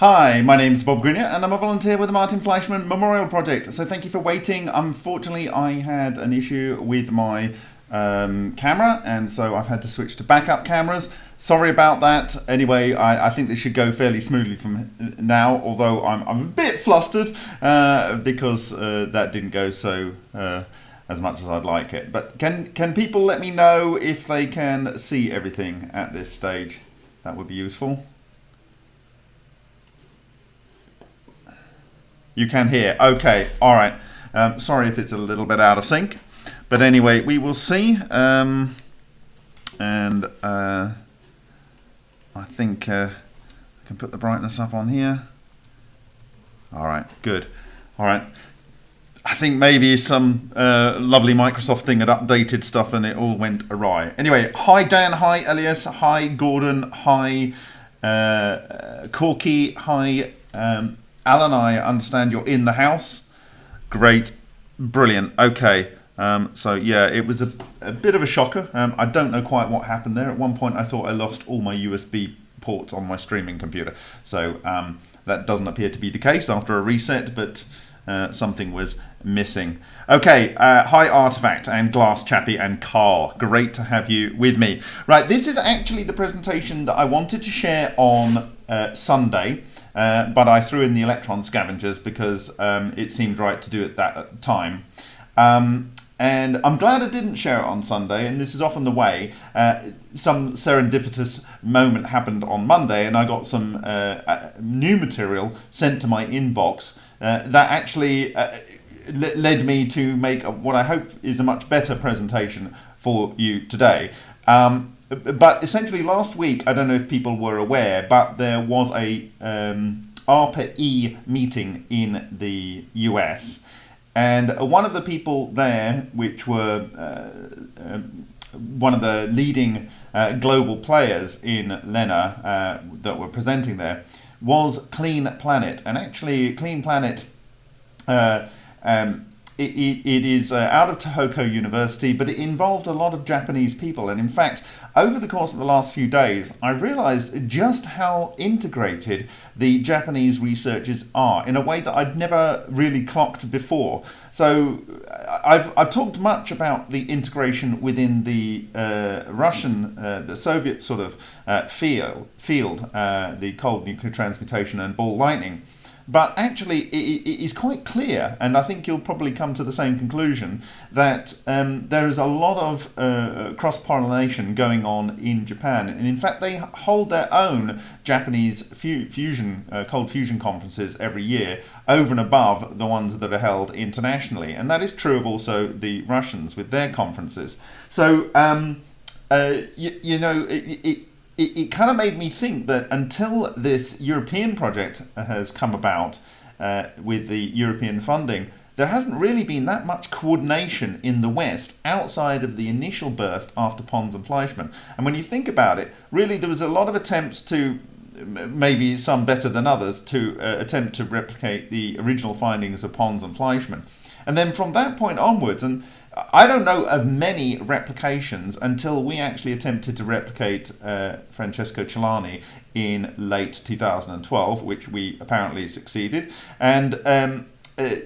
Hi, my name's Bob Greenyer and I'm a volunteer with the Martin Fleischmann Memorial Project. So thank you for waiting. Unfortunately, I had an issue with my um, camera and so I've had to switch to backup cameras. Sorry about that. Anyway, I, I think this should go fairly smoothly from now, although I'm, I'm a bit flustered uh, because uh, that didn't go so uh, as much as I'd like it. But can, can people let me know if they can see everything at this stage? That would be useful. You can hear. Okay, all right. Um, sorry if it's a little bit out of sync. But anyway, we will see. Um, and uh, I think uh, I can put the brightness up on here. All right, good. All right. I think maybe some uh, lovely Microsoft thing had updated stuff and it all went awry. Anyway, hi Dan, hi Elias, hi Gordon, hi uh, Corky, hi um, Alan. I understand you're in the house. Great, brilliant. Okay, um, so yeah, it was a, a bit of a shocker. Um, I don't know quite what happened there. At one point, I thought I lost all my USB ports on my streaming computer. So um, that doesn't appear to be the case after a reset, but uh, something was missing. Okay, uh, hi Artifact and Glass Chappie and Carl. Great to have you with me. Right, this is actually the presentation that I wanted to share on uh, Sunday, uh, but I threw in the electron scavengers because um, it seemed right to do it that time. Um, and I'm glad I didn't share it on Sunday, and this is often the way. Uh, some serendipitous moment happened on Monday, and I got some uh, uh new material sent to my inbox uh, that actually uh, led me to make what I hope is a much better presentation for you today. Um, but essentially, last week, I don't know if people were aware, but there was a um, ARPA-E meeting in the US. And one of the people there, which were uh, um, one of the leading uh, global players in LENR uh, that were presenting there, was Clean Planet. And actually, Clean Planet uh, um, it, it, it is uh, out of Tohoku University, but it involved a lot of Japanese people. And in fact, over the course of the last few days, I realized just how integrated the Japanese researchers are in a way that I'd never really clocked before. So I've, I've talked much about the integration within the uh, Russian, uh, the Soviet sort of uh, field, field uh, the cold nuclear transmutation and ball lightning. But actually, it, it is quite clear, and I think you'll probably come to the same conclusion, that um, there is a lot of uh, cross pollination going on in Japan. And in fact, they hold their own Japanese fu fusion, uh, cold fusion conferences every year over and above the ones that are held internationally. And that is true of also the Russians with their conferences. So, um, uh, you, you know, it, it it, it kind of made me think that until this European project has come about uh, with the European funding, there hasn't really been that much coordination in the West outside of the initial burst after Pons and Fleischmann. And when you think about it, really there was a lot of attempts to, maybe some better than others, to uh, attempt to replicate the original findings of Pons and Fleischmann. And then from that point onwards, and I don't know of many replications until we actually attempted to replicate uh, Francesco Celani in late 2012, which we apparently succeeded. And um, uh,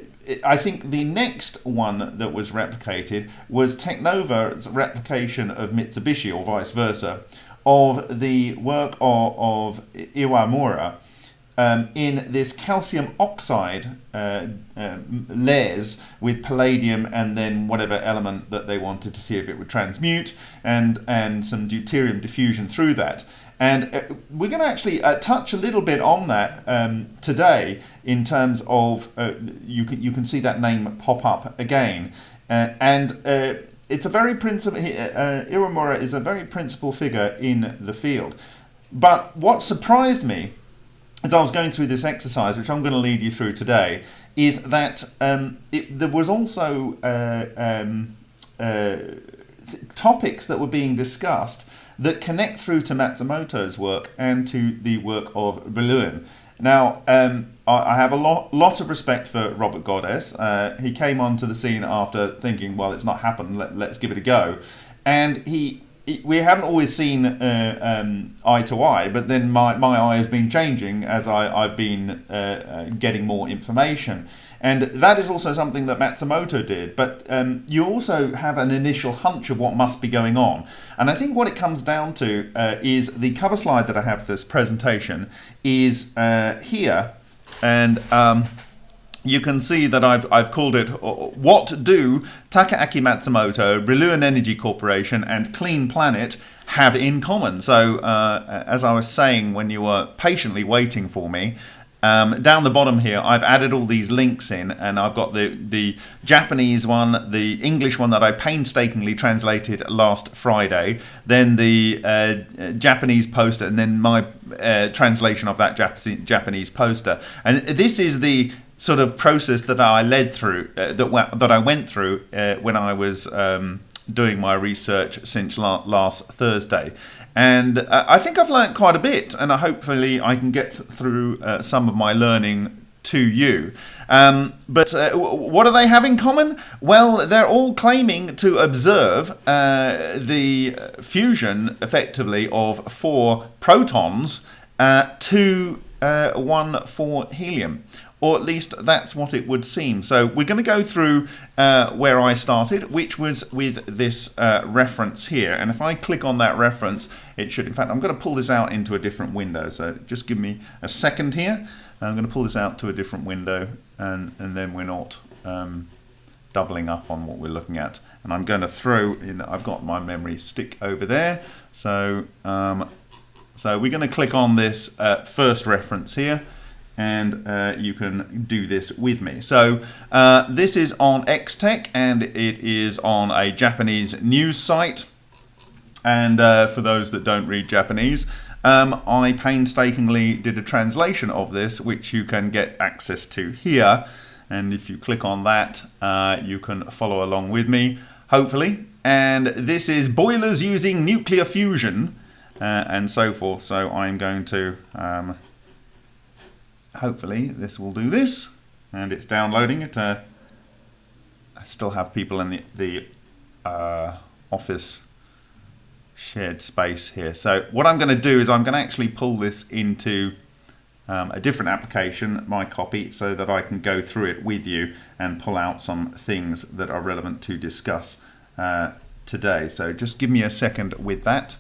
I think the next one that was replicated was Technova's replication of Mitsubishi, or vice versa, of the work of, of Iwamura um, in this calcium oxide uh, uh, layers with palladium and then whatever element that they wanted to see if it would transmute and, and some deuterium diffusion through that. And uh, we're going to actually uh, touch a little bit on that um, today in terms of, uh, you, can, you can see that name pop up again. Uh, and it's a very principal, uh, Iwamura is a very principal figure in the field. But what surprised me as I was going through this exercise, which I'm going to lead you through today, is that um, it, there was also uh, um, uh, topics that were being discussed that connect through to Matsumoto's work and to the work of Brillouin. Now, um, I, have a lot, lot of respect for Robert Godes. Uh, he came onto the scene after thinking, well, it's not happened, let, let's give it a go. And he we haven't always seen uh, um, eye to eye, but then my, my eye has been changing as I, I've been uh, uh, getting more information. And that is also something that Matsumoto did. But um, you also have an initial hunch of what must be going on. And I think what it comes down to uh, is the cover slide that I have for this presentation is uh, here. And um, you can see that I've, I've called it uh, What Do Takaaki Matsumoto, Brillouin Energy Corporation, and Clean Planet have in common? So, uh, as I was saying when you were patiently waiting for me, um, down the bottom here, I've added all these links in, and I've got the, the Japanese one, the English one that I painstakingly translated last Friday, then the uh, Japanese poster, and then my uh, translation of that Japanese poster. And this is the sort of process that I led through, uh, that that I went through uh, when I was um, doing my research since la last Thursday, and uh, I think I've learned quite a bit, and hopefully I can get th through uh, some of my learning to you. Um, but uh, what do they have in common? Well, they're all claiming to observe uh, the fusion, effectively, of four protons to one for helium or at least that's what it would seem. So we're going to go through uh, where I started, which was with this uh, reference here. And if I click on that reference, it should, in fact, I'm going to pull this out into a different window. So just give me a second here. I'm going to pull this out to a different window and, and then we're not um, doubling up on what we're looking at. And I'm going to throw in, I've got my memory stick over there. So, um, so we're going to click on this uh, first reference here and uh, you can do this with me. So uh, this is on X-Tech and it is on a Japanese news site. And uh, for those that don't read Japanese, um, I painstakingly did a translation of this, which you can get access to here. And if you click on that, uh, you can follow along with me, hopefully. And this is boilers using nuclear fusion uh, and so forth. So I'm going to um, hopefully this will do this. And it's downloading it uh, I still have people in the, the uh, office shared space here. So what I'm going to do is I'm going to actually pull this into um, a different application my copy so that I can go through it with you and pull out some things that are relevant to discuss uh, today. So just give me a second with that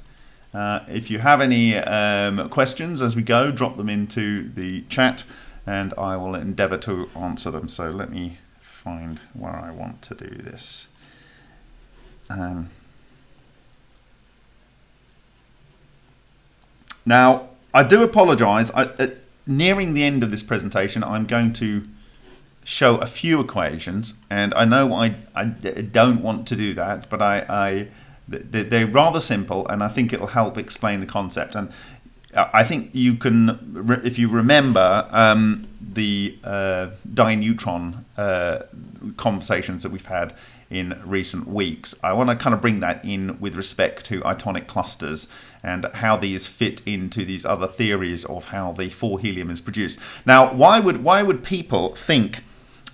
uh, if you have any um, questions as we go, drop them into the chat and I will endeavor to answer them. So let me find where I want to do this. Um, now, I do apologize. I, uh, nearing the end of this presentation, I'm going to show a few equations, and I know I, I don't want to do that, but I, I they're rather simple, and I think it'll help explain the concept. And I think you can, if you remember um, the uh, dineutron uh, conversations that we've had in recent weeks, I want to kind of bring that in with respect to itonic clusters and how these fit into these other theories of how the 4 helium is produced. Now, why would why would people think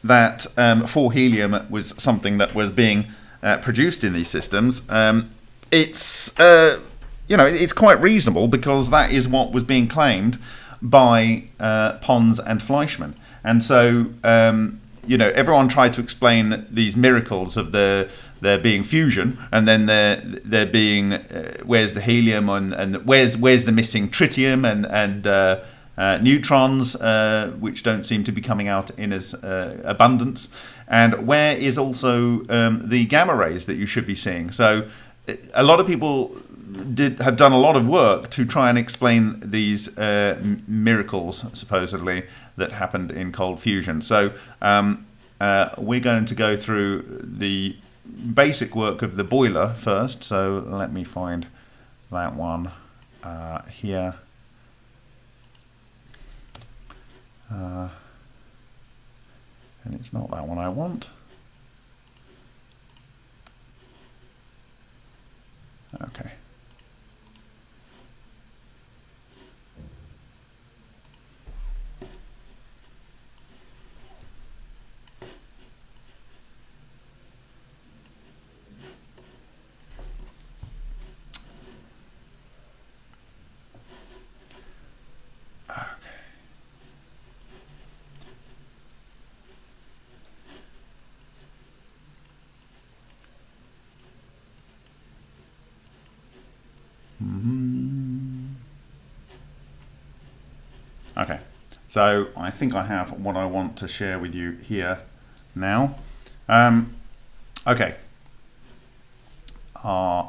that um, 4 helium was something that was being uh, produced in these systems, um, it's uh, you know it's quite reasonable because that is what was being claimed by uh, Pons and Fleischmann, and so um, you know everyone tried to explain these miracles of the there being fusion and then there there being uh, where's the helium and, and where's where's the missing tritium and and uh, uh, neutrons, uh, which don't seem to be coming out in as uh, abundance, and where is also um, the gamma rays that you should be seeing. So a lot of people did have done a lot of work to try and explain these uh, miracles supposedly that happened in cold fusion. So um, uh, we're going to go through the basic work of the boiler first. So let me find that one uh, here. Uh, and it's not that one I want. Okay. So I think I have what I want to share with you here now. Um, okay. Uh,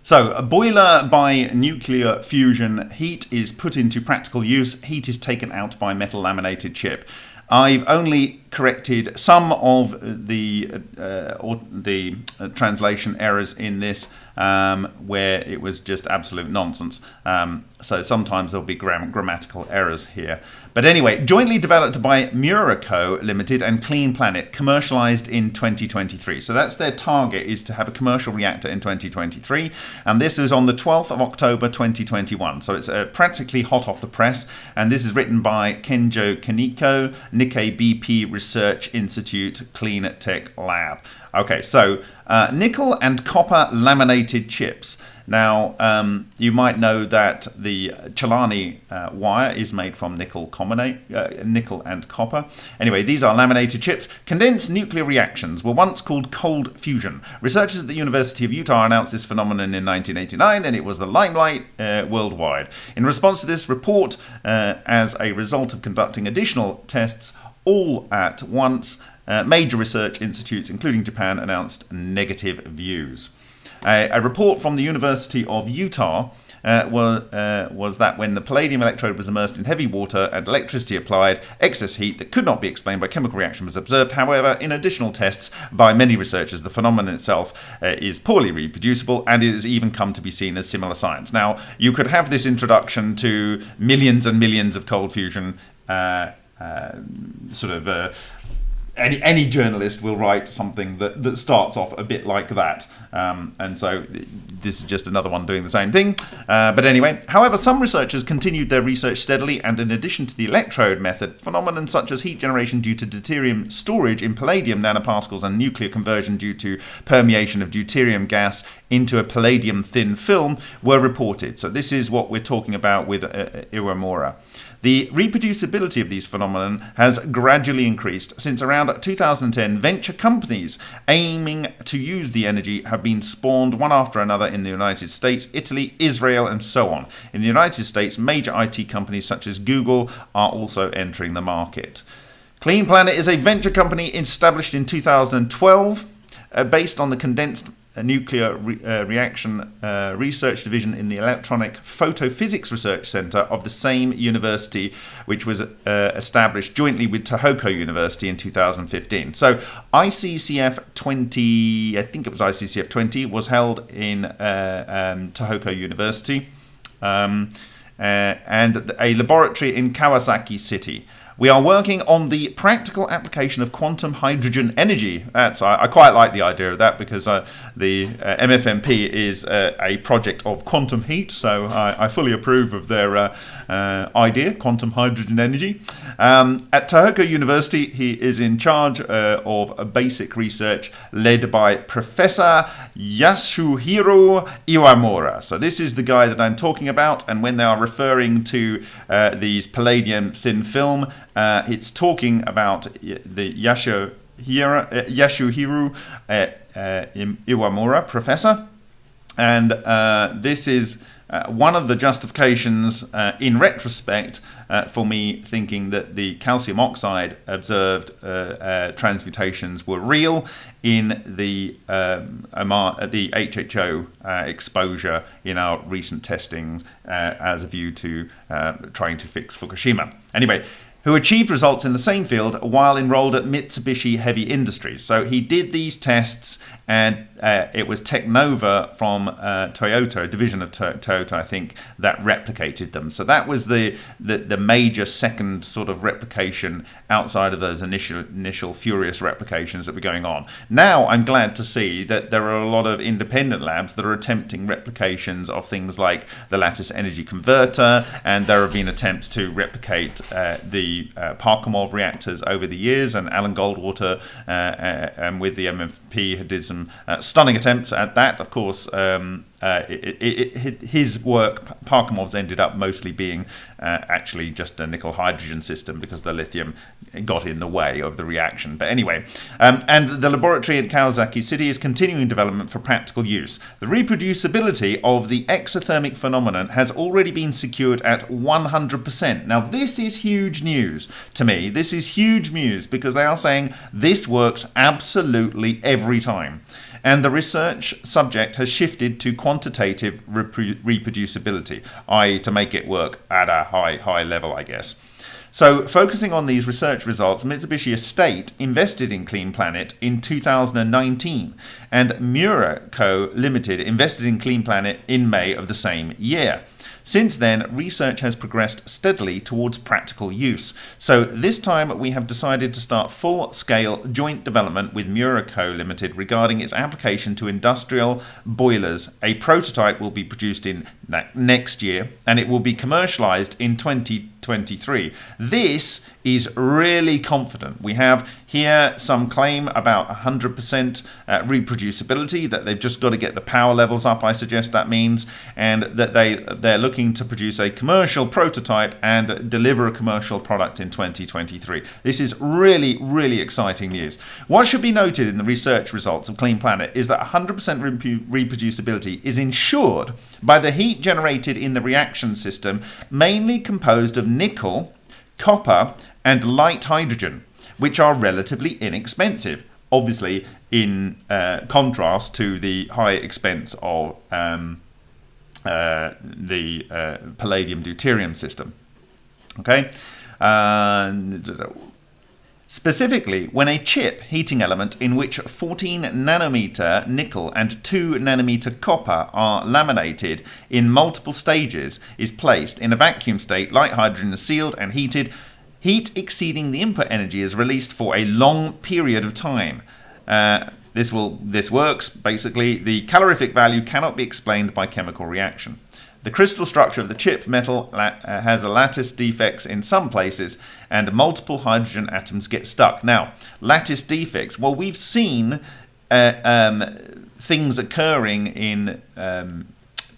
so, a boiler by nuclear fusion heat is put into practical use. Heat is taken out by metal laminated chip. I've only corrected some of the uh, the uh, translation errors in this um, where it was just absolute nonsense. Um, so sometimes there'll be gram grammatical errors here. But anyway, jointly developed by Miura Co. Limited and Clean Planet, commercialized in 2023. So that's their target is to have a commercial reactor in 2023. And this is on the 12th of October 2021. So it's uh, practically hot off the press. And this is written by Kenjo Kaneko, Nikkei BP Research Institute Clean Tech Lab. Okay, so uh, nickel and copper laminated chips. Now, um, you might know that the Celani uh, wire is made from nickel, uh, nickel and copper. Anyway, these are laminated chips. Condensed nuclear reactions were once called cold fusion. Researchers at the University of Utah announced this phenomenon in 1989, and it was the limelight uh, worldwide. In response to this report, uh, as a result of conducting additional tests all at once, uh, major research institutes, including Japan, announced negative views. a report from the University of Utah uh, was, uh, was that when the palladium electrode was immersed in heavy water and electricity applied, excess heat that could not be explained by chemical reaction was observed. However, in additional tests by many researchers, the phenomenon itself uh, is poorly reproducible and it has even come to be seen as similar science. Now, you could have this introduction to millions and millions of cold fusion uh, sort of uh, any any journalist will write something that, that starts off a bit like that. Um, and so this is just another one doing the same thing. Uh, but anyway, however, some researchers continued their research steadily, and in addition to the electrode method, phenomena such as heat generation due to deuterium storage in palladium nanoparticles and nuclear conversion due to permeation of deuterium gas into a palladium thin film were reported. So this is what we're talking about with uh, uh Iwamura. The reproducibility of these phenomena has gradually increased. Since around 2010, venture companies aiming to use the energy have been spawned one after another in the United States, Italy, Israel, and so on. In the United States, major IT companies such as Google are also entering the market. Clean Planet is a venture company established in 2012 uh, based on the condensed nuclear re uh, reaction uh, research division in the Electronic Photophysics Research Center of the same university, which was uh, established jointly with Tohoku University in 2015. So ICCF 20, I think it was ICCF 20, was held in uh, um, Tohoku University. Um, uh, and a laboratory in Kawasaki City. We are working on the practical application of quantum hydrogen energy. That's I, I quite like the idea of that because uh, the uh, MFMP is uh, a project of quantum heat, so I, I fully approve of their uh, uh, idea, quantum hydrogen energy. Um, at Tohoku University, he is in charge uh, of basic research led by Professor Yasuhiro Iwamura. So this is the guy that I'm talking about, and when they are referring to these palladium thin film, uh, it's talking about the Yashu, uh, Yasuhiro uh, uh, Iwamura professor. And uh, this is uh, one of the justifications uh, in retrospect uh, for me thinking that the calcium oxide observed transmutations were real in the um, the HHO exposure in our recent testings as a view to trying to fix Fukushima. Anyway, who achieved results in the same field while enrolled at Mitsubishi Heavy Industries. So he did these tests and uh, it was Technova from uh, Toyota, a division of to- Toyota, I think, that replicated them. So that was the, the, the major second sort of replication outside of those initial initial furious replications that were going on. Now I'm glad to see that there are a lot of independent labs that are attempting replications of things like the lattice energy converter, and there have been attempts to replicate uh, the uh, Parkhomov reactors over the years, and Alan Goldwater uh, uh, and with the MFP did some some uh, stunning attempts at that. Of course, um, uh, it, it, his work, Parkhomov's, ended up mostly being uh, actually just a nickel hydrogen system because the lithium got in the way of the reaction. But anyway, um, and the laboratory at Kawasaki City is continuing development for practical use. The reproducibility of the exothermic phenomenon has already been secured at 100%. Now, this is huge news to me. This is huge news because they are saying this works absolutely every time and the research subject has shifted to quantitative reproducibility, i.e. to make it work at a high, high level, I guess. So, focusing on these research results, Mitsubishi Estate invested in Clean Planet in 2019, and Miura Co. Limited invested in Clean Planet in May of the same year. Since then, research has progressed steadily towards practical use. So this time we have decided to start full-scale joint development with Miura Co Limited regarding its application to industrial boilers. A prototype will be produced in next year and it will be commercialized in 2023. This is really confident. We have here some claim about 100% uh, reproducibility that they've just got to get the power levels up I suggest that means and that they they're looking to produce a commercial prototype and deliver a commercial product in 2023. This is really really exciting news. What should be noted in the research results of Clean Planet is that 100% reproducibility is ensured by the heat generated in the reaction system mainly composed of nickel copper, and light hydrogen, which are relatively inexpensive. Obviously, in uh, contrast to the high expense of um, uh, the uh, palladium deuterium system. Okay. Specifically, when a chip heating element in which 14 nanometer nickel and 2 nanometer copper are laminated in multiple stages is placed in a vacuum state, light hydrogen is sealed and heated. Heat exceeding the input energy is released for a long period of time. Uh, this will this works basically. The calorific value cannot be explained by chemical reaction. The crystal structure of the chip metal uh, has a lattice defects in some places and multiple hydrogen atoms get stuck. Now, lattice defects, well, we've seen uh, um, things occurring in um,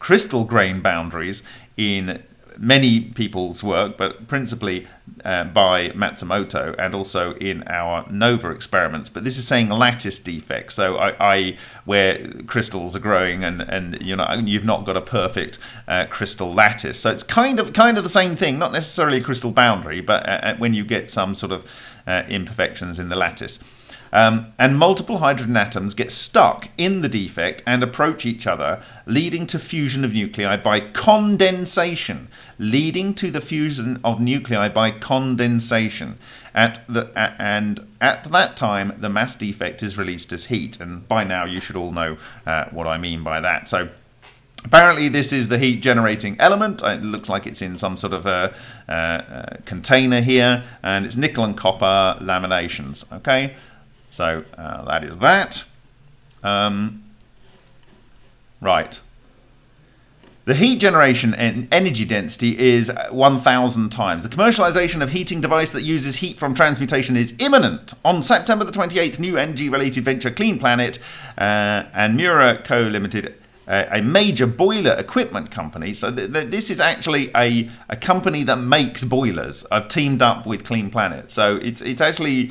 crystal grain boundaries in many people's work, but principally uh, by Matsumoto and also in our NOVA experiments. But this is saying lattice defects, so I, I where crystals are growing and and you know you've not got a perfect uh, crystal lattice. So it's kind of kind of the same thing, not necessarily a crystal boundary, but uh, uh when you get some sort of uh, imperfections in the lattice. Um, and multiple hydrogen atoms get stuck in the defect and approach each other, leading to fusion of nuclei by condensation, leading to the fusion of nuclei by condensation. At the, and at that time, the mass defect is released as heat. And by now, you should all know uh, what I mean by that. So Apparently this is the heat generating element. It looks like it's in some sort of a, a container here and it's nickel and copper laminations. Okay, so uh, that is that. Um, right. The heat generation and energy density is 1,000 times. The commercialization of heating device that uses heat from transmutation is imminent. On September the 28th, new energy-related venture Clean Planet uh, and Miura Co. Limited a major boiler equipment company. So th th this is actually a, a company that makes boilers. I've teamed up with Clean Planet. So it's, it's actually,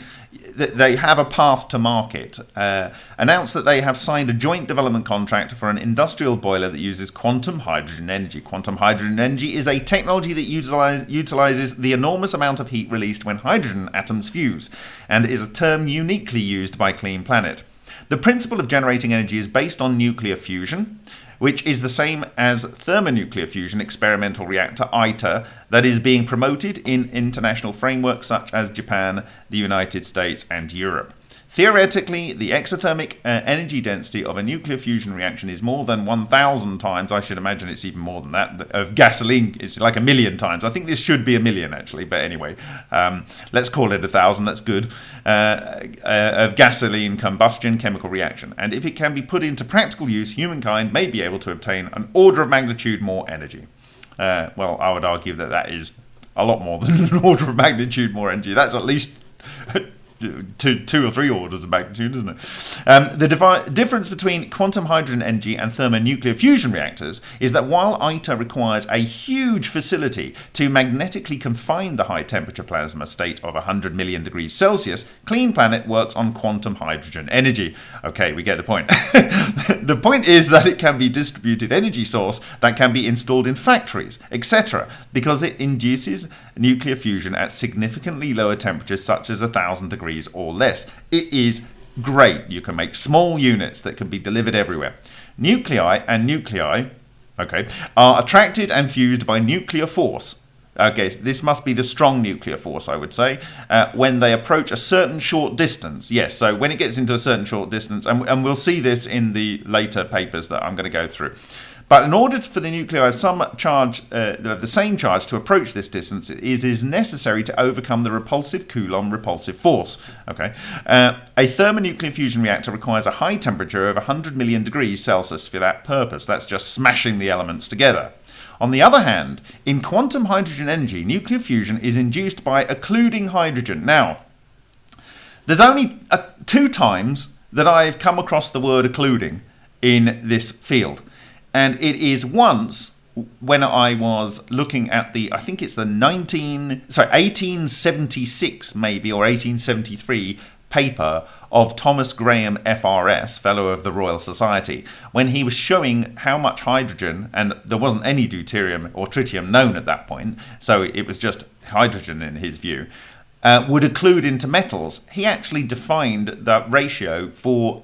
they have a path to market. Uh, announced that they have signed a joint development contract for an industrial boiler that uses quantum hydrogen energy. Quantum hydrogen energy is a technology that utilize, utilizes the enormous amount of heat released when hydrogen atoms fuse and is a term uniquely used by Clean Planet. The principle of generating energy is based on nuclear fusion, which is the same as thermonuclear fusion experimental reactor ITER that is being promoted in international frameworks such as Japan, the United States and Europe. Theoretically, the exothermic uh, energy density of a nuclear fusion reaction is more than 1,000 times, I should imagine it's even more than that, of gasoline. It's like a million times. I think this should be a million, actually, but anyway, um, let's call it a thousand, that's good, uh, uh, of gasoline combustion chemical reaction. And if it can be put into practical use, humankind may be able to obtain an order of magnitude more energy. Uh, well, I would argue that that is a lot more than an order of magnitude more energy. That's at least two, two or three orders of magnitude, isn't it? Um, the difference between quantum hydrogen energy and thermonuclear fusion reactors is that while ITER requires a huge facility to magnetically confine the high temperature plasma state of 100 million degrees Celsius, Clean Planet works on quantum hydrogen energy. Okay, we get the point. the point is that it can be distributed energy source that can be installed in factories, etc., because it induces nuclear fusion at significantly lower temperatures such as 1000 degrees or less. It is great. You can make small units that can be delivered everywhere. Nuclei and nuclei okay, are attracted and fused by nuclear force. Okay, this must be the strong nuclear force, I would say, uh, when they approach a certain short distance. Yes, so when it gets into a certain short distance, and, and we'll see this in the later papers that I'm going to go through. But in order for the nuclei of some charge, uh, the same charge, to approach this distance, it is necessary to overcome the repulsive Coulomb repulsive force. Okay, uh, a thermonuclear fusion reactor requires a high temperature of 100 million degrees Celsius for that purpose. That's just smashing the elements together. On the other hand, in quantum hydrogen energy, nuclear fusion is induced by occluding hydrogen. Now, there's only uh, two times that I've come across the word occluding in this field and it is once when I was looking at the, I think it's the 19, sorry, 1876 maybe, or 1873 paper of Thomas Graham FRS, Fellow of the Royal Society, when he was showing how much hydrogen, and there wasn't any deuterium or tritium known at that point, so it was just hydrogen in his view, uh, would occlude into metals. He actually defined that ratio for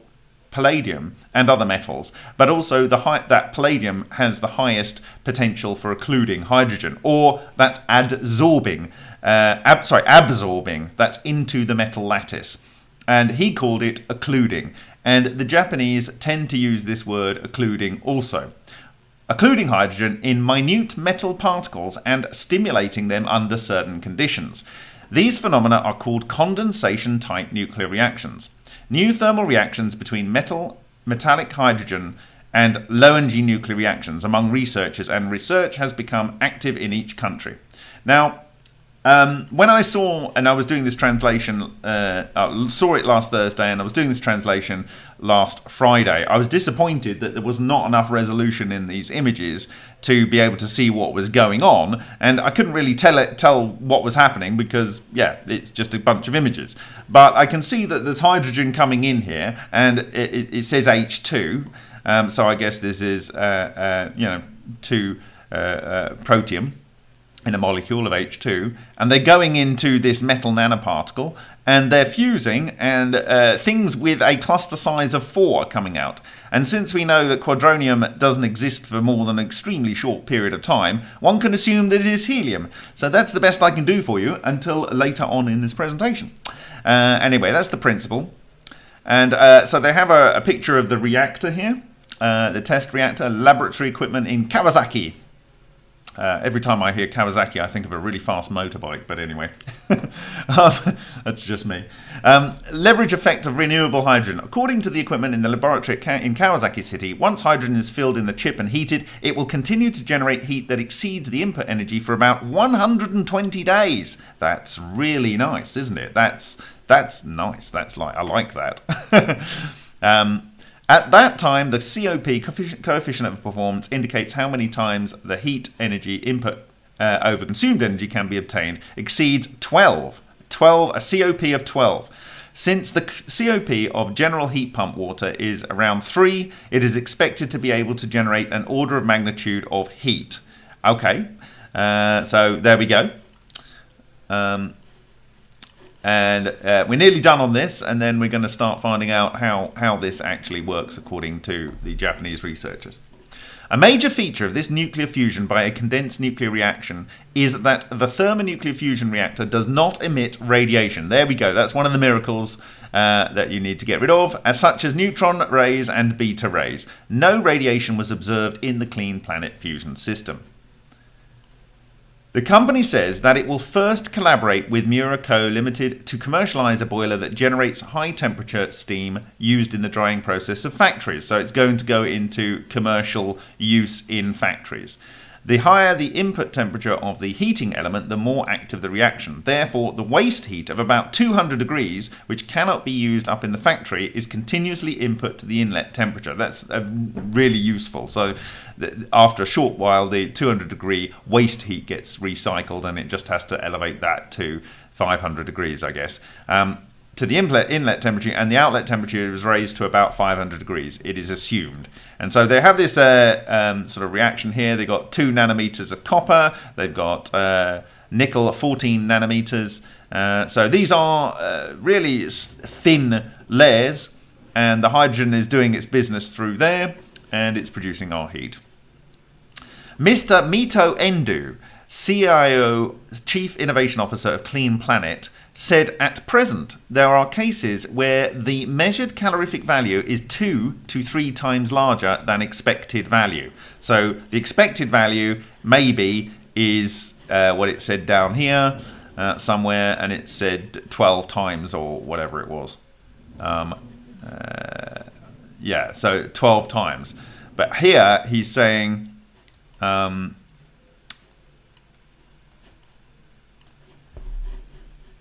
palladium and other metals, but also the high, that palladium has the highest potential for occluding hydrogen, or that's adsorbing, uh, ab, sorry, absorbing, that's into the metal lattice. And he called it occluding. And the Japanese tend to use this word occluding also. Occluding hydrogen in minute metal particles and stimulating them under certain conditions. These phenomena are called condensation type nuclear reactions. New thermal reactions between metal, metallic hydrogen, and low energy nuclear reactions among researchers, and research has become active in each country. Now, um, when I saw, and I was doing this translation, uh, I saw it last Thursday, and I was doing this translation last Friday. I was disappointed that there was not enough resolution in these images to be able to see what was going on, and I couldn't really tell it, tell what was happening because, yeah, it's just a bunch of images. But I can see that there's hydrogen coming in here, and it, it says H2, um, so I guess this is, uh, uh, you know, two uh, uh, protium in a molecule of H2, and they're going into this metal nanoparticle, and they're fusing, and uh, things with a cluster size of 4 are coming out. And since we know that quadronium doesn't exist for more than an extremely short period of time, one can assume that it is helium. So that's the best I can do for you until later on in this presentation. Uh, anyway, that's the principle. And uh, so they have a, a, picture of the reactor here, uh, the test reactor, laboratory equipment in Kawasaki, uh, every time I hear Kawasaki, I think of a really fast motorbike, but anyway, um, that's just me. Um, leverage effect of renewable hydrogen. According to the equipment in the laboratory in Kawasaki City, once hydrogen is filled in the chip and heated, it will continue to generate heat that exceeds the input energy for about 120 days. That's really nice, isn't it? That's that's nice. That's like I like that. um, at that time, the COP, coefficient of performance, indicates how many times the heat energy input uh, over consumed energy can be obtained exceeds 12. 12, a COP of 12. Since the COP of general heat pump water is around 3, it is expected to be able to generate an order of magnitude of heat. Okay, uh, so there we go. Um, and uh, we're nearly done on this, and then we're going to start finding out how, how this actually works according to the Japanese researchers. A major feature of this nuclear fusion by a condensed nuclear reaction is that the thermonuclear fusion reactor does not emit radiation. There we go, that's one of the miracles uh, that you need to get rid of, as such as neutron rays and beta rays. No radiation was observed in the Clean Planet fusion system. The company says that it will first collaborate with Miura Co. Limited to commercialize a boiler that generates high temperature steam used in the drying process of factories. So it's going to go into commercial use in factories. The higher the input temperature of the heating element, the more active the reaction. Therefore, the waste heat of about 200 degrees, which cannot be used up in the factory, is continuously input to the inlet temperature. That's uh, really useful. So after a short while, the 200 degree waste heat gets recycled and it just has to elevate that to 500 degrees, I guess. Um, to the inlet, inlet temperature and the outlet temperature is raised to about 500 degrees, it is assumed. And so they have this uh, um, sort of reaction here. They've got two nanometers of copper, they've got uh, nickel 14 nanometers. Uh, so these are uh, really thin layers, and the hydrogen is doing its business through there, and it's producing our heat. Mr. Mito Endu, CIO, Chief Innovation Officer of Clean Planet, said at present there are cases where the measured calorific value is two to three times larger than expected value. So the expected value maybe is uh, what it said down here uh, somewhere, and it said 12 times or whatever it was. Um, uh, yeah, so 12 times. But here he's saying um,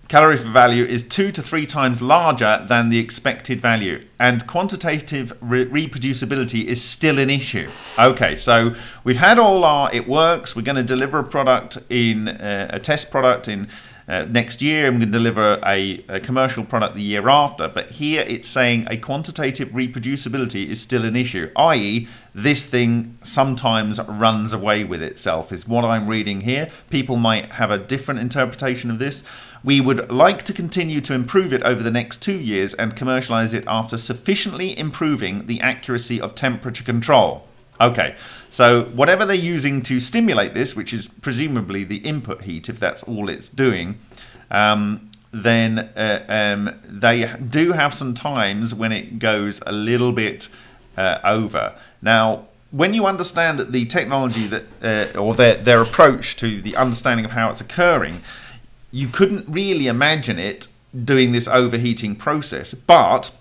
calorific value is two to three times larger than the expected value and quantitative re reproducibility is still an issue. Okay so we've had all our it works. We're going to deliver a product in uh, a test product in uh, next year and going to deliver a, a, commercial product the year after. But here it's saying a quantitative reproducibility is still an issue i.e this thing sometimes runs away with itself is what i'm reading here. People might have a different interpretation of this we would like to continue to improve it over the next two years and commercialize it after sufficiently improving the accuracy of temperature control. Okay, so whatever they're using to stimulate this, which is presumably the input heat, if that's all it's doing, um, then uh, um, they do have some times when it goes a little bit uh, over. Now, when you understand that the technology that, uh, or their, their approach to the understanding of how it's occurring, you couldn't really imagine it doing this overheating process. But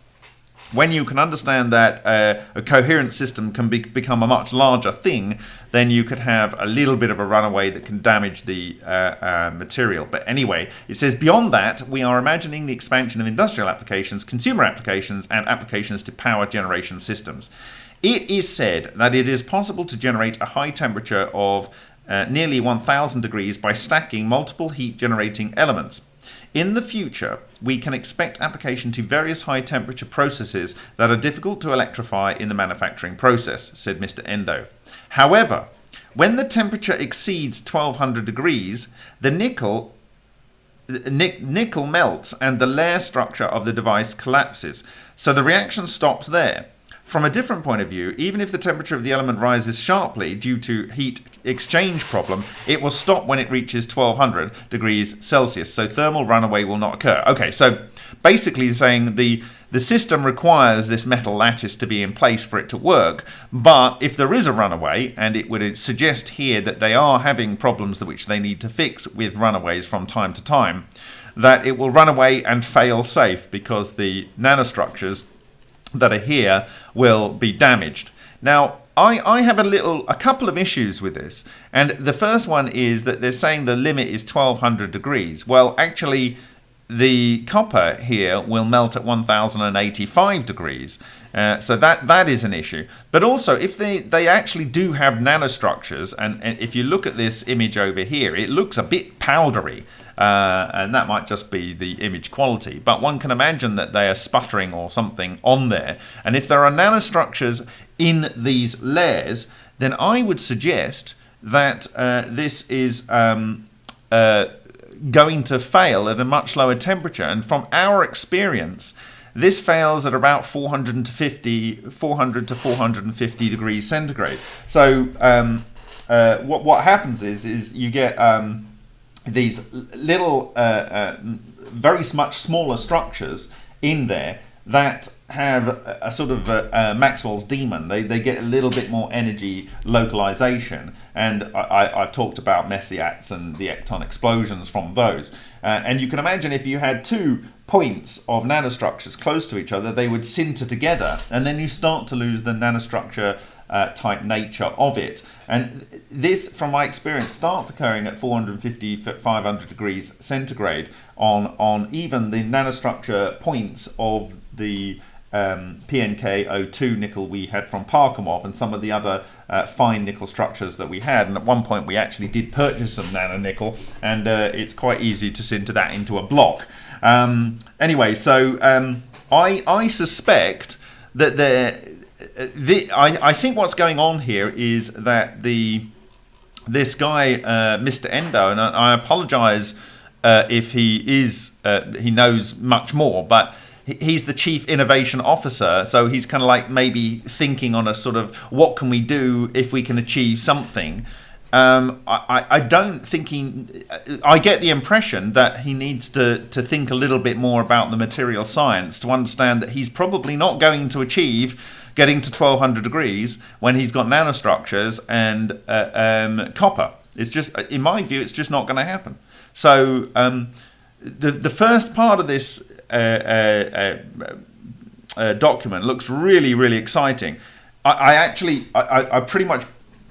when you can understand that uh, a coherent system can be, become a much larger thing, then you could have a little bit of a runaway that can damage the uh, uh, material. But anyway, it says beyond that, we are imagining the expansion of industrial applications, consumer applications, and applications to power generation systems. It is said that it is possible to generate a high temperature of uh, nearly 1000 degrees by stacking multiple heat generating elements. In the future, we can expect application to various high temperature processes that are difficult to electrify in the manufacturing process, said Mr. Endo. However, when the temperature exceeds 1200 degrees, the nickel nickel melts and the layer structure of the device collapses. So the reaction stops there. From a different point of view, even if the temperature of the element rises sharply due to heat exchange problem, it will stop when it reaches 1200 degrees Celsius. So thermal runaway will not occur. Okay, so basically saying the the system requires this metal lattice to be in place for it to work, but if there is a runaway, and it would suggest here that they are having problems which they need to fix with runaways from time to time, that it will run away and fail safe because the nanostructures that are here will be damaged. Now, I, I have a little, a couple of issues with this. And the first one is that they're saying the limit is 1200 degrees. Well, actually, the copper here will melt at 1085 degrees. Uh, so that that is an issue. But also, if they, they actually do have nanostructures, and, and if you look at this image over here, it looks a bit powdery. Uh, and that might just be the image quality. But one can imagine that they are sputtering or something on there. And if there are nanostructures in these layers, then I would suggest that uh, this is um, uh, going to fail at a much lower temperature. And from our experience, this fails at about 450, 400 to 450 degrees centigrade. So um, uh, what what happens is is you get um, these little, uh, uh, very much smaller structures in there that have a, a sort of a, a Maxwell's demon. They, they get a little bit more energy localization. And I, have talked about Mesyats and the ecton explosions from those. Uh, and you can imagine if you had two points of nanostructures close to each other, they would sinter together. And then you start to lose the nanostructure uh, type nature of it. And this, from my experience, starts occurring at 450, 500 degrees centigrade on, on even the nanostructure points of the um, PNK02 nickel we had from Parkhomov and some of the other uh, fine nickel structures that we had. And at one point we actually did purchase some nano nickel and uh, it's quite easy to sinter that into a block. Um, anyway, so um, I, I suspect that there, the, I, I think what's going on here is that the this guy, uh, Mr. Endo, and I, I apologize uh, if he is, uh, he knows much more, but he's the chief innovation officer so he's kind of like maybe thinking on a sort of what can we do if we can achieve something um, I, I don't think he I get the impression that he needs to to think a little bit more about the material science to understand that he's probably not going to achieve getting to 1200 degrees when he's got nanostructures and uh, um, copper it's just in my view it's just not going to happen so um, the the first part of this uh, uh, document looks really, really exciting. I, I actually, I, I, pretty much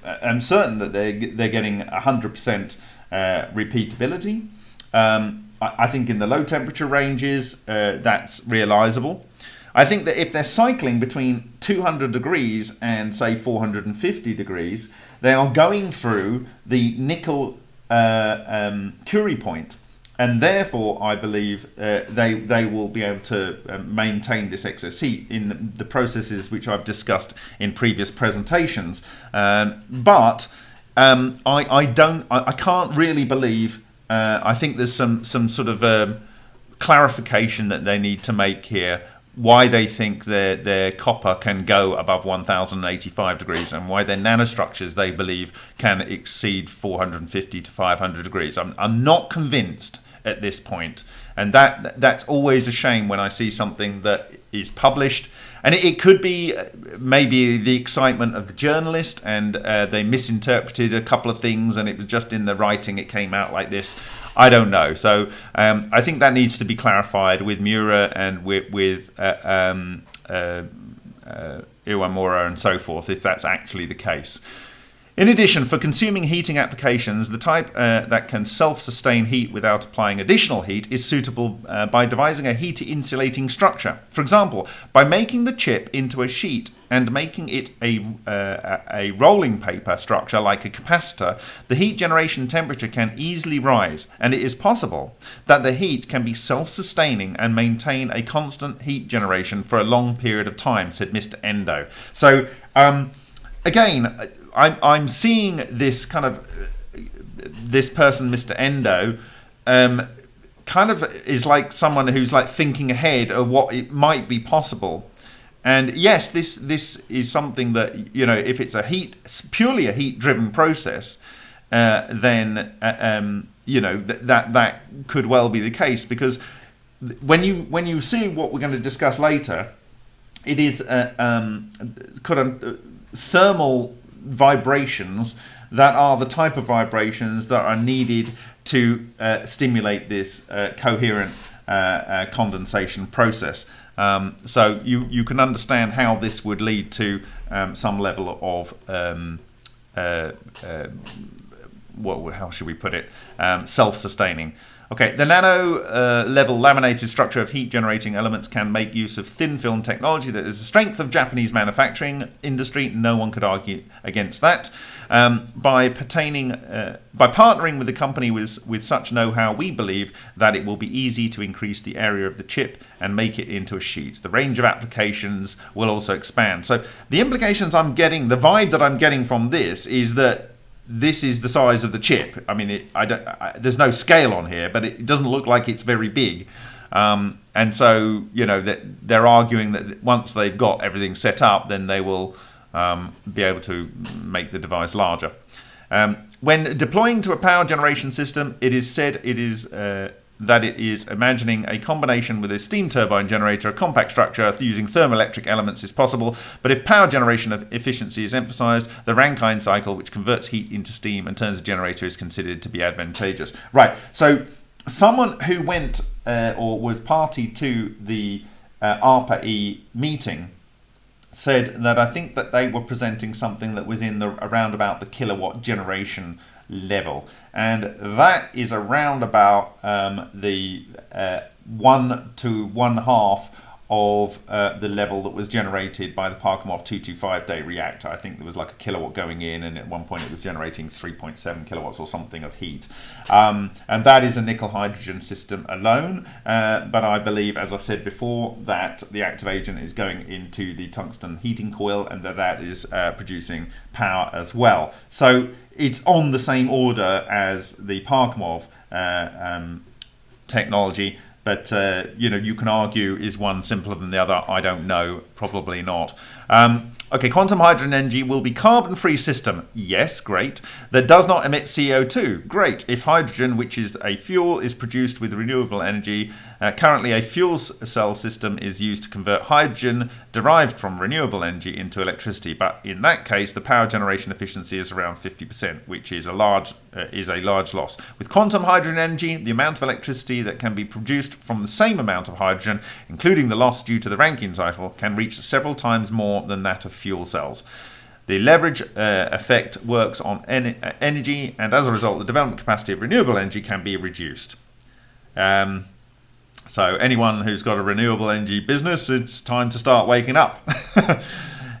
am certain that they're, they're getting 100% repeatability. Um, I, I, think in the low temperature ranges, that's realizable. I think that if they're cycling between 200 degrees and say 450 degrees, they are going through the nickel uh, um, Curie point and therefore I believe uh, they they will be able to uh, maintain this excess heat in the, the, processes which I've discussed in previous presentations. Um, but um, I I don't I, I can't really believe. Uh, I think there's some some sort of um, clarification that they need to make here why they think their their copper can go above 1085 degrees and why their nanostructures they believe can exceed 450 to 500 degrees. I'm, I'm not convinced at this. And that that's always a shame when I see something that is published. And it, it could be uh, maybe the excitement of the journalist and uh, they misinterpreted a couple of things and it was just in the writing it came out like this. I don't know. So um, I think that needs to be clarified with Miura and with, with uh, um, uh, uh, Iwamura and so forth, if that's actually the case. In addition, for consuming heating applications, the type uh, that can self-sustain heat without applying additional heat is suitable uh, by devising a heat-insulating structure. For example, by making the chip into a sheet and making it a, uh, a rolling paper structure like a capacitor, the heat generation temperature can easily rise, and it is possible that the heat can be self-sustaining and maintain a constant heat generation for a long period of time, said Mr. Endo. So, um, again, I'm I'm seeing this kind of this person, Mr. Endo, um, kind of is like someone who's like thinking ahead of what it might be possible. And yes, this this is something that you know, if it's a heat purely a heat driven process, uh, then uh, um, you know th- that that could well be the case because when you when you see what we're going to discuss later, it is a um, kind of thermal vibrations that are the type of vibrations that are needed to uh, stimulate this uh, coherent uh, uh, condensation process. Um, so you, you can understand how this would lead to um, some level of um, uh, uh, what, how should we put it, um, self-sustaining. Okay, the nano uh, level laminated structure of heat generating elements can make use of thin film technology that is the strength of Japanese manufacturing industry. No one could argue against that. Um, by pertaining, uh, by partnering with a company with, with such know-how, we believe that it will be easy to increase the area of the chip and make it into a sheet. The range of applications will also expand. So the implications I'm getting, the vibe that I'm getting from this is that this is the size of the chip. I mean, it, I don't, I, there's no scale on here, but it doesn't look like it's very big. Um, and so, you know, that they're arguing that once they've got everything set up, then they will um, be able to make the device larger. Um, when deploying to a power generation system, it is said it is uh, that it is imagining a combination with a steam turbine generator, a compact structure using thermoelectric elements is possible, but if power generation of efficiency is emphasized, the Rankine cycle, which converts heat into steam and turns a generator, is considered to be advantageous. Right, so someone who went uh, or was party to the uh, ARPA-E meeting said that I think that they were presenting something that was in the around about the kilowatt generation level, and that is around about um, the uh, one to one half of uh, the level that was generated by the Parkhomov 225 day reactor. I think there was like a kilowatt going in, and at one point it was generating 3.7 kilowatts or something of heat. Um, and that is a nickel hydrogen system alone. Uh, but I believe, as I said before, that the active agent is going into the tungsten heating coil and that that is uh, producing power as well. So it's on the same order as the Parkhomov uh, um, technology but uh, you know you can argue is one simpler than the other. I don't know probably not. Um, okay quantum hydrogen energy will be carbon free system. Yes great. That does not emit co2 great. If hydrogen which is a fuel is produced with renewable energy uh, currently a fuel cell system is used to convert hydrogen derived from renewable energy into electricity. But in that case the power generation efficiency is around 50% which is a large uh, is a large loss. With quantum hydrogen energy the amount of electricity that can be produced from the same amount of hydrogen, including the loss due to the Rankine cycle, can reach several times more than that of fuel cells. The leverage uh, effect works on en uh, energy, and as a result, the development capacity of renewable energy can be reduced. Um, so, anyone who's got a renewable energy business, it's time to start waking up.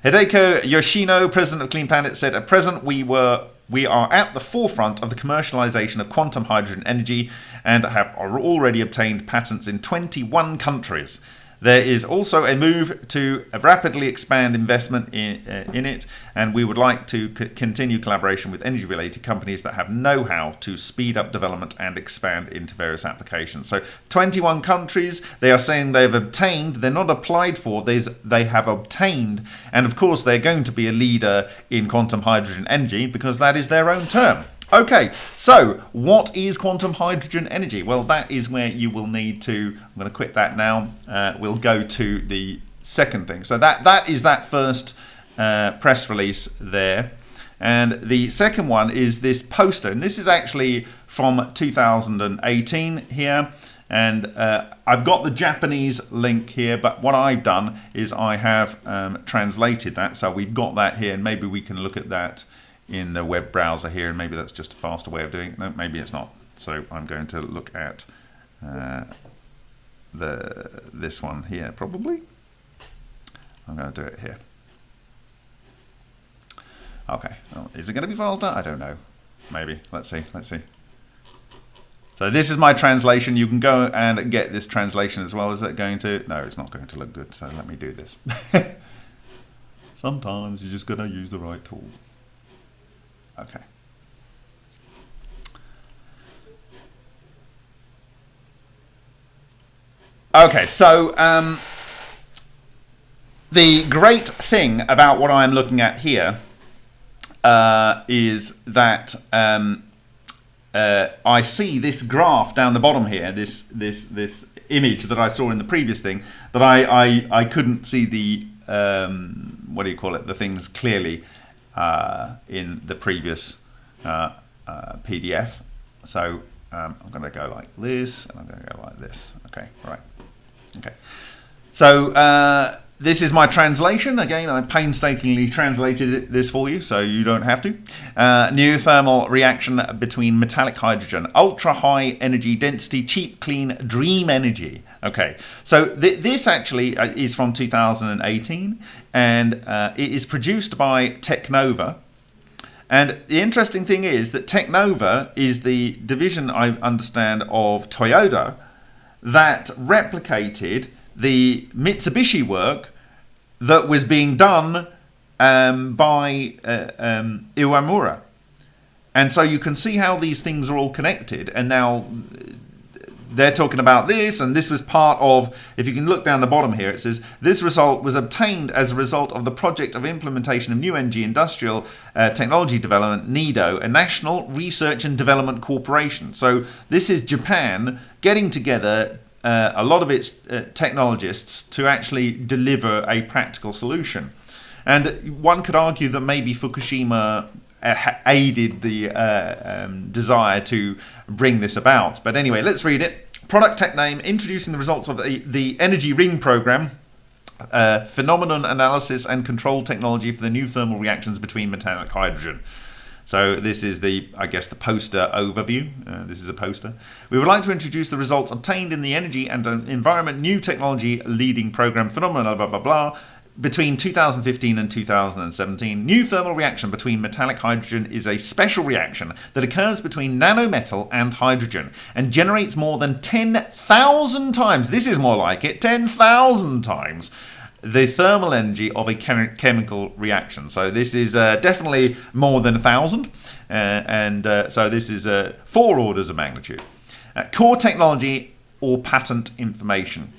Hideko Yoshino, president of Clean Planet, said, At present, we were we are at the forefront of the commercialization of quantum hydrogen energy and have already obtained patents in 21 countries. There is also a move to rapidly expand investment in, uh, in it, and we would like to continue collaboration with energy related companies that have know how to speed up development and expand into various applications. So, 21 countries, they are saying they've obtained, they're not applied for, they have obtained, and of course, they're going to be a leader in quantum hydrogen energy because that is their own term. Okay, so what is quantum hydrogen energy? Well, that is where you will need to, I'm going to quit that now, uh, we'll go to the second thing. So that, that is that first uh, press release there. And the second one is this poster, and this is actually from 2018 here. And uh, I've got the Japanese link here, but what I've done is I have um, translated that. So we've got that here, and maybe we can look at that in the web browser here, and maybe that's just a faster way of doing it. No, maybe it's not. So I'm going to look at uh, the this one here, probably. I'm going to do it here. Okay, well, is it going to be faster? I don't know. Maybe. Let's see. Let's see. So this is my translation. You can go and get this translation as well. Is it going to? No, it's not going to look good. So let me do this. Sometimes you're just going to use the right tool. Okay. Okay, so um, the great thing about what I'm looking at here uh, is that um, uh, I see this graph down the bottom here, this this this image that I saw in the previous thing, that I I, I couldn't see the um, what do you call it, the things clearly uh, in the previous uh, uh, PDF. So um, I'm going to go like this, and I'm going to go like this. Okay, right. Okay. So uh, this is my translation. Again, I painstakingly translated this for you, so you don't have to. Uh, new thermal reaction between metallic hydrogen, ultra high energy density, cheap, clean, dream energy. Okay, so th this actually uh, is from 2018, and uh, it is produced by Technova. And the interesting thing is that Technova is the division, I understand, of Toyota that replicated the Mitsubishi work that was being done um, by uh, um, Iwamura. And so you can see how these things are all connected. And now they're talking about this, and this was part of, if you can look down the bottom here, it says, this result was obtained as a result of the project of implementation of New Energy Industrial uh, Technology Development, NEDO, a national research and development corporation. So this is Japan getting together uh, a lot of its uh, technologists to actually deliver a practical solution. And one could argue that maybe Fukushima uh, aided the uh, um, desire to bring this about. But anyway, let's read it. Product tech name introducing the results of the, the Energy Ring program uh, phenomenon analysis and control technology for the new thermal reactions between metallic hydrogen. So this is the, I guess, the poster overview. Uh, this is a poster. We would like to introduce the results obtained in the energy and environment new technology leading program phenomena, blah, blah, blah, between 2015 and 2017, new thermal reaction between metallic hydrogen is a special reaction that occurs between nanometal and hydrogen and generates more than 10,000 times, this is more like it, 10,000 times the thermal energy of a chem chemical reaction. So this is uh, definitely more than a 1,000, uh, and uh, so this is uh, four orders of magnitude. Uh, core technology or patent information.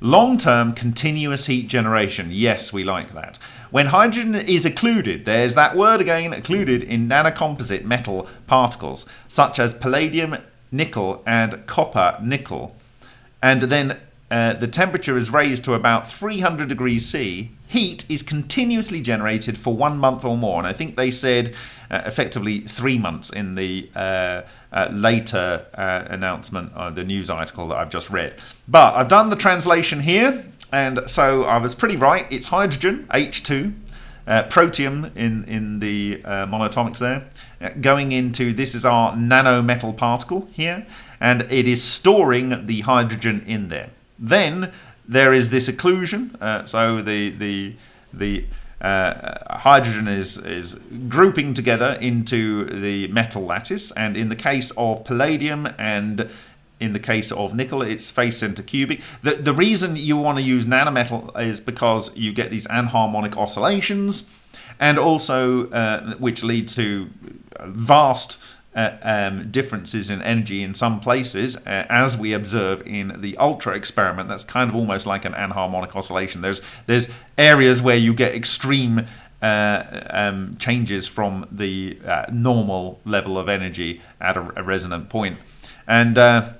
Long-term continuous heat generation. Yes, we like that. When hydrogen is occluded, there's that word again, occluded in nanocomposite metal particles, such as palladium, nickel, and copper nickel. And then uh, the temperature is raised to about 300 degrees C, heat is continuously generated for one month or more. And I think they said uh, effectively three months in the uh, uh later uh, announcement, the news article that I've just read. But I've done the translation here, and so I was pretty right. It's hydrogen, H2. Uh, protium in, in the uh, monatomics there, uh, going into this is our nanometal particle here, and it is storing the hydrogen in there. Then there is this occlusion, uh, so the the the uh, hydrogen is is grouping together into the metal lattice, and in the case of palladium and in the case of nickel, it's face center cubic. The, the reason you want to use nanometal is because you get these anharmonic oscillations, and also uh, which lead to vast uh, um, differences in energy in some places, uh, as we observe in the ultra experiment. That's kind of almost like an anharmonic oscillation. There's there's areas where you get extreme uh, um, changes from the uh, normal level of energy at a, a resonant point, and uh,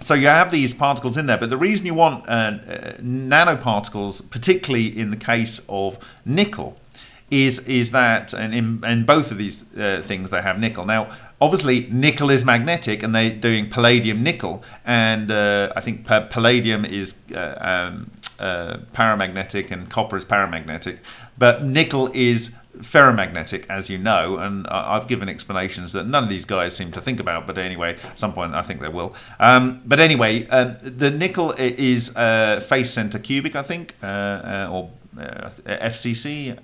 so you have these particles in there. But the reason you want uh, nanoparticles, particularly in the case of nickel, is is that and in, in both of these things they have nickel now obviously nickel is magnetic and they're doing palladium nickel and uh, I think palladium is uh, um, uh, paramagnetic and copper is paramagnetic but nickel is ferromagnetic as you know and I've given explanations that none of these guys seem to think about but anyway at some point I think they will. Um, but anyway um, the nickel is uh, face center cubic I think uh, uh, or FCC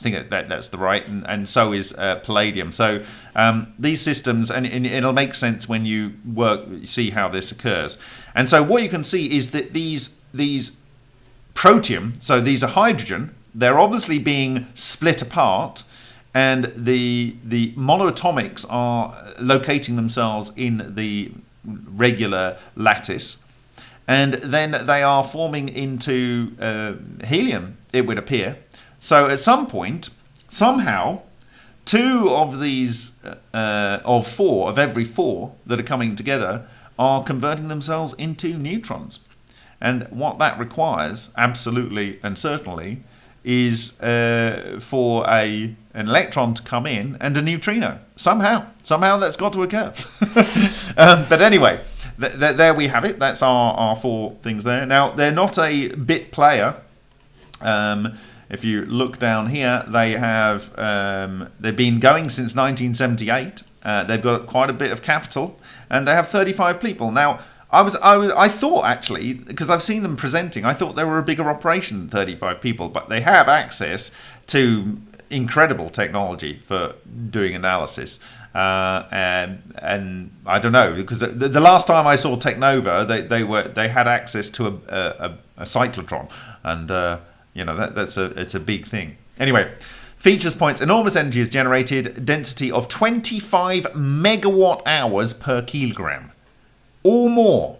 I think that, that's the right, and, and so is uh, Palladium. So um, these systems, and, and, it'll make sense when you work, see how this occurs. And so what you can see is that these these protium, so these are hydrogen, they're obviously being split apart, and the the monoatomics are locating themselves in the regular lattice, and then they are forming into uh, helium. It would appear so at some point, somehow, two of these, uh, of four, of every four that are coming together, are converting themselves into neutrons. And what that requires, absolutely and certainly, is uh, for a an electron to come in and a neutrino. Somehow, somehow that's got to occur. um, but anyway, th th there we have it. That's our, our four things there. Now, they're not a bit player. Um, if you look down here, they have um, they've been going since 1978. Uh, they've got quite a bit of capital, and they have 35 people now. I was, I was, I thought actually, because I've seen them presenting, I thought they were a bigger operation than 35 people, but they have access to incredible technology for doing analysis. Uh, and and I don't know because the, the, last time I saw Technova, they, they were they had access to a, a, a cyclotron, and uh, you know, that, that's a, it's a big thing. Anyway, features points, enormous energy is generated, density of 25 megawatt hours per kilogram or more.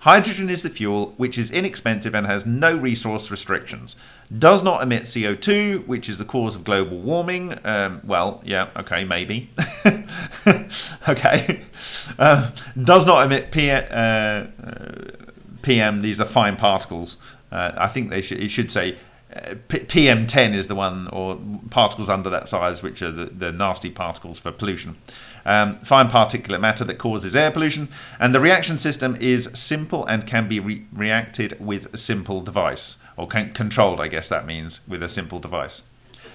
Hydrogen is the fuel, which is inexpensive and has no resource restrictions. Does not emit CO2, which is the cause of global warming. Um, well, yeah, okay, maybe. okay. Uh, does not emit P uh, PM, these are fine particles. Uh, I think they should, it should say uh, PM10 is the one, or particles under that size, which are the, the nasty particles for pollution. um, fine particulate matter that causes air pollution. And the reaction system is simple and can be re reacted with a simple device, or controlled, I guess that means, with a simple device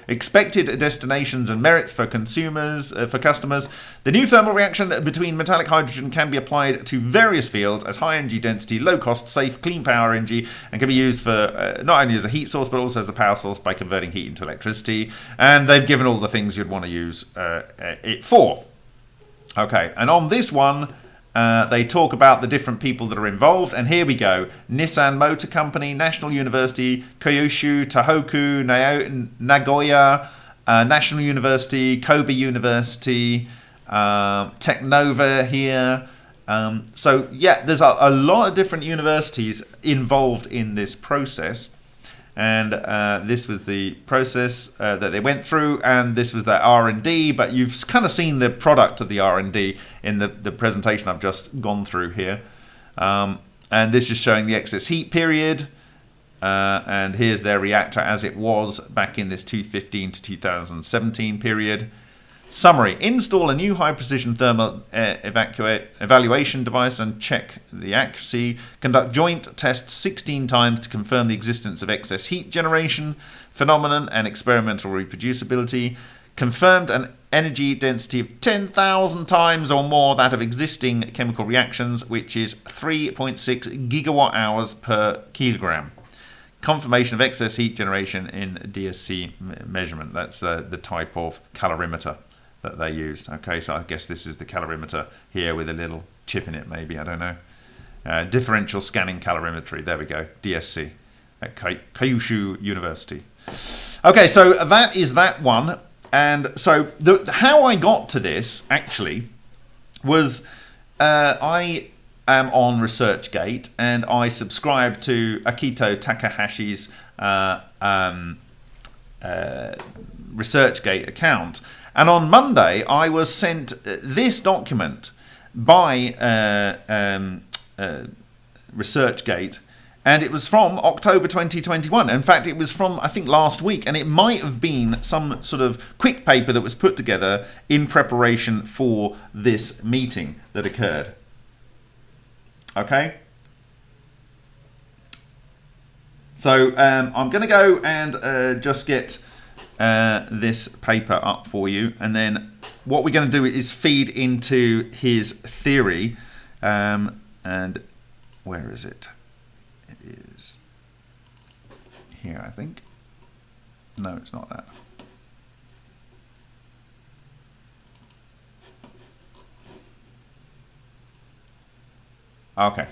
expected destinations and merits for consumers, uh, for customers. The new thermal reaction between metallic hydrogen can be applied to various fields as high energy density, low cost, safe, clean power energy, and can be used for uh, not only as a heat source but also as a power source by converting heat into electricity. And they've given all the things you'd want to use uh, it for. Okay, and on this one, uh, they talk about the different people that are involved, and here we go. Nissan Motor Company, National University, Kyushu, Tohoku, Nagoya, uh, National University, Kobe University, uh, Technova here. Um, so yeah, there's a, a lot of different universities involved in this process and uh, this was the process uh, that they went through and this was their R&D but you've kind of seen the product of the R&D in the, the presentation I've just gone through here. Um, and this is showing the excess heat period uh, and here's their reactor as it was back in this 2015 to 2017 period Summary. Install a new high-precision thermal uh, evaluation device and check the accuracy. Conduct joint tests 16 times to confirm the existence of excess heat generation, phenomenon, and experimental reproducibility. Confirmed an energy density of 10,000 times or more that of existing chemical reactions, which is 3.6 gigawatt hours per kilogram confirmation of excess heat generation in DSC measurement. That's uh, the type of calorimeter that they used. Okay, so I guess this is the calorimeter here with a little chip in it, maybe, I don't know. Uh, differential scanning calorimetry, there we go, DSC at Kyushu University. Okay, so that is that one. And so the, how I got to this, actually, was uh, I am on ResearchGate and I subscribe to Akito Takahashi's uh, um, uh, ResearchGate account. And on Monday, I was sent uh, this document by uh, um, uh, ResearchGate, and it was from October 2021. In fact, it was from, I think, last week, and it might have been some sort of quick paper that was put together in preparation for this meeting that occurred. Okay? So um, I'm going to go and uh, just get uh, this paper up for you. And then what we're going to do is feed into his theory. Um, and where is it? It is here, I think. No, it's not that. Okay.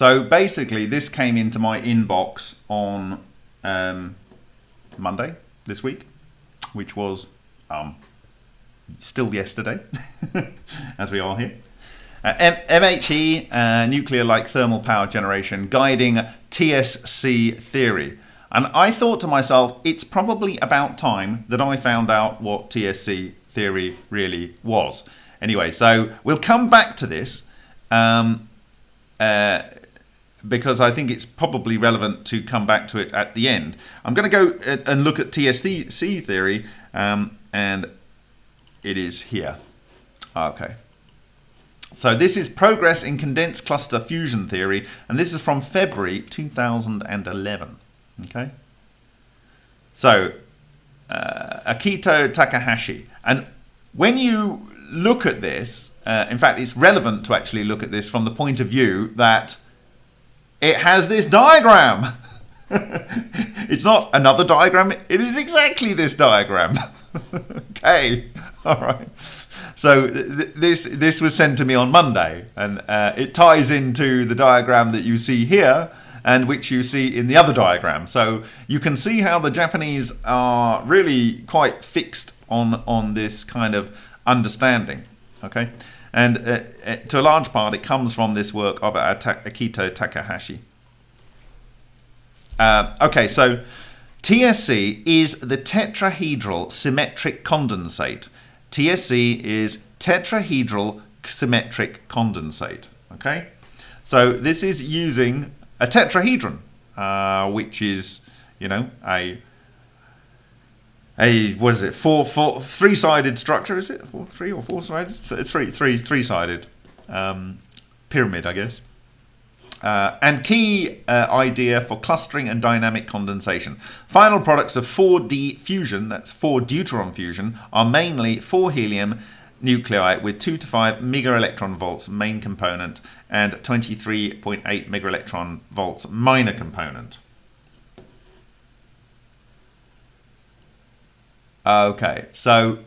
So basically, this came into my inbox on um, Monday this week, which was um, still yesterday, as we are here. Uh, MHE, uh, nuclear-like thermal power generation, guiding TSC theory. And I thought to myself, it's probably about time that I found out what TSC theory really was. Anyway, so we'll come back to this. Um, uh, because I think it's probably relevant to come back to it at the end. I'm going to go and look at TSC theory, um, and it is here. Okay. So this is Progress in Condensed Cluster Fusion Theory, and this is from February 2011. Okay. So, uh, Akito Takahashi. And when you look at this, uh, in fact, it's relevant to actually look at this from the point of view that it has this diagram. it's not another diagram. It is exactly this diagram. okay, all right. So th this this was sent to me on Monday, and uh, it ties into the diagram that you see here, and which you see in the other diagram. So you can see how the Japanese are really quite fixed on on this kind of understanding. Okay. And uh, uh, to a large part, it comes from this work of Akito Takahashi. Uh, okay, so TSC is the tetrahedral symmetric condensate. TSC is tetrahedral symmetric condensate. Okay, So this is using a tetrahedron, uh, which is, you know, a a what is it? Four, four, three-sided structure. Is it four, three or four-sided? Three, three, three-sided um, pyramid, I guess. Uh, and key uh, idea for clustering and dynamic condensation. Final products of 4D fusion, that's 4 deuteron fusion, are mainly 4 helium nuclei with 2 to 5 mega electron volts main component and 23.8 mega electron volts minor component. Okay, so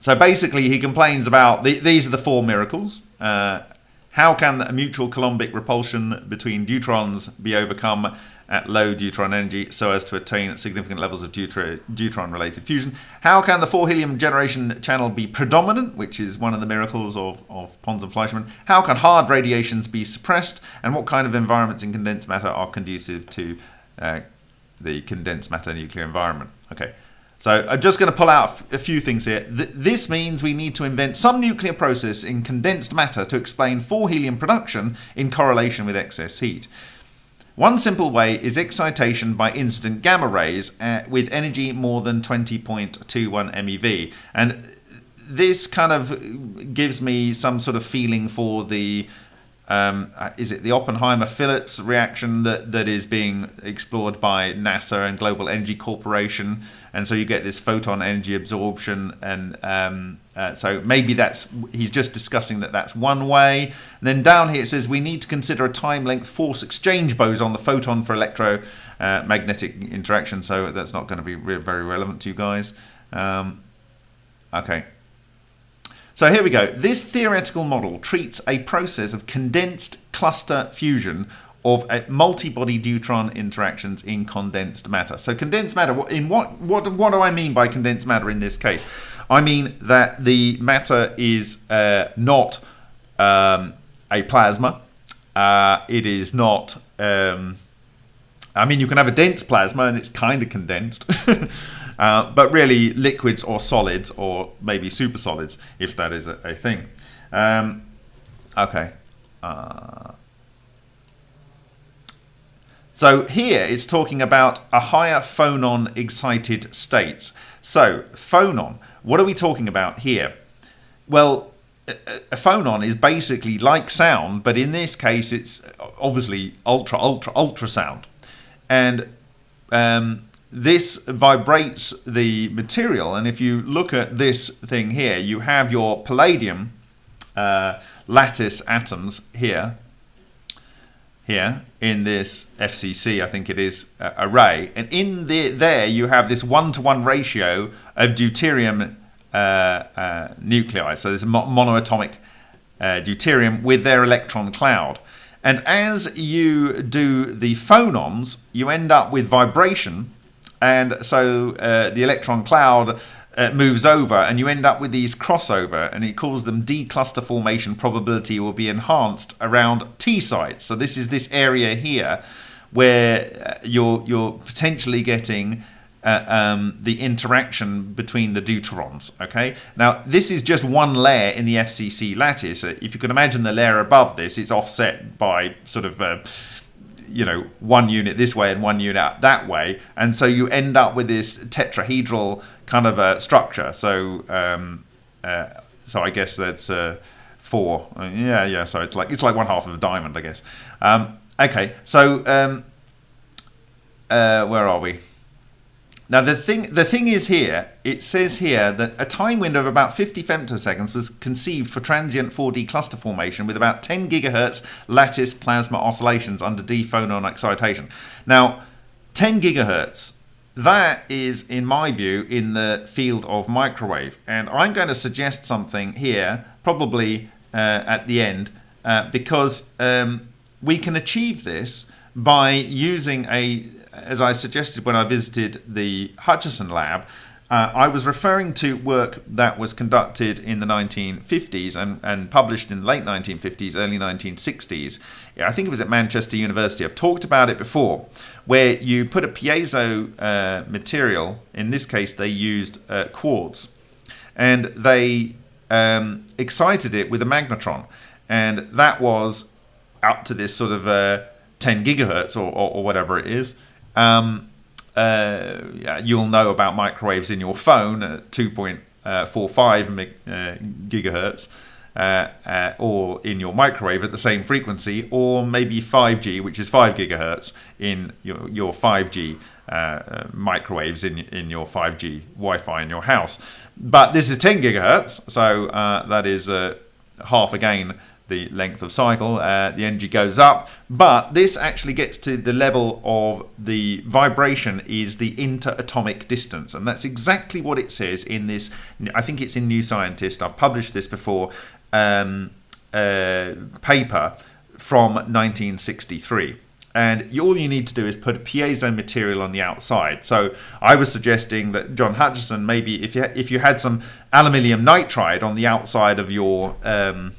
so basically he complains about the, these are the four miracles. Uh, how can a mutual Coulombic repulsion between deuterons be overcome at low deuteron energy so as to attain significant levels of deuteron-related fusion? How can the 4-helium generation channel be predominant, which is one of the miracles of, of Pons and Fleischmann? How can hard radiations be suppressed? And what kind of environments in condensed matter are conducive to uh, the condensed matter nuclear environment? Okay. So I'm just going to pull out a few things here. this means we need to invent some nuclear process in condensed matter to explain 4-helium production in correlation with excess heat. One simple way is excitation by incident gamma rays uh, with energy more than 20.21 MeV. And this kind of gives me some sort of feeling for the um, uh, is it the Oppenheimer-Phillips reaction that, that is being explored by NASA and Global Energy Corporation? And so you get this photon energy absorption, and um, uh, so maybe that's he's just discussing that that's one way. And then down here it says we need to consider a time-length force exchange boson, on the photon for electromagnetic uh, interaction. So that's not going to be re very relevant to you guys. Um, okay. So here we go. This theoretical model treats a process of condensed cluster fusion of multi-body deuteron interactions in condensed matter. So condensed matter, in what, what, what do I mean by condensed matter in this case? I mean that the matter is uh, not um, a plasma. Uh, it is not, um, I mean, you can have a dense plasma and it's kind of condensed. Uh, but really liquids or solids or maybe super solids if that is a, a thing. Um, okay. Uh, so here it's talking about a higher phonon excited states. So phonon, what are we talking about here? Well, a phonon is basically like sound, but in this case it's obviously ultra, ultra, ultrasound. And um, this vibrates the material. And if you look at this thing here, you have your palladium uh, lattice atoms here, here in this FCC, I think it is, uh, array. And in the, there you have this one-to-one -one ratio of deuterium uh, uh nuclei. So there's a monoatomic uh, deuterium with their electron cloud. And as you do the phonons, you end up with vibration and so uh, the electron cloud uh, moves over and you end up with these crossover and he calls them D-cluster formation probability will be enhanced around T sites. So this is this area here where uh, you're, you're potentially getting uh, um, the interaction between the deuterons. Okay, now this is just one layer in the FCC lattice. If you can imagine the layer above this, it's offset by sort of uh, you know one unit this way and one unit that way. And so you end up with this tetrahedral kind of a structure. So um, uh, so I guess that's uh, four. Yeah yeah so it's like it's like one half of a diamond I guess. Um, okay so um, uh, where are we now the thing the thing is here, it says here that a time window of about 50 femtoseconds was conceived for transient 4D cluster formation with about 10 gigahertz lattice plasma oscillations under D phonon excitation. Now 10 gigahertz that is, in my view, in the field of microwave. And I'm going to suggest something here, probably uh, at the end, uh, because um, we can achieve this by using a as I suggested when I visited the Hutchison lab, uh, I was referring to work that was conducted in the 1950s and, and published in the late 1950s, early 1960s. I think it was at Manchester University. I've talked about it before, where you put a piezo uh, material, in this case they used uh, quartz, and they um, excited it with a magnetron. and that was up to this sort of uh, 10 gigahertz or, or, or whatever it is. Um, uh, you'll know about microwaves in your phone at 2.45 uh, gigahertz. Uh, uh, or in your microwave at the same frequency, or maybe 5G, which is 5 gigahertz in your, your 5G uh, microwaves in, in your 5G Wi Fi in your house. But this is 10 gigahertz, so uh, that is uh, half again the length of cycle. Uh, the energy goes up, but this actually gets to the level of the vibration is the interatomic distance, and that's exactly what it says in this. I think it's in New Scientist. I've published this before. Um, uh, paper from 1963 and all you need to do is put piezo material on the outside. So I was suggesting that John Hutchison maybe if you if you had some aluminium nitride on the outside of your um,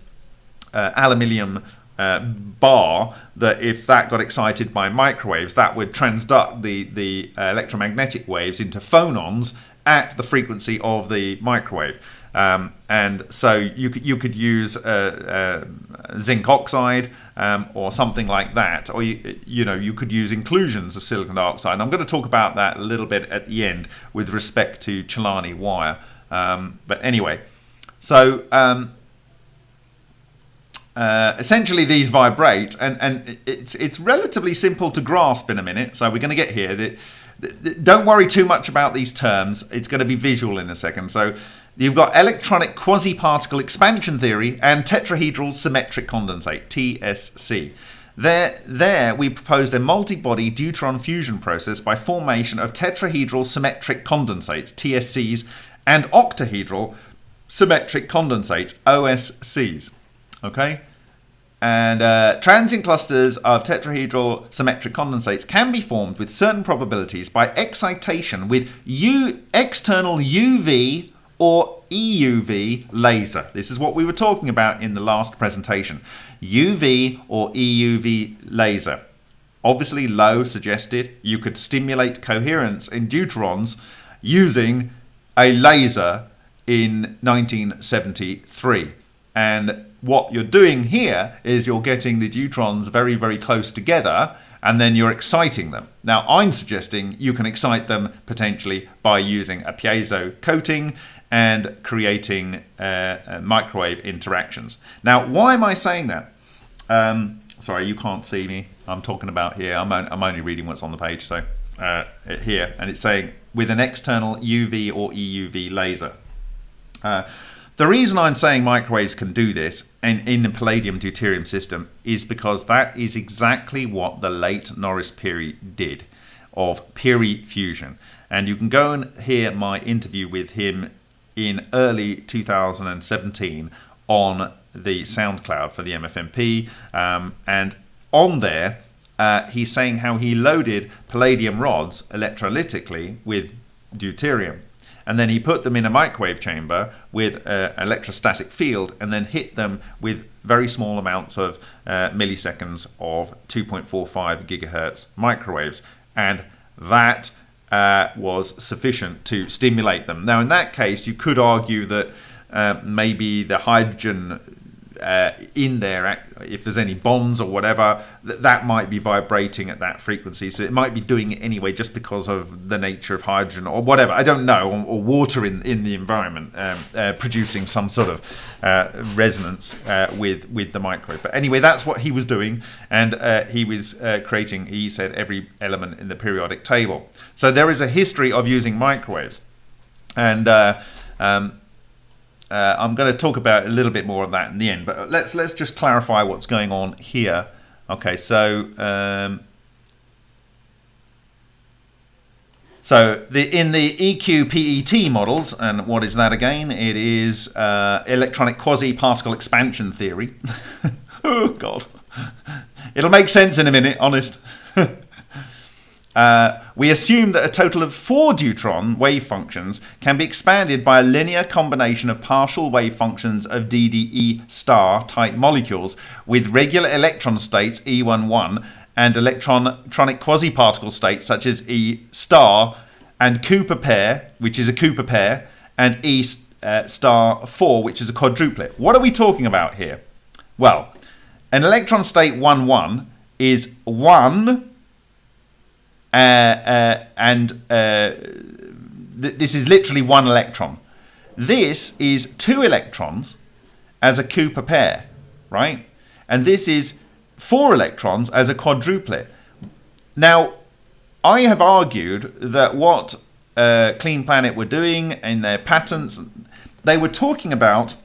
uh, aluminium uh, bar, that if that got excited by microwaves, that would transduct the the uh, electromagnetic waves into phonons at the frequency of the microwave. Um, and so you could you could use uh, uh, zinc oxide um, or something like that, or you you know you could use inclusions of silicon dioxide. And I'm going to talk about that a little bit at the end with respect to Celani wire. Um, but anyway, so um, uh, essentially these vibrate, and and it's it's relatively simple to grasp in a minute. So we're going to get here. Don't worry too much about these terms. It's going to be visual in a second. So You've got electronic quasi-particle expansion theory and tetrahedral symmetric condensate, TSC. There, there, we proposed a multi-body deuteron fusion process by formation of tetrahedral symmetric condensates, TSCs, and octahedral symmetric condensates, OSCs. Okay? And uh, transient clusters of tetrahedral symmetric condensates can be formed with certain probabilities by excitation with U external UV or EUV laser. This is what we were talking about in the last presentation. UV or EUV laser. Obviously low suggested you could stimulate coherence in deuterons using a laser in 1973. And what you're doing here is you're getting the deuterons very, very close together and then you're exciting them. Now, I'm suggesting you can excite them potentially by using a piezo coating and creating uh, uh, microwave interactions. Now, why am I saying that? Um, sorry, you can't see me. I'm talking about here. I'm, on, I'm only reading what's on the page. So uh, here, and it's saying with an external UV or EUV laser. Uh, the reason I'm saying microwaves can do this in, in the palladium deuterium system is because that is exactly what the late Norris Peary did of Peary fusion. And you can go and hear my interview with him in early 2017 on the SoundCloud for the MFMP. Um, and on there, uh, he's saying how he loaded palladium rods electrolytically with deuterium. And then he put them in a microwave chamber with an electrostatic field and then hit them with very small amounts of uh, milliseconds of 2.45 gigahertz microwaves. And that uh, was sufficient to stimulate them. Now, in that case, you could argue that uh, maybe the hydrogen uh, in there, if there's any bonds or whatever, that, that might be vibrating at that frequency. So it might be doing it anyway just because of the nature of hydrogen or whatever. I don't know, or, or water in, in the environment um, uh, producing some sort of uh, resonance uh, with, with the microwave. But anyway, that's what he was doing. And uh, he was uh, creating, he said, every element in the periodic table. So there is a history of using microwaves. And um, uh, I'm going to talk about a little bit more of that in the end, but let's let's just clarify what's going on here. Okay, so um, so the in the EQPET models, and what is that again? It is uh, electronic quasi-particle expansion theory. oh God, it'll make sense in a minute. Honest. Uh, we assume that a total of four deuteron wave functions can be expanded by a linear combination of partial wave functions of DDE star type molecules with regular electron states E11 and electronic quasi-particle states such as E star and Cooper pair, which is a Cooper pair, and E uh, star 4, which is a quadruplet. What are we talking about here? Well, an electron state 1 1 is 1 uh, uh, and uh, th this is literally one electron. This is two electrons as a Cooper pair, right? And this is four electrons as a quadruplet. Now, I have argued that what uh, Clean Planet were doing in their patents, they were talking about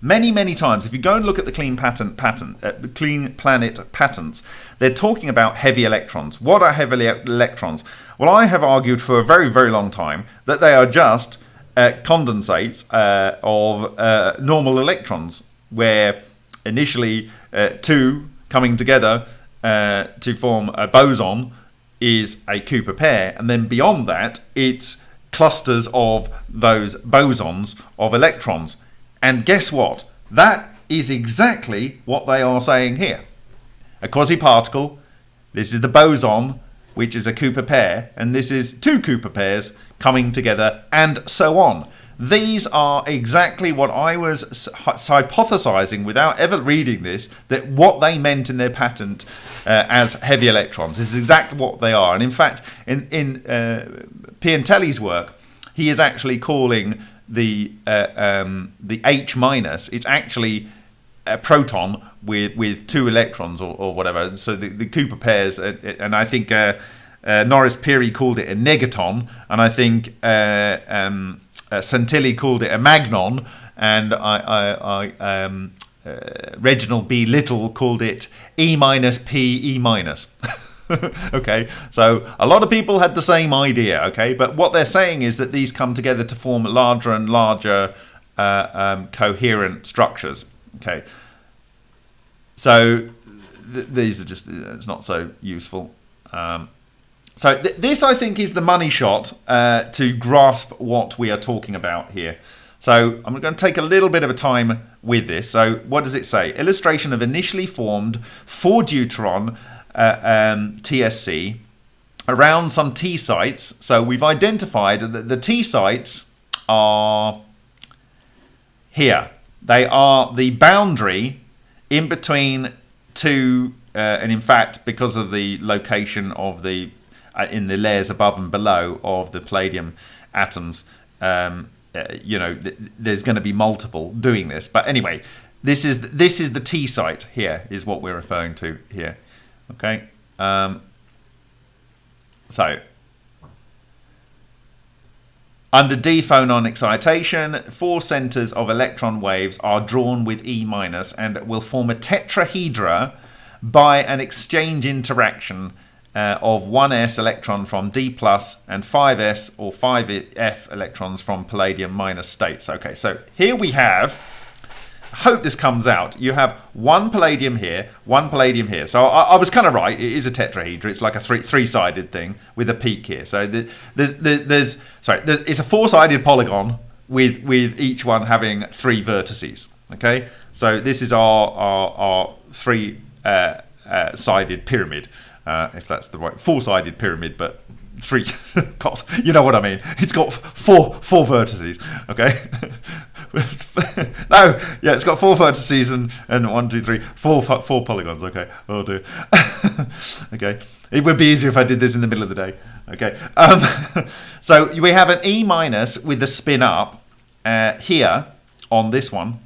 many, many times. If you go and look at the Clean Patent patent, uh, Clean Planet patents, they're talking about heavy electrons. What are heavy electrons? Well, I have argued for a very, very long time that they are just uh, condensates uh, of uh, normal electrons, where initially uh, two coming together uh, to form a boson is a Cooper pair, and then beyond that, it's clusters of those bosons of electrons. And guess what? That is exactly what they are saying here. A quasi-particle, this is the boson, which is a Cooper pair, and this is two Cooper pairs coming together, and so on. These are exactly what I was hypothesizing without ever reading this, that what they meant in their patent uh, as heavy electrons is exactly what they are. And in fact, in, in uh, Piantelli's work, he is actually calling the uh, um, the H minus, it's actually a proton with with two electrons or, or whatever. So the, the Cooper pairs, uh, and I think uh, uh, Norris Pirie called it a negaton, and I think uh, um, uh, Santilli called it a magnon, and I, I, I um, uh, Reginald B. Little called it E minus P E minus. okay, so a lot of people had the same idea. Okay, but what they're saying is that these come together to form larger and larger uh, um, coherent structures. Okay, so th these are just it's not so useful. Um, so th this, I think, is the money shot uh, to grasp what we are talking about here. So I'm going to take a little bit of a time with this. So what does it say? Illustration of initially formed 4 deuteron uh, um, TSC around some T sites. So we've identified that the T sites are here. They are the boundary in between two, uh, and in fact, because of the location of the uh, in the layers above and below of the palladium atoms, um, uh, you know, th there's going to be multiple doing this. But anyway, this is this is the T site here is what we're referring to here. Okay. Um, so under d phonon excitation, four centers of electron waves are drawn with E minus and will form a tetrahedra by an exchange interaction uh, of 1s electron from D plus and 5s or 5f electrons from palladium minus states. Okay, so here we have, hope this comes out, you have one palladium here, one palladium here. So I, I was kind of right, it is a tetrahedra, it's like a three, three-sided thing with a peak here. So the, there's, there's, sorry, there's, it's a four-sided polygon with, with each one having three vertices. Okay, so this is our, our, our three uh, uh, sided pyramid uh, if that's the right four-sided pyramid, but three. God, you know what I mean. It's got four four vertices. Okay. no, yeah, it's got four vertices and, and one, two, three, four four polygons. Okay, I'll do. okay, it would be easier if I did this in the middle of the day. Okay, um, so we have an E minus with the spin up uh, here on this one,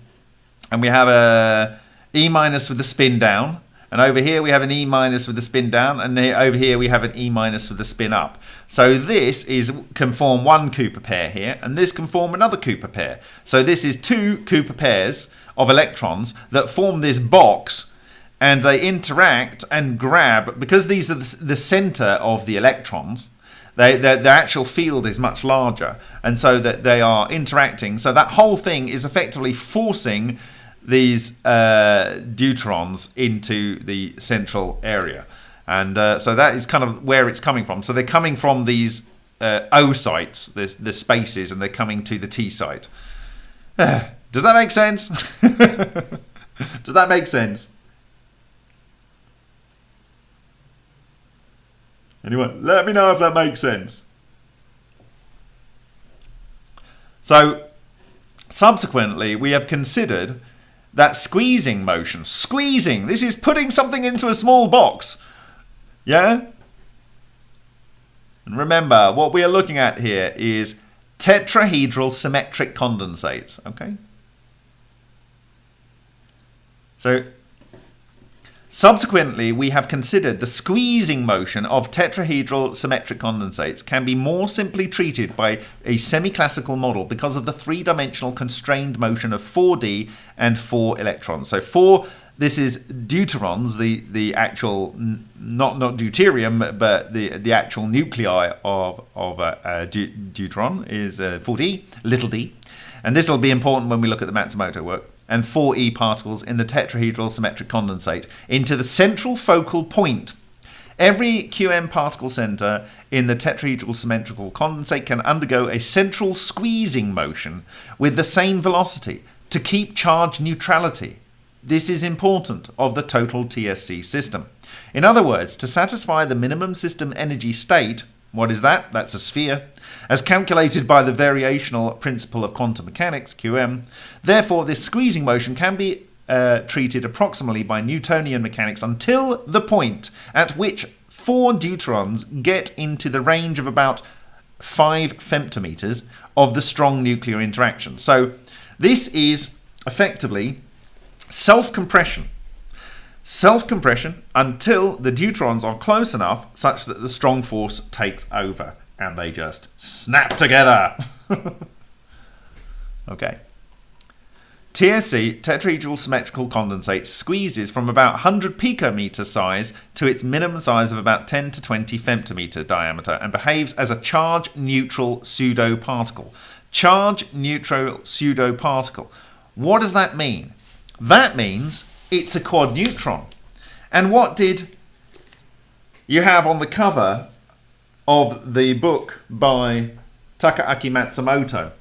and we have a E minus with the spin down and over here we have an E minus with the spin down, and over here we have an E minus with the spin up. So this is can form one Cooper pair here, and this can form another Cooper pair. So this is two Cooper pairs of electrons that form this box and they interact and grab, because these are the, the center of the electrons, they, the actual field is much larger and so that they are interacting so that whole thing is effectively forcing these uh, deuterons into the central area. And uh, so that is kind of where it's coming from. So they're coming from these uh, O sites, the, the spaces, and they're coming to the T site. Does that make sense? Does that make sense? Anyone, let me know if that makes sense. So, subsequently, we have considered that squeezing motion. Squeezing. This is putting something into a small box. Yeah? And remember, what we are looking at here is tetrahedral symmetric condensates. Okay? So Subsequently, we have considered the squeezing motion of tetrahedral symmetric condensates can be more simply treated by a semi-classical model because of the three-dimensional constrained motion of 4d and 4 electrons. So 4 this is deuterons, the the actual not not deuterium, but the the actual nuclei of of a, a deuteron is uh, 4d, little d, and this will be important when we look at the Matsumoto work and 4e particles in the tetrahedral symmetric condensate into the central focal point. Every QM particle center in the tetrahedral symmetrical condensate can undergo a central squeezing motion with the same velocity to keep charge neutrality. This is important of the total TSC system. In other words, to satisfy the minimum system energy state, what is that? That's a sphere. As calculated by the variational principle of quantum mechanics, QM, therefore this squeezing motion can be uh, treated approximately by Newtonian mechanics until the point at which four deuterons get into the range of about 5 femtometers of the strong nuclear interaction. So this is effectively self-compression self-compression until the deuterons are close enough such that the strong force takes over and they just snap together. okay. TSC, tetrahedral symmetrical condensate, squeezes from about 100 picometer size to its minimum size of about 10 to 20 femtometer diameter and behaves as a charge neutral pseudo particle. Charge neutral pseudo particle. What does that mean? That means it's a quad neutron. And what did you have on the cover of the book by Takaaki Matsumoto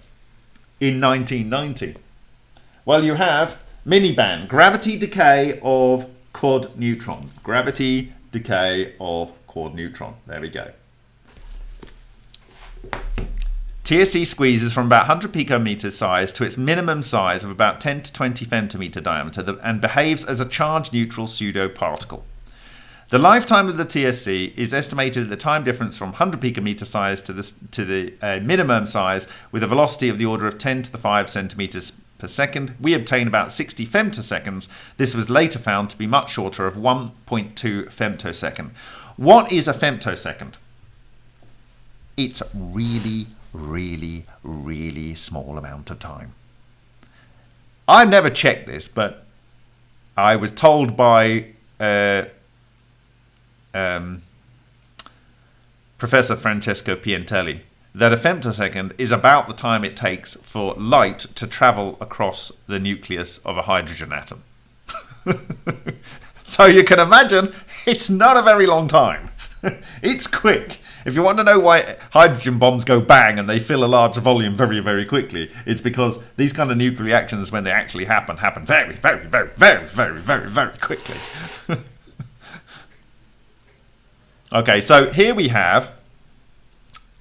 in 1990? Well, you have Miniban, gravity decay of quad neutron. Gravity decay of quad neutron. There we go. TSC squeezes from about 100 picometer size to its minimum size of about 10 to 20 femtometer diameter and behaves as a charge-neutral pseudo-particle. The lifetime of the TSC is estimated at the time difference from 100 picometer size to the, to the uh, minimum size with a velocity of the order of 10 to the 5 centimeters per second. We obtain about 60 femtoseconds. This was later found to be much shorter of 1.2 femtosecond. What is a femtosecond? It's really really, really small amount of time. I never checked this, but I was told by uh, um, Professor Francesco Piantelli that a femtosecond is about the time it takes for light to travel across the nucleus of a hydrogen atom. so you can imagine it's not a very long time. it's quick. If you want to know why hydrogen bombs go bang and they fill a large volume very, very quickly, it's because these kind of nuclear reactions, when they actually happen, happen very, very, very, very, very, very, very quickly. okay, so here we have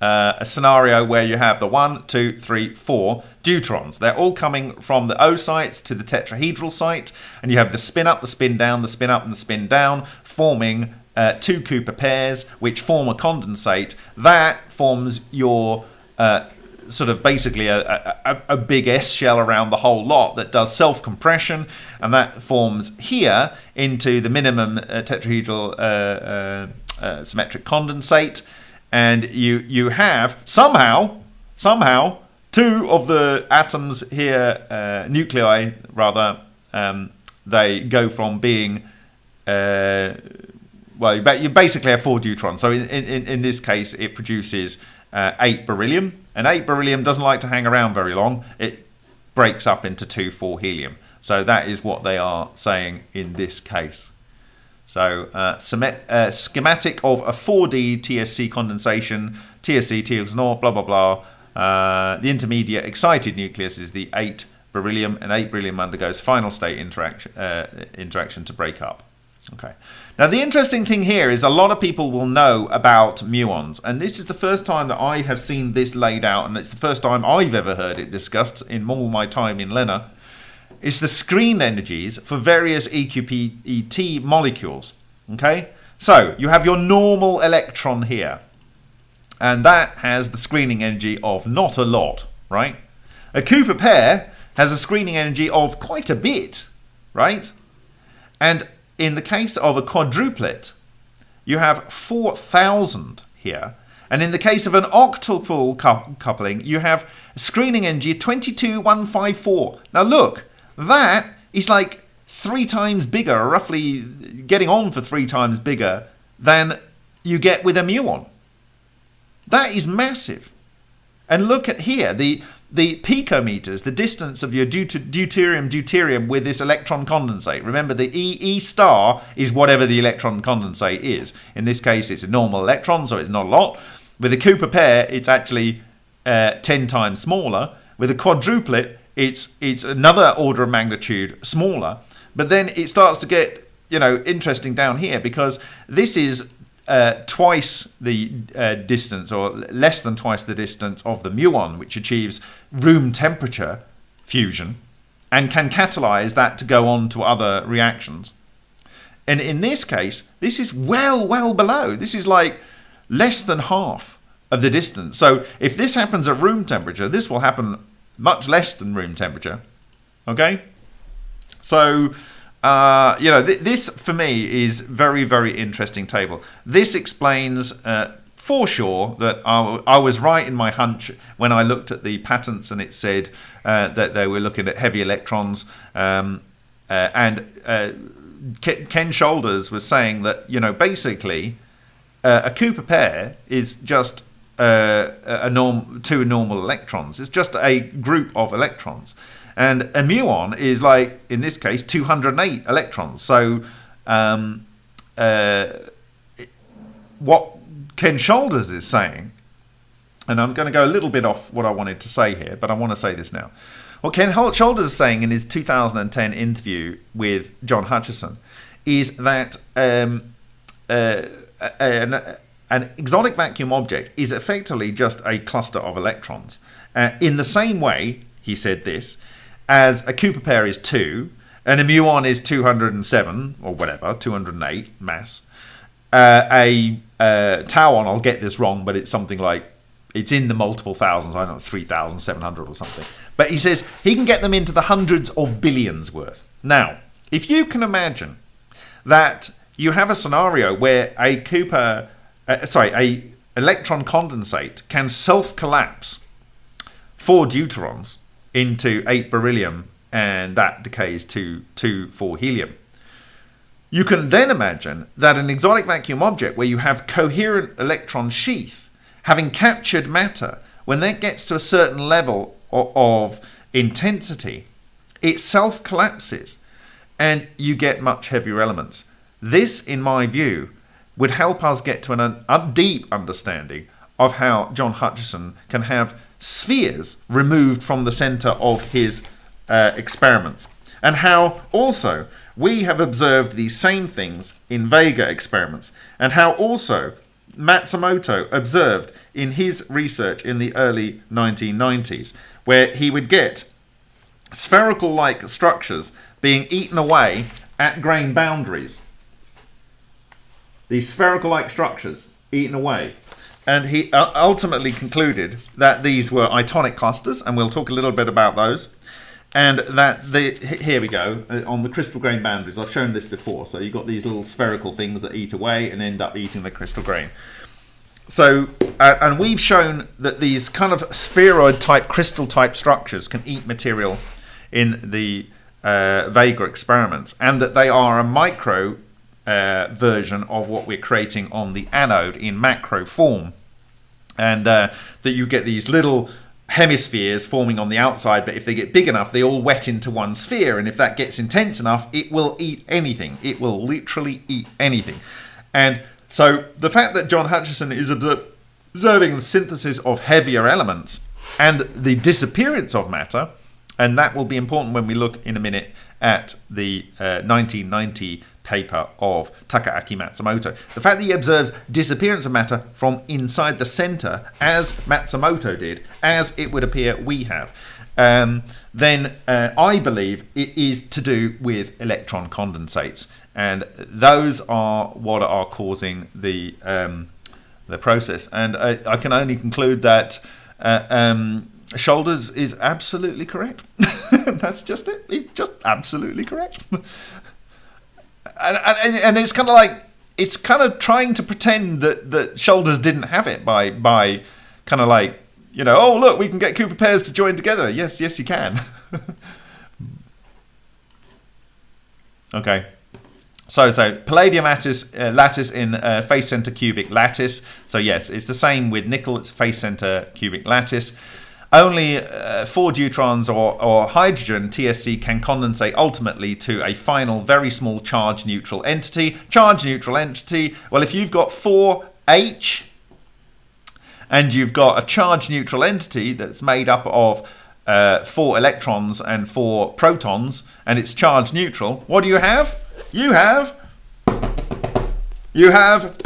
uh, a scenario where you have the one, two, three, four deuterons. They're all coming from the O sites to the tetrahedral site, and you have the spin up, the spin down, the spin up, and the spin down, forming uh, two Cooper pairs, which form a condensate. That forms your uh, sort of basically a, a, a, big S shell around the whole lot that does self-compression, and that forms here into the minimum uh, tetrahedral uh, uh, uh, symmetric condensate. And you you have somehow somehow two of the atoms here, nuclei rather, um, they go from being well, you basically have four deuterons. So in, in, in this case, it produces uh, eight beryllium. And eight beryllium doesn't like to hang around very long. It breaks up into two, four helium. So that is what they are saying in this case. So uh, uh, schematic of a 4D TSC condensation, TSC, TX naught, blah, blah, blah. Uh, the intermediate excited nucleus is the 8 beryllium, and 8 beryllium undergoes final state interaction, uh, interaction to break up. Okay. Now the interesting thing here is a lot of people will know about muons and this is the first time that I have seen this laid out and it's the first time I've ever heard it discussed in all my time in LENR It's the screen energies for various EQPET molecules. Okay, so you have your normal electron here, and that has the screening energy of not a lot, right? A Cooper pair has a screening energy of quite a bit, right? And in the case of a quadruplet, you have 4,000 here. And in the case of an octuple coupling, you have screening energy 22154. Now look, that is like three times bigger, roughly getting on for three times bigger than you get with a muon. That is massive. And look at here, the the picometers, the distance of your deuterium deuterium with this electron condensate. Remember, the E, e star is whatever the electron condensate is. In this case, it's a normal electron, so it's not a lot. With a Cooper pair, it's actually uh, 10 times smaller. With a quadruplet, it's it's another order of magnitude smaller. But then it starts to get you know interesting down here because this is uh, twice the uh, distance or less than twice the distance of the muon, which achieves room temperature fusion and can catalyze that to go on to other reactions. And in this case, this is well, well below. This is like less than half of the distance. So if this happens at room temperature, this will happen much less than room temperature. Okay? So uh, you know, th this for me is very, very interesting table. This explains uh, for sure that I, was right in my hunch when I looked at the patents and it said uh, that they were looking at heavy electrons. Um, uh, and uh, Ken Shoulders was saying that, you know, basically a Cooper pair is just a norm two normal electrons. It's just a group of electrons. And a muon is like, in this case, 208 electrons. So um, uh, what Ken Shoulders is saying, and I'm going to go a little bit off what I wanted to say here, but I want to say this now. What Ken Shoulders is saying in his 2010 interview with John Hutchison is that um, uh, an, an, exotic vacuum object is effectively just a cluster of electrons. Uh, in the same way, he said this, as a Cooper pair is 2, and a muon is 207, or whatever, 208 mass. Uh, a uh, tauon, I'll get this wrong, but it's something like, it's in the multiple thousands, I don't know, 3,700 or something. But he says he can get them into the hundreds of billions worth. Now, if you can imagine that you have a scenario where a Cooper, uh, sorry, a electron condensate can self-collapse four deuterons, into 8 beryllium and that decays to 2 4 helium. You can then imagine that an exotic vacuum object where you have coherent electron sheath having captured matter, when that gets to a certain level of intensity, it self collapses and you get much heavier elements. This, in my view, would help us get to an, a deep understanding of how John Hutchison can have spheres removed from the center of his uh, experiments. And how also we have observed these same things in Vega experiments, and how also Matsumoto observed in his research in the early 1990s, where he would get spherical like structures being eaten away at grain boundaries. These spherical like structures eaten away and he uh, ultimately concluded that these were itonic clusters, and we'll talk a little bit about those. And that the here we go uh, on the crystal grain boundaries. I've shown this before. So you've got these little spherical things that eat away and end up eating the crystal grain. So uh, and we've shown that these kind of spheroid type crystal type structures can eat material in the uh, Vega experiments, and that they are a micro uh, version of what we're creating on the anode in macro form. And uh, that you get these little hemispheres forming on the outside, but if they get big enough, they all wet into one sphere. And if that gets intense enough, it will eat anything. It will literally eat anything. And so the fact that John Hutchison is observing the synthesis of heavier elements and the disappearance of matter, and that will be important when we look in a minute at the uh, 1990 paper of Takaaki Matsumoto. The fact that he observes disappearance of matter from inside the center, as Matsumoto did, as it would appear we have, um, then uh, I believe it is to do with electron condensates, and those are what are causing the um, the process. And I, I, can only conclude that. Uh, um, Shoulders is absolutely correct. That's just it. It's just absolutely correct. And, and, and it's kind of like it's kind of trying to pretend that that Shoulders didn't have it by by kind of like you know, oh look, we can get Cooper pairs to join together. Yes, yes, you can. okay. So, so palladium lattice, uh, lattice in uh, face center cubic lattice. So yes, it's the same with nickel. It's face center cubic lattice. Only uh, four deuterons or, or hydrogen TSC can condensate ultimately to a final very small charge neutral entity. Charge neutral entity. Well, if you've got four H and you've got a charge neutral entity that's made up of uh, four electrons and four protons, and it's charge neutral, what do you have? You have you have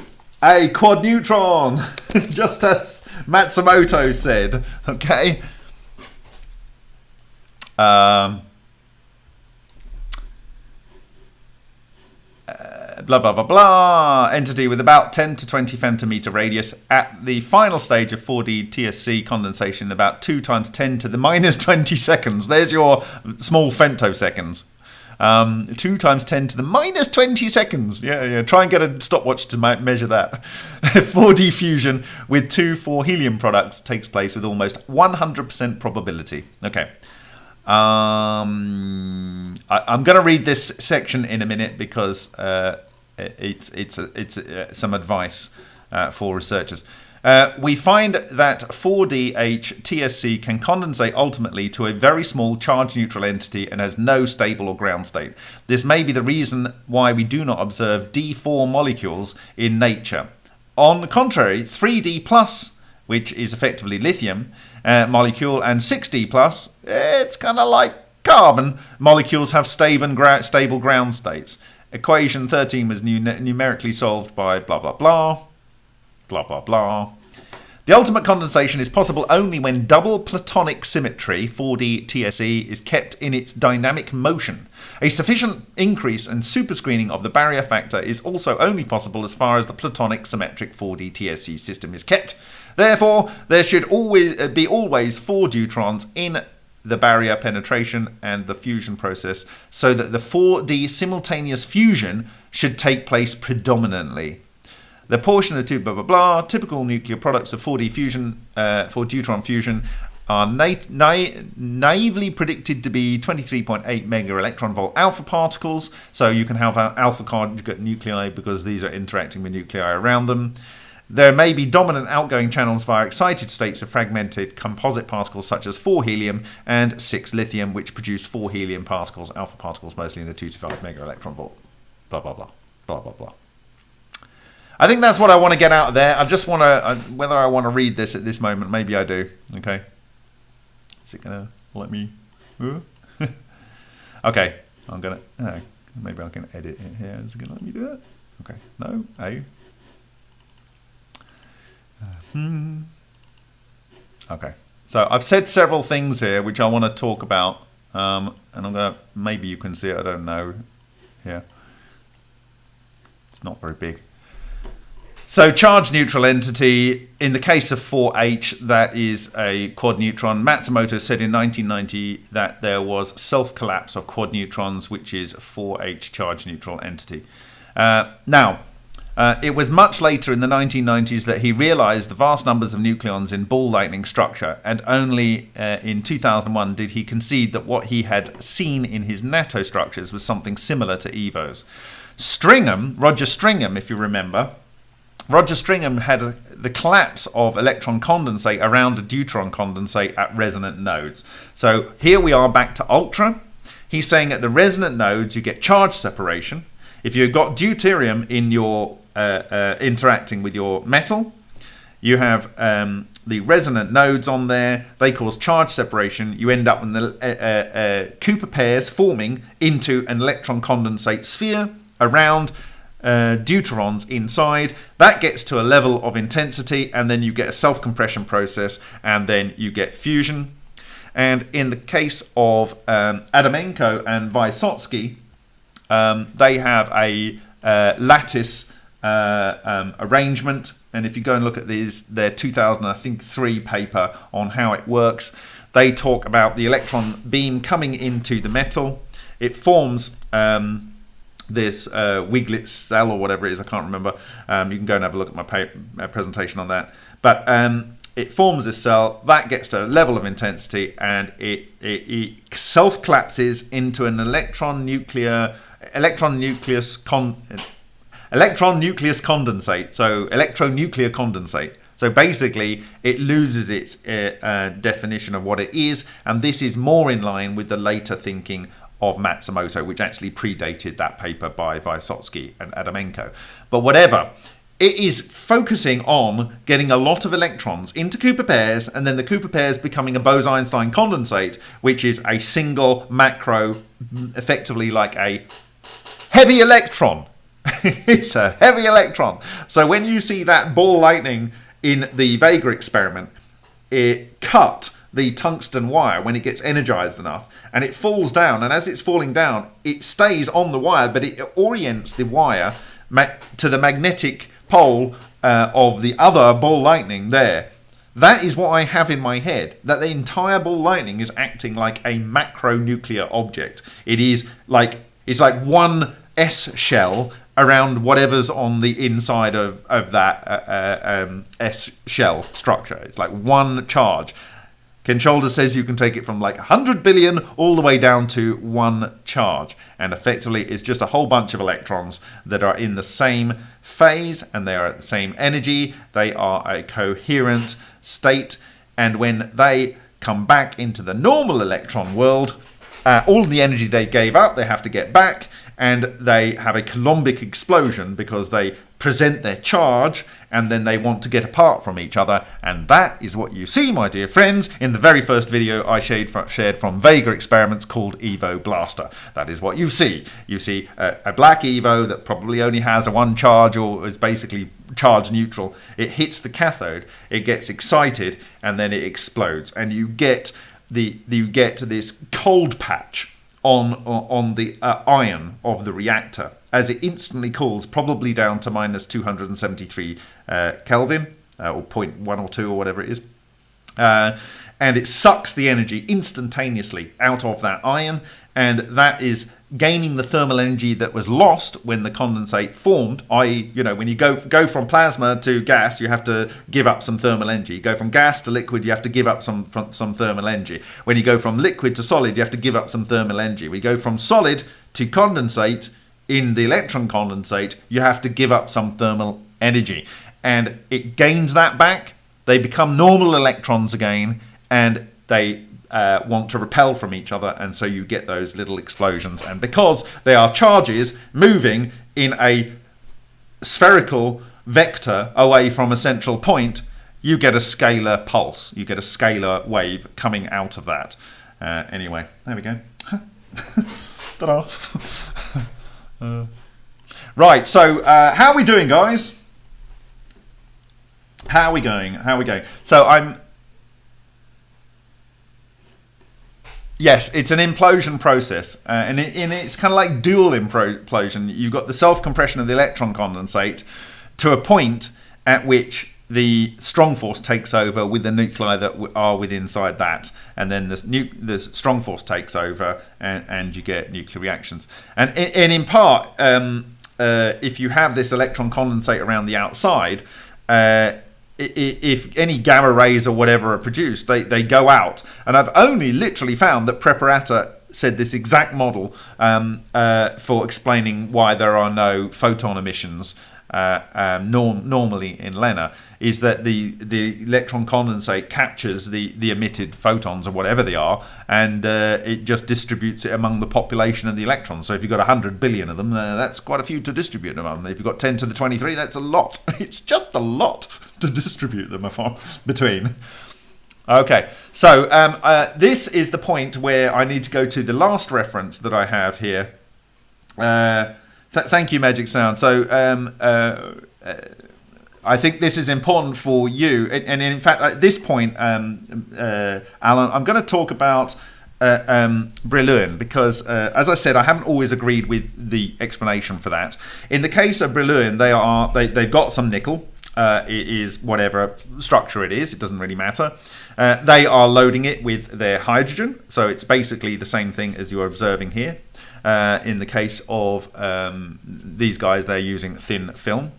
a quad neutron, just as Matsumoto said. Okay. Um, blah, blah, blah, blah, entity with about 10 to 20 femtometer radius at the final stage of 4D TSC condensation, about 2 times 10 to the minus 20 seconds. There's your small femtoseconds. Um, 2 times 10 to the minus 20 seconds. Yeah, yeah. Try and get a stopwatch to measure that. 4D fusion with two 4 helium products takes place with almost 100% probability. Okay. Um, I, am going to read this section in a minute because uh, it's it's it's uh, some advice uh, for researchers. Uh, we find that 4DH TSC can condensate ultimately to a very small charge neutral entity and has no stable or ground state. This may be the reason why we do not observe D4 molecules in nature. On the contrary, 3D plus, which is effectively lithium uh, molecule, and 6D plus, it's kind of like carbon molecules have stable, stable ground states. Equation 13 was numerically solved by blah, blah, blah, blah, blah, blah. The ultimate condensation is possible only when double platonic symmetry, 4D TSC, is kept in its dynamic motion. A sufficient increase and superscreening of the barrier factor is also only possible as far as the platonic symmetric 4D TSC system is kept. Therefore, there should always uh, be always four deuterons in the barrier penetration and the fusion process so that the 4D simultaneous fusion should take place predominantly. The portion of the two blah blah blah typical nuclear products of 4D fusion uh, for deuteron fusion are na na naively predicted to be 23.8 mega electron volt alpha particles. So you can have alpha conjugate nuclei because these are interacting with nuclei around them. There may be dominant outgoing channels via excited states of fragmented composite particles such as 4 helium and 6 lithium, which produce 4 helium particles, alpha particles mostly in the 2 to 5 mega electron volt. Blah, blah, blah. Blah, blah, blah. I think that's what I want to get out of there. I just want to, uh, whether I want to read this at this moment, maybe I do. Okay. Is it going to let me? okay. I'm going to, uh, maybe I can edit it here. Is it going to let me do it? Okay. No. A. Hmm. Okay. So I've said several things here which I want to talk about. Um, and I'm going to, maybe you can see it, I don't know. Here. It's not very big. So charge neutral entity, in the case of 4H, that is a quad neutron. Matsumoto said in 1990 that there was self-collapse of quad neutrons, which is 4H charge neutral entity. Uh, now, uh, it was much later in the 1990s that he realized the vast numbers of nucleons in ball lightning structure, and only uh, in 2001 did he concede that what he had seen in his NATO structures was something similar to EVOs. Stringham, Roger Stringham, if you remember, Roger Stringham had a, the collapse of electron condensate around a deuteron condensate at resonant nodes. So here we are back to ultra. He's saying at the resonant nodes you get charge separation. If you've got deuterium in your uh, uh, interacting with your metal. You have um, the resonant nodes on there. They cause charge separation. You end up with the uh, uh, uh, Cooper pairs forming into an electron condensate sphere around uh, deuterons inside. That gets to a level of intensity, and then you get a self compression process, and then you get fusion. And in the case of um, Adamenko and Vysotsky, um, they have a uh, lattice uh, um, arrangement. And if you go and look at these, their 2000, I think, three paper on how it works, they talk about the electron beam coming into the metal. It forms um, this uh, Wiglet cell or whatever it is. I can't remember. Um, you can go and have a look at my, my presentation on that. But um, it forms this cell that gets to a level of intensity and it, it, it self collapses into an electron nuclear electron nucleus con electron nucleus condensate so electronuclear condensate so basically it loses its uh, uh, definition of what it is and this is more in line with the later thinking of Matsumoto which actually predated that paper by Vysotsky and Adamenko but whatever it is focusing on getting a lot of electrons into Cooper pairs and then the Cooper pairs becoming a Bose-Einstein condensate, which is a single macro, effectively like a heavy electron. it's a heavy electron. So when you see that ball lightning in the Vega experiment, it cut the tungsten wire when it gets energized enough and it falls down and as it's falling down it stays on the wire but it orients the wire to the magnetic pole uh, of the other ball lightning there. That is what I have in my head, that the entire ball lightning is acting like a macro nuclear object. It is like it's like one S shell around whatever's on the inside of, of that uh, uh, um, S shell structure. It's like one charge. Shoulders says you can take it from like 100 billion all the way down to one charge. And effectively, it's just a whole bunch of electrons that are in the same phase and they are at the same energy. They are a coherent state. And when they come back into the normal electron world, uh, all the energy they gave up, they have to get back and they have a coulombic explosion because they present their charge and then they want to get apart from each other. And that is what you see my dear friends in the very first video I shared from, Vega experiments called Evo Blaster. That is what you see. You see a, a black Evo that probably only has a one charge or is basically charge neutral. It hits the cathode it gets excited and then it explodes. And you get the you get this cold patch on on the uh, iron of the reactor as it instantly cools, probably down to minus 273 uh, Kelvin, uh, or 0.1 or 2 or whatever it is. Uh, and it sucks the energy instantaneously out of that iron, and that is gaining the thermal energy that was lost when the condensate formed i.e you know when you go go from plasma to gas you have to give up some thermal energy. You go from gas to liquid you have to give up some some thermal energy. When you go from liquid to solid you have to give up some thermal energy. We go from solid to condensate in the electron condensate you have to give up some thermal energy. And it gains that back. They become normal electrons again and they uh, want to repel from each other, and so you get those little explosions. And because they are charges moving in a spherical vector away from a central point, you get a scalar pulse. You get a scalar wave coming out of that. Uh, anyway, there we go. Ta-da. uh, right, so uh, how are we doing, guys? How are we going? How are we going? So I'm Yes, it's an implosion process, uh, and, it, and, it's kind of like dual implosion. You've got the self compression of the electron condensate to a point at which the strong force takes over with the nuclei that are within inside that, and then the, the strong force takes over, and, and you get nuclear reactions. And, and in part, um, uh, if you have this electron condensate around the outside, uh, if any gamma rays or whatever are produced, they, they go out. And I've only literally found that Preparata said this exact model um, uh, for explaining why there are no photon emissions uh, um, norm, normally in LENR is that the, the electron condensate captures the, the emitted photons or whatever they are and uh, it just distributes it among the population of the electrons. So if you've got 100 billion of them, uh, that's quite a few to distribute among. If you've got 10 to the 23, that's a lot. It's just a lot to distribute them between. Okay, so um, uh, this is the point where I need to go to the last reference that I have here. Uh, Th- thank you, Magic Sound. So, um, uh, uh, I think this is important for you. And, in fact, at this point, um, uh, Alan, I'm going to talk about uh, um, because, uh, as I said, I haven't always agreed with the explanation for that. In the case of Brillouin, they are they, they've got some nickel. Uh, it is whatever structure it is, it doesn't really matter. Uh, they are loading it with their hydrogen, so it's basically the same thing as you're observing here. Uh, in the case of um, these guys, they're using thin film.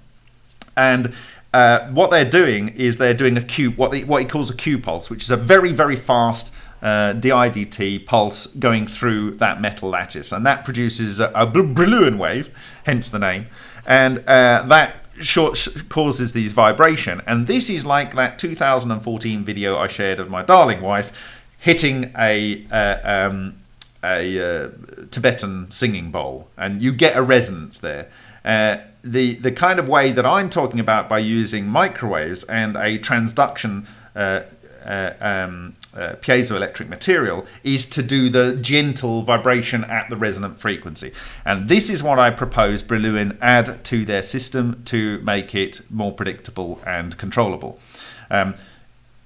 And uh, what they're doing is they're doing a Q, what, what he calls a Q pulse, which is a very, very fast uh, DIDT pulse going through that metal lattice. And that produces a, a Brillouin wave, hence the name. And uh, that short causes these vibration. And this is like that 2014 video I shared of my darling wife hitting a, uh, um, a uh, Tibetan singing bowl. And you get a resonance there. Uh, the the kind of way that I'm talking about by using microwaves and a transduction uh, um, uh, piezoelectric material is to do the gentle vibration at the resonant frequency. And this is what I propose Brillouin add to their system to make it more predictable and controllable. Um,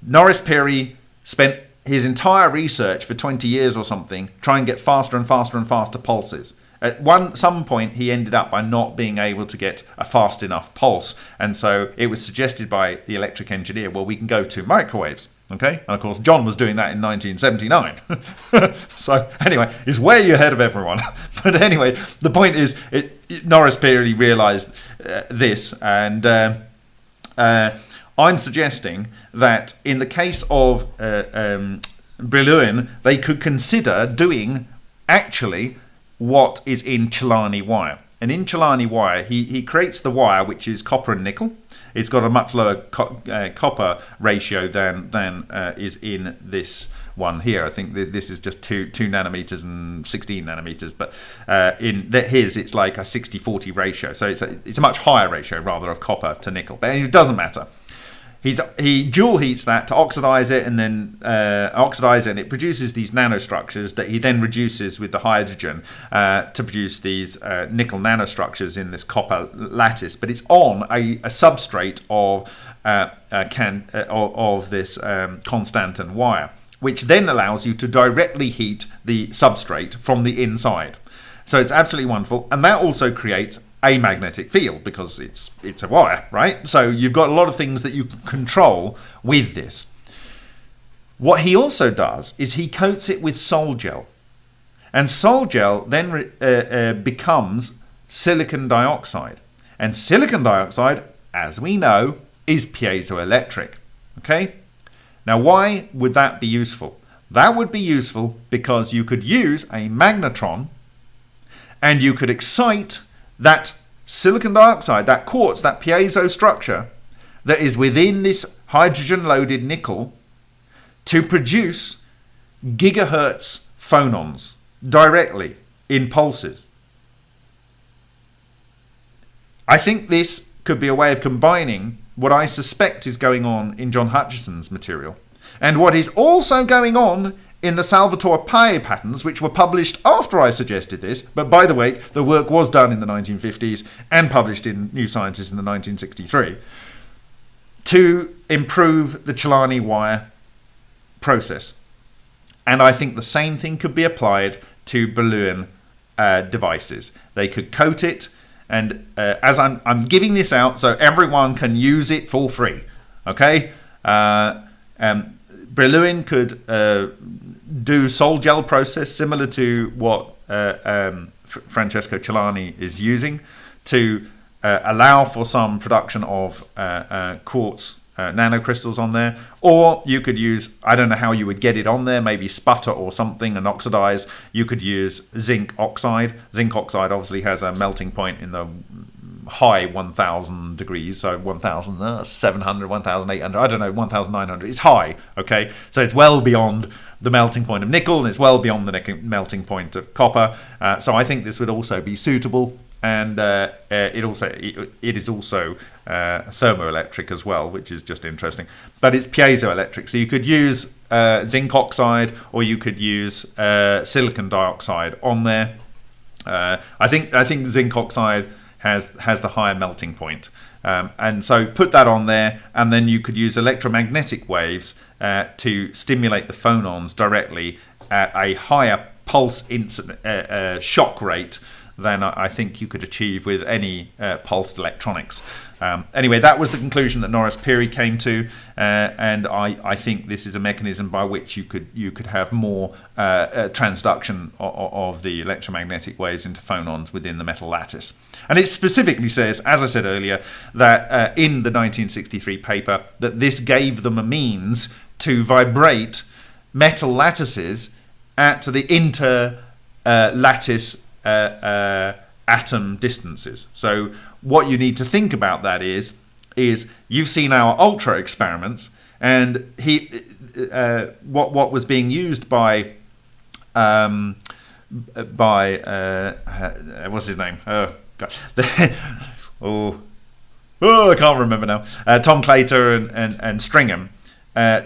Norris Peary spent his entire research for 20 years or something trying to get faster and faster and faster pulses. At one some point, he ended up by not being able to get a fast enough pulse, and so it was suggested by the electric engineer, well, we can go to microwaves. Okay, and of course, John was doing that in 1979. so, anyway, he's way ahead of everyone. but anyway, the point is, it, it, Norris Peary realized uh, this, and uh, uh, I'm suggesting that in the case of uh, um, Brillouin, they could consider doing actually what is in Celani wire. And in Celani wire, he, he creates the wire which is copper and nickel. It's got a much lower co uh, copper ratio than than uh, is in this one here. I think th this is just two two nanometers and 16 nanometers, but uh, in his it's like a 60-40 ratio. So it's a, it's a much higher ratio rather of copper to nickel. But it doesn't matter. He's, he dual heats that to oxidize it and then uh, oxidize it and it produces these nanostructures that he then reduces with the hydrogen uh, to produce these uh, nickel nanostructures in this copper lattice. But it's on a, a substrate of uh, can uh, of, this um, constantan wire which then allows you to directly heat the substrate from the inside. So it's absolutely wonderful. And that also creates a magnetic field because it's it's a wire, right? So you've got a lot of things that you can control with this. What he also does is he coats it with sol gel. And sol gel then uh, uh, becomes silicon dioxide. And silicon dioxide, as we know, is piezoelectric. Okay? Now, why would that be useful? That would be useful because you could use a magnetron and you could excite that silicon dioxide, that quartz, that piezo structure that is within this hydrogen loaded nickel to produce gigahertz phonons directly in pulses. I think this could be a way of combining what I suspect is going on in John Hutchison's material and what is also going on in the Salvatore Pais patterns, which were published after I suggested this, but by the way, the work was done in the 1950s and published in New Sciences in the 1963, to improve the Celani wire process. And I think the same thing could be applied to Brillouin uh, devices. They could coat it, and uh, as I'm, I'm giving this out so everyone can use it for free, okay? Uh, um, Brillouin could uh, do sol gel process similar to what uh, um, Francesco Celani is using to uh, allow for some production of uh, uh, quartz uh, nanocrystals on there. Or you could use I don't know how you would get it on there maybe sputter or something and oxidize. You could use zinc oxide. Zinc oxide obviously has a melting point in the high 1000 degrees so 1700 1800 i don't know 1900 it's high okay? So it's well beyond the melting point of nickel and it's well beyond the melting point of copper. Uh, so i think this would also be suitable and uh, uh, it also it, it is also uh, thermoelectric as well which is just interesting. But it's piezoelectric so you could use uh, zinc oxide or you could use uh, silicon dioxide on there. Uh, I think I think zinc oxide has has the higher melting point. Um, and so put that on there, and then you could use electromagnetic waves uh, to stimulate the phonons directly at a higher pulse uh, uh, shock rate than I think you could achieve with any uh, pulsed electronics. Um, anyway, that was the conclusion that Norris Pirie came to, uh, and I, I, think this is a mechanism by which you could you could have more uh, uh, transduction of, of, the electromagnetic waves into phonons within the metal lattice. And it specifically says, as I said earlier, that uh, in the 1963 paper that this gave them a means to vibrate metal lattices at the inter uh, lattice uh, atom distances. So what you need to think about that is is you've seen our ultra experiments and he uh, what what was being used by um, by uh, uh what's his name? Oh god. Oh. Oh I can't remember now. Uh, Tom Claytor and, and, and Stringham uh,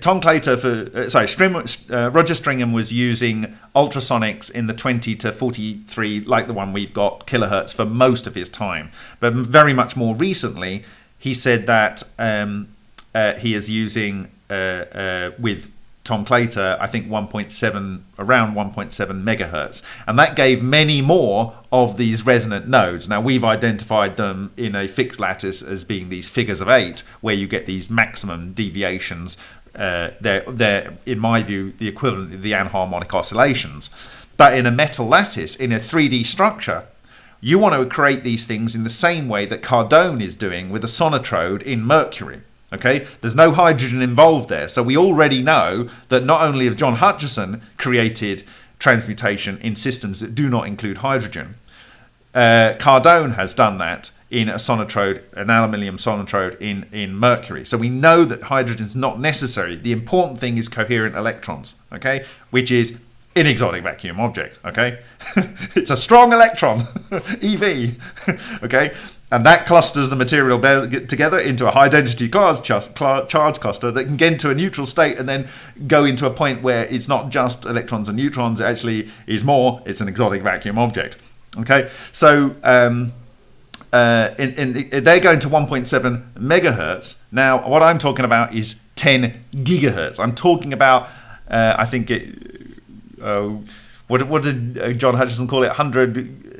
Tom Claytor for uh, sorry, uh, Roger Stringham was using ultrasonics in the 20 to 43, like the one we've got, kilohertz for most of his time. But very much more recently, he said that um, uh, he is using uh, uh, with Tom Claytor, I think 1.7, around 1.7 megahertz. And that gave many more of these resonant nodes. Now, we've identified them in a fixed lattice as being these figures of eight, where you get these maximum deviations. Uh, they're, they're, in my view, the equivalent of the anharmonic oscillations. But in a metal lattice, in a 3D structure, you want to create these things in the same way that Cardone is doing with a sonotrode in Mercury. Okay, there's no hydrogen involved there. So we already know that not only have John Hutchison created transmutation in systems that do not include hydrogen, uh, Cardone has done that in a sonotrode, an aluminium sonotrode in, in mercury. So we know that hydrogen is not necessary. The important thing is coherent electrons, okay, which is an exotic vacuum object, okay? it's a strong electron, EV, okay? And that clusters the material together into a high density charge cluster that can get into a neutral state and then go into a point where it's not just electrons and neutrons, it actually is more, it's an exotic vacuum object. Okay, so um, uh, in, in, they're going to 1.7 megahertz. Now, what I'm talking about is 10 gigahertz. I'm talking about, uh, I think it, uh, what, what did uh, John Hutchison call it? 100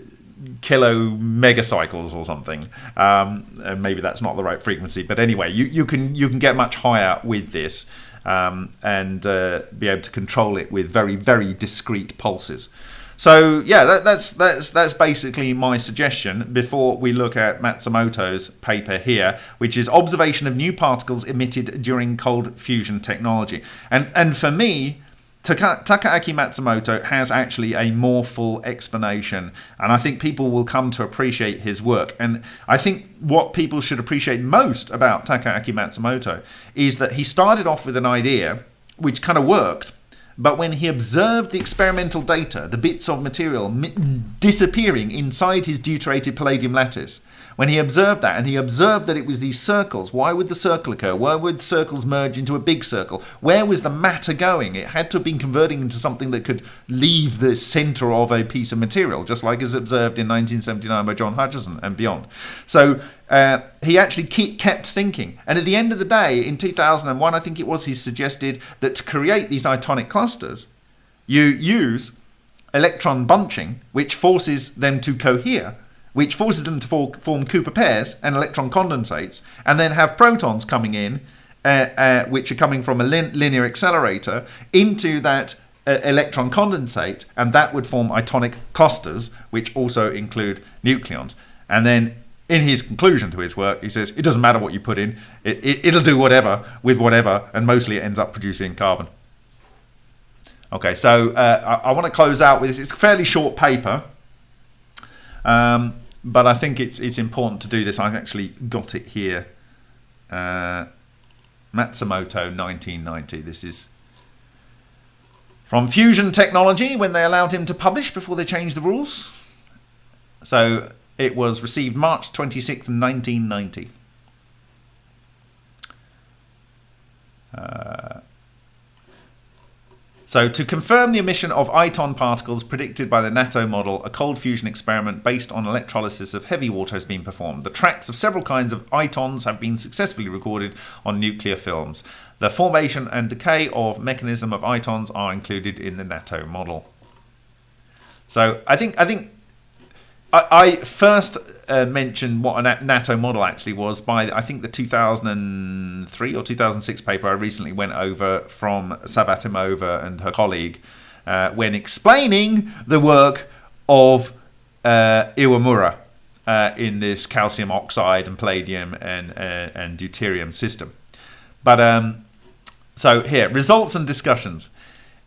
kilo megacycles or something. Um, and maybe that's not the right frequency, but anyway, you, you can you can get much higher with this um, and uh, be able to control it with very very discrete pulses. So yeah, that, that's that's that's basically my suggestion before we look at Matsumoto's paper here, which is observation of new particles emitted during cold fusion technology. And and for me, Taka- Takaaki Matsumoto has actually a more full explanation, and I think people will come to appreciate his work. And I think what people should appreciate most about Takaaki Matsumoto is that he started off with an idea which kind of worked, but when he observed the experimental data, the bits of material disappearing inside his deuterated palladium lattice, when he observed that, and he observed that it was these circles, why would the circle occur? Why would circles merge into a big circle? Where was the matter going? It had to have been converting into something that could leave the center of a piece of material, just like as observed in 1979 by John Hutchison and beyond. So uh, he actually keep, kept thinking. And at the end of the day, in 2001, I think it was, he suggested that to create these itonic clusters, you use electron bunching, which forces them to cohere which forces them to for, form Cooper pairs and electron condensates, and then have protons coming in, uh, uh, which are coming from a lin linear accelerator, into that uh, electron condensate, and that would form itonic clusters, which also include nucleons. And then in his conclusion to his work, he says it doesn't matter what you put in, it, it, it'll do whatever with whatever, and mostly it ends up producing carbon. Okay, so uh, I, I want to close out with this. It's a fairly short paper. Um, but I think it's it's important to do this. I've actually got it here. Uh, Matsumoto 1990. This is from Fusion Technology when they allowed him to publish before they changed the rules. So it was received March 26th, 1990. Uh, So to confirm the emission of iton particles predicted by the Nattoh model, a cold fusion experiment based on electrolysis of heavy water has been performed. The tracks of several kinds of itons have been successfully recorded on nuclear films. The formation and decay of mechanism of itons are included in the Nattoh model. So I think I think I, first uh, mentioned what a Nattoh model actually was by I think the 2003 or 2006 paper I recently went over from Savvatimova and her colleague uh, when explaining the work of uh, Iwamura uh, in this calcium oxide and palladium and uh, and deuterium system. But um, so here results and discussions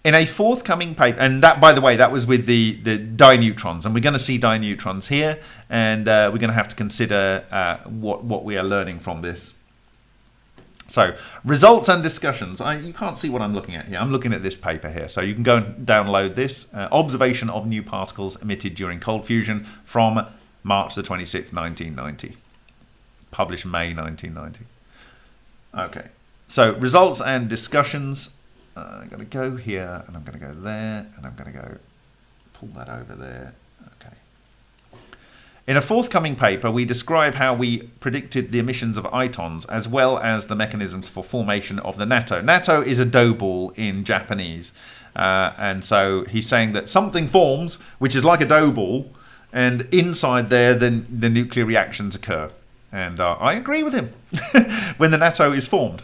in a forthcoming paper, and that, by the way, that was with the, the dineutrons, and we're going to see dineutrons here, and uh, we're going to have to consider uh, what, what we are learning from this. So, results and discussions. I, you can't see what I'm looking at here. I'm looking at this paper here. So you can go and download this. Uh, observation of new particles emitted during cold fusion from March the 26th, 1990. Published May 1990. Okay. So, results and discussions uh, I'm going to go here and I'm going to go there and I'm going to go pull that over there. Okay. In a forthcoming paper, we describe how we predicted the emissions of itons as well as the mechanisms for formation of the natto. Natto is a dough ball in Japanese. Uh, and so he's saying that something forms, which is like a dough ball, and inside there, then the nuclear reactions occur. And uh, I agree with him when the natto is formed.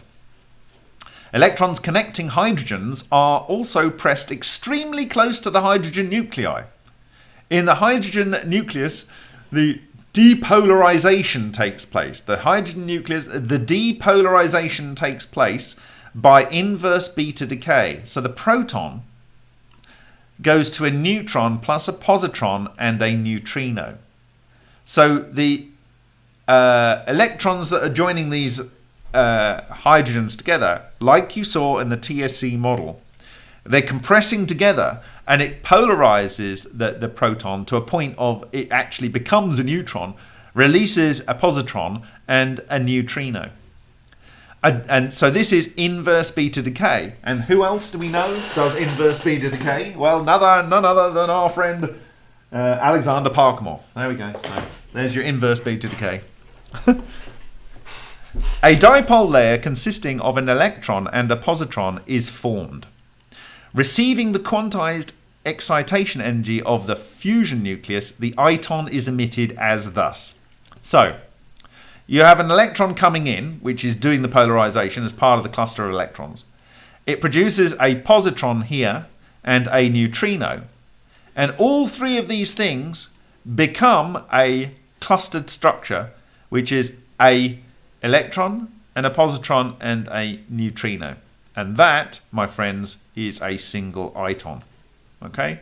Electrons connecting hydrogens are also pressed extremely close to the hydrogen nuclei. In the hydrogen nucleus, the depolarization takes place. The hydrogen nucleus, the depolarization takes place by inverse beta decay. So the proton goes to a neutron plus a positron and a neutrino. So the uh, electrons that are joining these uh, hydrogens together, like you saw in the TSC model, they're compressing together and it polarizes the, the proton to a point of it actually becomes a neutron, releases a positron and a neutrino. And, and, so this is inverse beta decay. And who else do we know does inverse beta decay? Well, none other, none other than our friend uh, Alexander Parkhomov. There we go. So there's your inverse beta decay. A dipole layer consisting of an electron and a positron is formed. Receiving the quantized excitation energy of the fusion nucleus, the iton is emitted as thus. So, you have an electron coming in, which is doing the polarization as part of the cluster of electrons. It produces a positron here and a neutrino. And all three of these things become a clustered structure, which is a electron, and a positron, and a neutrino. And that, my friends, is a single iton. Okay?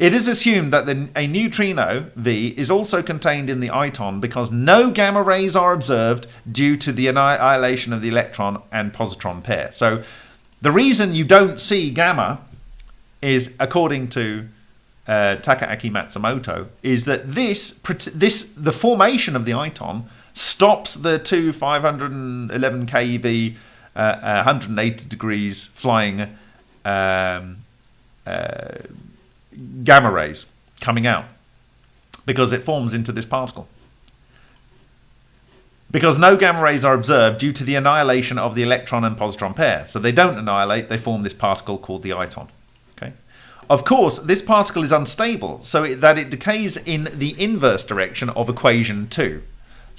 It is assumed that the, a neutrino, V, is also contained in the iton because no gamma rays are observed due to the annihilation of the electron and positron pair. So the reason you don't see gamma is, according to uh, Takaaki Matsumoto, is that this, this the formation of the iton stops the two 511 keV, uh, 180 degrees flying um, uh, gamma rays coming out because it forms into this particle. Because no gamma rays are observed due to the annihilation of the electron and positron pair. So they don't annihilate, they form this particle called the iton. Okay. Of course, this particle is unstable, so that it decays in the inverse direction of equation 2.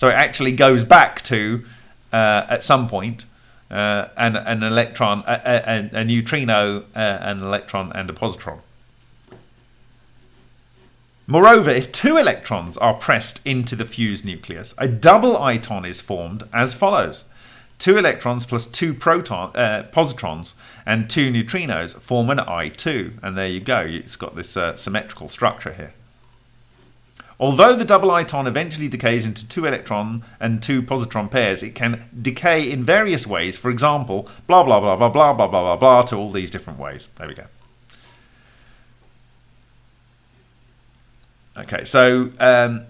So it actually goes back to, uh, at some point, uh, an, an electron, a, a, a neutrino, uh, an electron, and a positron. Moreover, if two electrons are pressed into the fused nucleus, a double iton is formed as follows. Two electrons plus two proton, uh, positrons and two neutrinos form an I2. And there you go. It's got this uh, symmetrical structure here. Although the double iton eventually decays into two electron and two positron pairs, it can decay in various ways. For example, blah, blah, blah, blah, blah, blah, blah, blah, blah, to all these different ways. There we go. Okay, so um,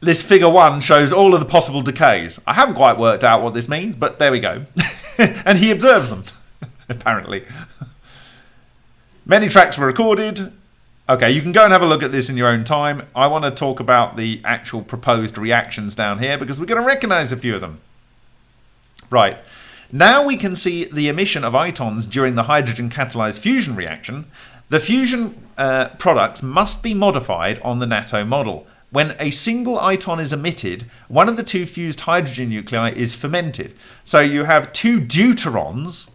this figure one shows all of the possible decays. I haven't quite worked out what this means, but there we go. and he observes them, apparently. Many tracks were recorded. Okay, you can go and have a look at this in your own time. I want to talk about the actual proposed reactions down here because we're going to recognize a few of them. Right. Now we can see the emission of itons during the hydrogen catalyzed fusion reaction. The fusion uh, products must be modified on the Nattoh model. When a single iton is emitted, one of the two fused hydrogen nuclei is fermented. So you have two deuterons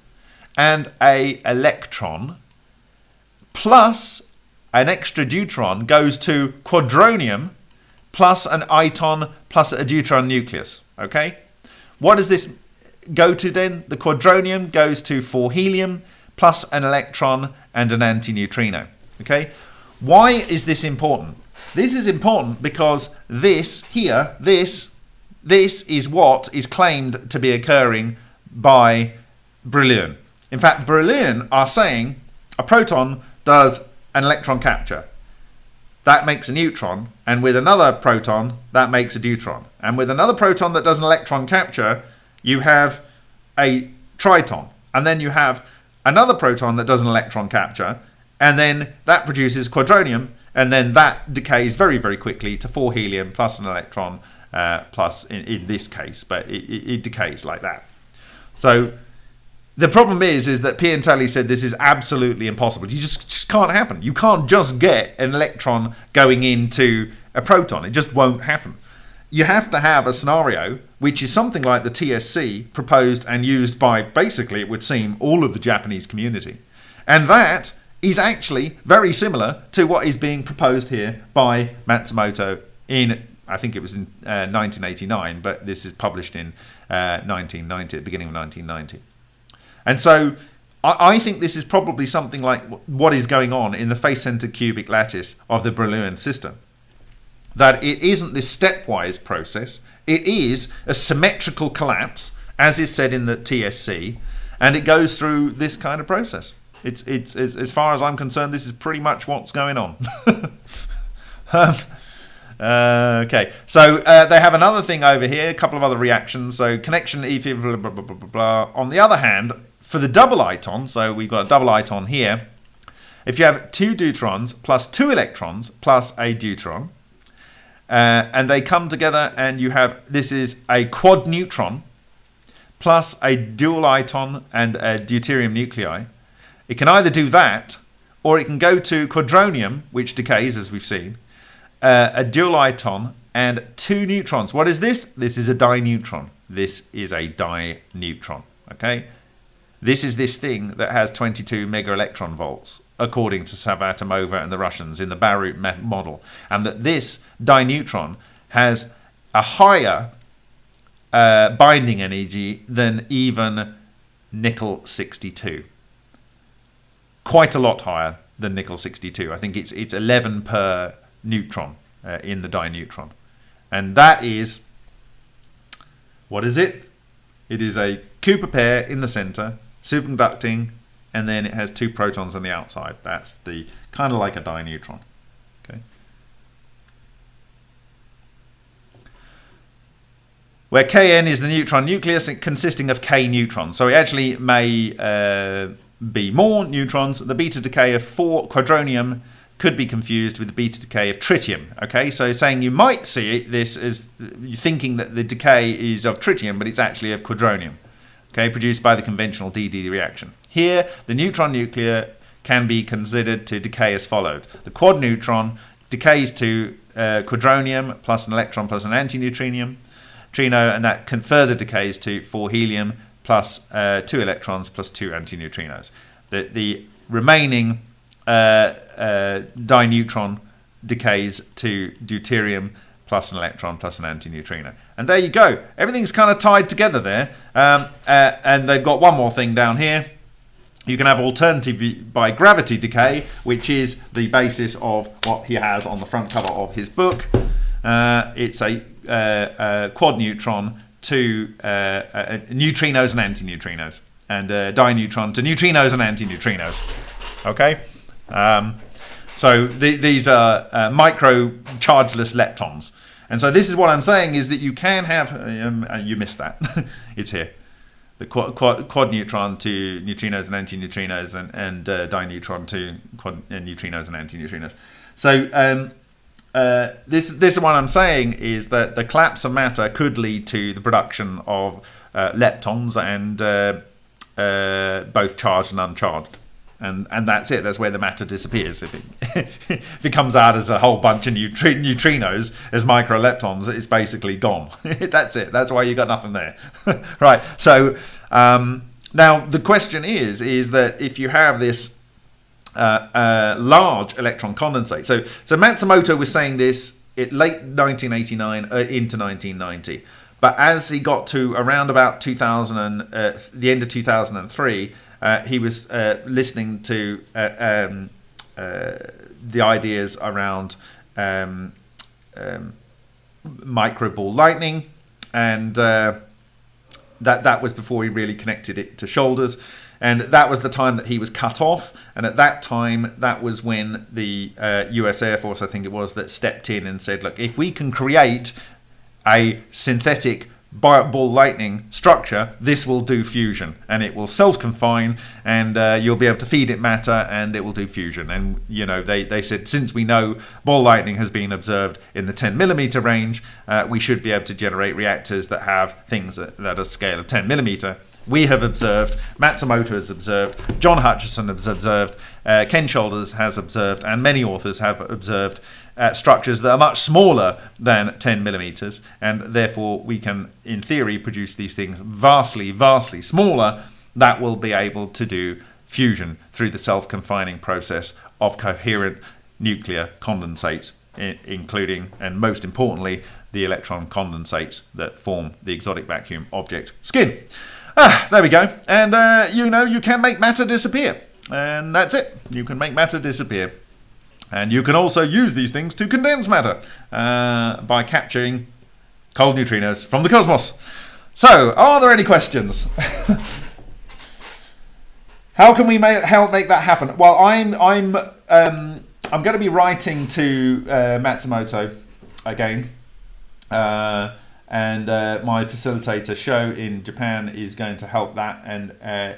and a electron plus an extra deuteron goes to quadronium plus an iton plus a deuteron nucleus. Okay? What does this go to then? The quadronium goes to 4 helium plus an electron and an antineutrino. Okay? Why is this important? This is important because this here, this, this is what is claimed to be occurring by Brillouin. In fact, Brillouin are saying a proton does an electron capture. That makes a neutron, and with another proton, that makes a deuteron. And with another proton that does an electron capture, you have a triton. And then you have another proton that does an electron capture, and then that produces quadronium, and then that decays very, very quickly to 4 helium plus an electron, uh, plus in, in, this case, but it, it, it decays like that. So the problem is, is that Piantelli said this is absolutely impossible. You just, just can't happen. You can't just get an electron going into a proton. It just won't happen. You have to have a scenario which is something like the TSC proposed and used by basically, it would seem, all of the Japanese community. And that is actually very similar to what is being proposed here by Matsumoto in, I think it was in uh, 1989, but this is published in uh, 1990, the beginning of 1990. And so I, think this is probably something like what is going on in the face-centered cubic lattice of the Brillouin system. That it isn't this stepwise process, it is a symmetrical collapse, as is said in the TSC, and it goes through this kind of process. It's, it's, it's as far as I'm concerned, this is pretty much what's going on. um, uh, okay, so uh, they have another thing over here, a couple of other reactions. So connection, blah, blah, blah, blah, blah. On the other hand, for the double iton, so we've got a double iton here, if you have two deuterons plus two electrons plus a deuteron, uh, and they come together and you have, this is a quad neutron plus a dual iton and a deuterium nuclei. It can either do that or it can go to quadronium, which decays as we've seen, uh, a dual iton and two neutrons. What is this? This is a dineutron. This is a dineutron. Okay, this is this thing that has 22 mega electron volts, according to Savvatimova and the Russians in the Barut model, and that this dineutron has a higher uh, binding energy than even nickel 62. Quite a lot higher than nickel 62. I think it's it's 11 per neutron uh, in the dineutron, and that is what is it? It is a Cooper pair in the center superconducting, and then it has two protons on the outside. That's the kind of like a dineutron. Okay. Where Kn is the neutron nucleus consisting of K neutrons. So it actually may uh, be more neutrons. The beta decay of 4 quadronium could be confused with the beta decay of tritium. Okay, so saying you might see this as thinking that the decay is of tritium, but it's actually of quadronium okay, produced by the conventional DD reaction. Here, the neutron nuclear can be considered to decay as followed. The quad neutron decays to uh, quadronium plus an electron plus an antineutrinium, trino, and that can further decays to 4 helium plus uh, 2 electrons plus 2 antineutrinos. The, the remaining uh, uh, dineutron decays to deuterium plus an electron plus an antineutrino. And there you go. Everything's kind of tied together there. Um, uh, and they've got one more thing down here. You can have alternative by gravity decay, which is the basis of what he has on the front cover of his book. Uh, it's a, uh, quad neutron to uh, uh, neutrinos and antineutrinos, and dineutron to neutrinos and antineutrinos. Okay? Um, so the, these are uh, micro chargeless leptons. And so this is what I'm saying is that you can have, um, uh, you missed that, it's here. the quad, quad, quad neutron to neutrinos and antineutrinos and, and uh, dineutron to quad uh, neutrinos and antineutrinos. So um, uh, this this is what I'm saying is that the collapse of matter could lead to the production of uh, leptons and uh, both charged and uncharged and and that's it. That's where the matter disappears. If it if it comes out as a whole bunch of neutri- neutrinos as microleptons, it's basically gone. that's it. That's why you got nothing there, right? So um, now the question is is that if you have this uh, uh, large electron condensate, so so Matsumoto was saying this it late 1989 uh, into 1990. But as he got to around about 2000, and, uh, the end of 2003, uh, he was uh, listening to uh, um, uh, the ideas around um, um, micro ball lightning, and uh, that that was before he really connected it to Shoulders. And that was the time that he was cut off. And at that time, that was when the US Air Force, I think it was, that stepped in and said, look, if we can create a synthetic ball lightning structure, this will do fusion and it will self-confine and uh, you'll be able to feed it matter and it will do fusion. And, you know, they, they said since we know ball lightning has been observed in the 10 millimeter range, uh, we should be able to generate reactors that have things that, that are scale of 10 millimeter. We have observed, Matsumoto has observed, John Hutchison has observed, uh, Ken Shoulders has observed, and many authors have observed uh, structures that are much smaller than 10 millimeters, and therefore we can, in theory, produce these things vastly, vastly smaller that will be able to do fusion through the self-confining process of coherent nuclear condensates, including and most importantly the electron condensates that form the exotic vacuum object skin. Ah, there we go. And uh, you know you can make matter disappear. And that's it. You can make matter disappear. And you can also use these things to condense matter uh, by capturing cold neutrinos from the cosmos. So, are there any questions? how can we make, help make that happen? Well, I'm I'm um, I'm going to be writing to uh, Matsumoto again, uh, and uh, my facilitator show in Japan is going to help that and uh,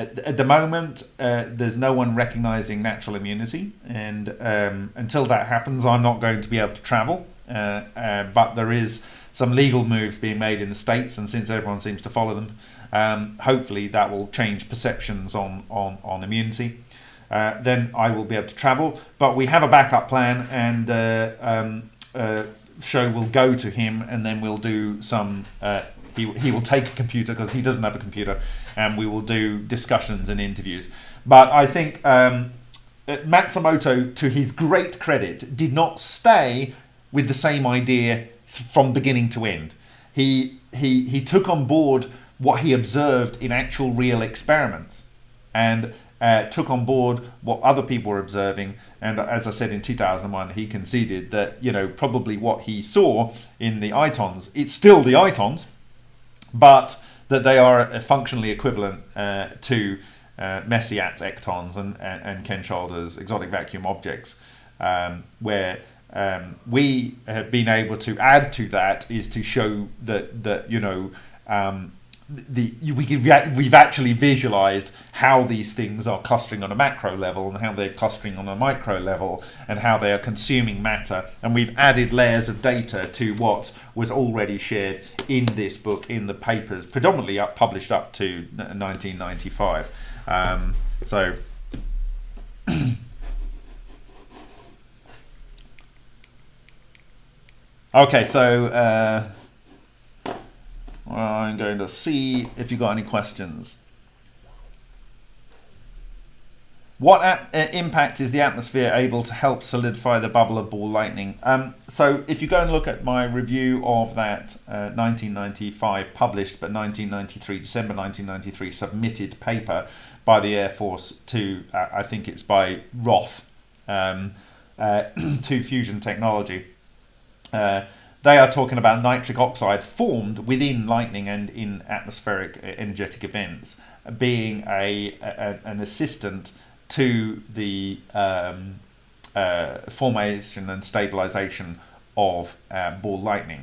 at, at the moment, uh, there's no one recognizing natural immunity, and um, until that happens, I'm not going to be able to travel. Uh, uh, but there is some legal moves being made in the states, and since everyone seems to follow them, um, hopefully that will change perceptions on on on immunity. Uh, then I will be able to travel. But we have a backup plan, and uh, um, show will go to him, and then we'll do some he, will take a computer because he doesn't have a computer, and we will do discussions and interviews. But I think um, uh, Matsumoto, to his great credit, did not stay with the same idea from beginning to end. He he he took on board what he observed in actual real experiments, and uh, took on board what other people were observing. And as I said in 2001, he conceded that you know probably what he saw in the itons, it's still the itons but that they are functionally equivalent uh, to uh, Mesyats' ectons and, and, and, Ken Shoulders' exotic vacuum objects, um, where um, we have been able to add to that is to show that that you know um, the we we've actually visualized how these things are clustering on a macro level and how they're clustering on a micro level and how they are consuming matter. And we've added layers of data to what was already shared in this book in the papers predominantly up, published up to 1995 um, so okay so uh, I'm going to see if you've got any questions. What impact is the atmosphere able to help solidify the bubble of ball lightning? Um, so if you go and look at my review of that uh, 1995 published but 1993, December 1993 submitted paper by the Air Force to, uh, I think it's by Roth, um, uh, to fusion technology. They are talking about nitric oxide formed within lightning and in atmospheric uh, energetic events being a, a an assistant to the um, uh, formation and stabilization of uh, ball lightning.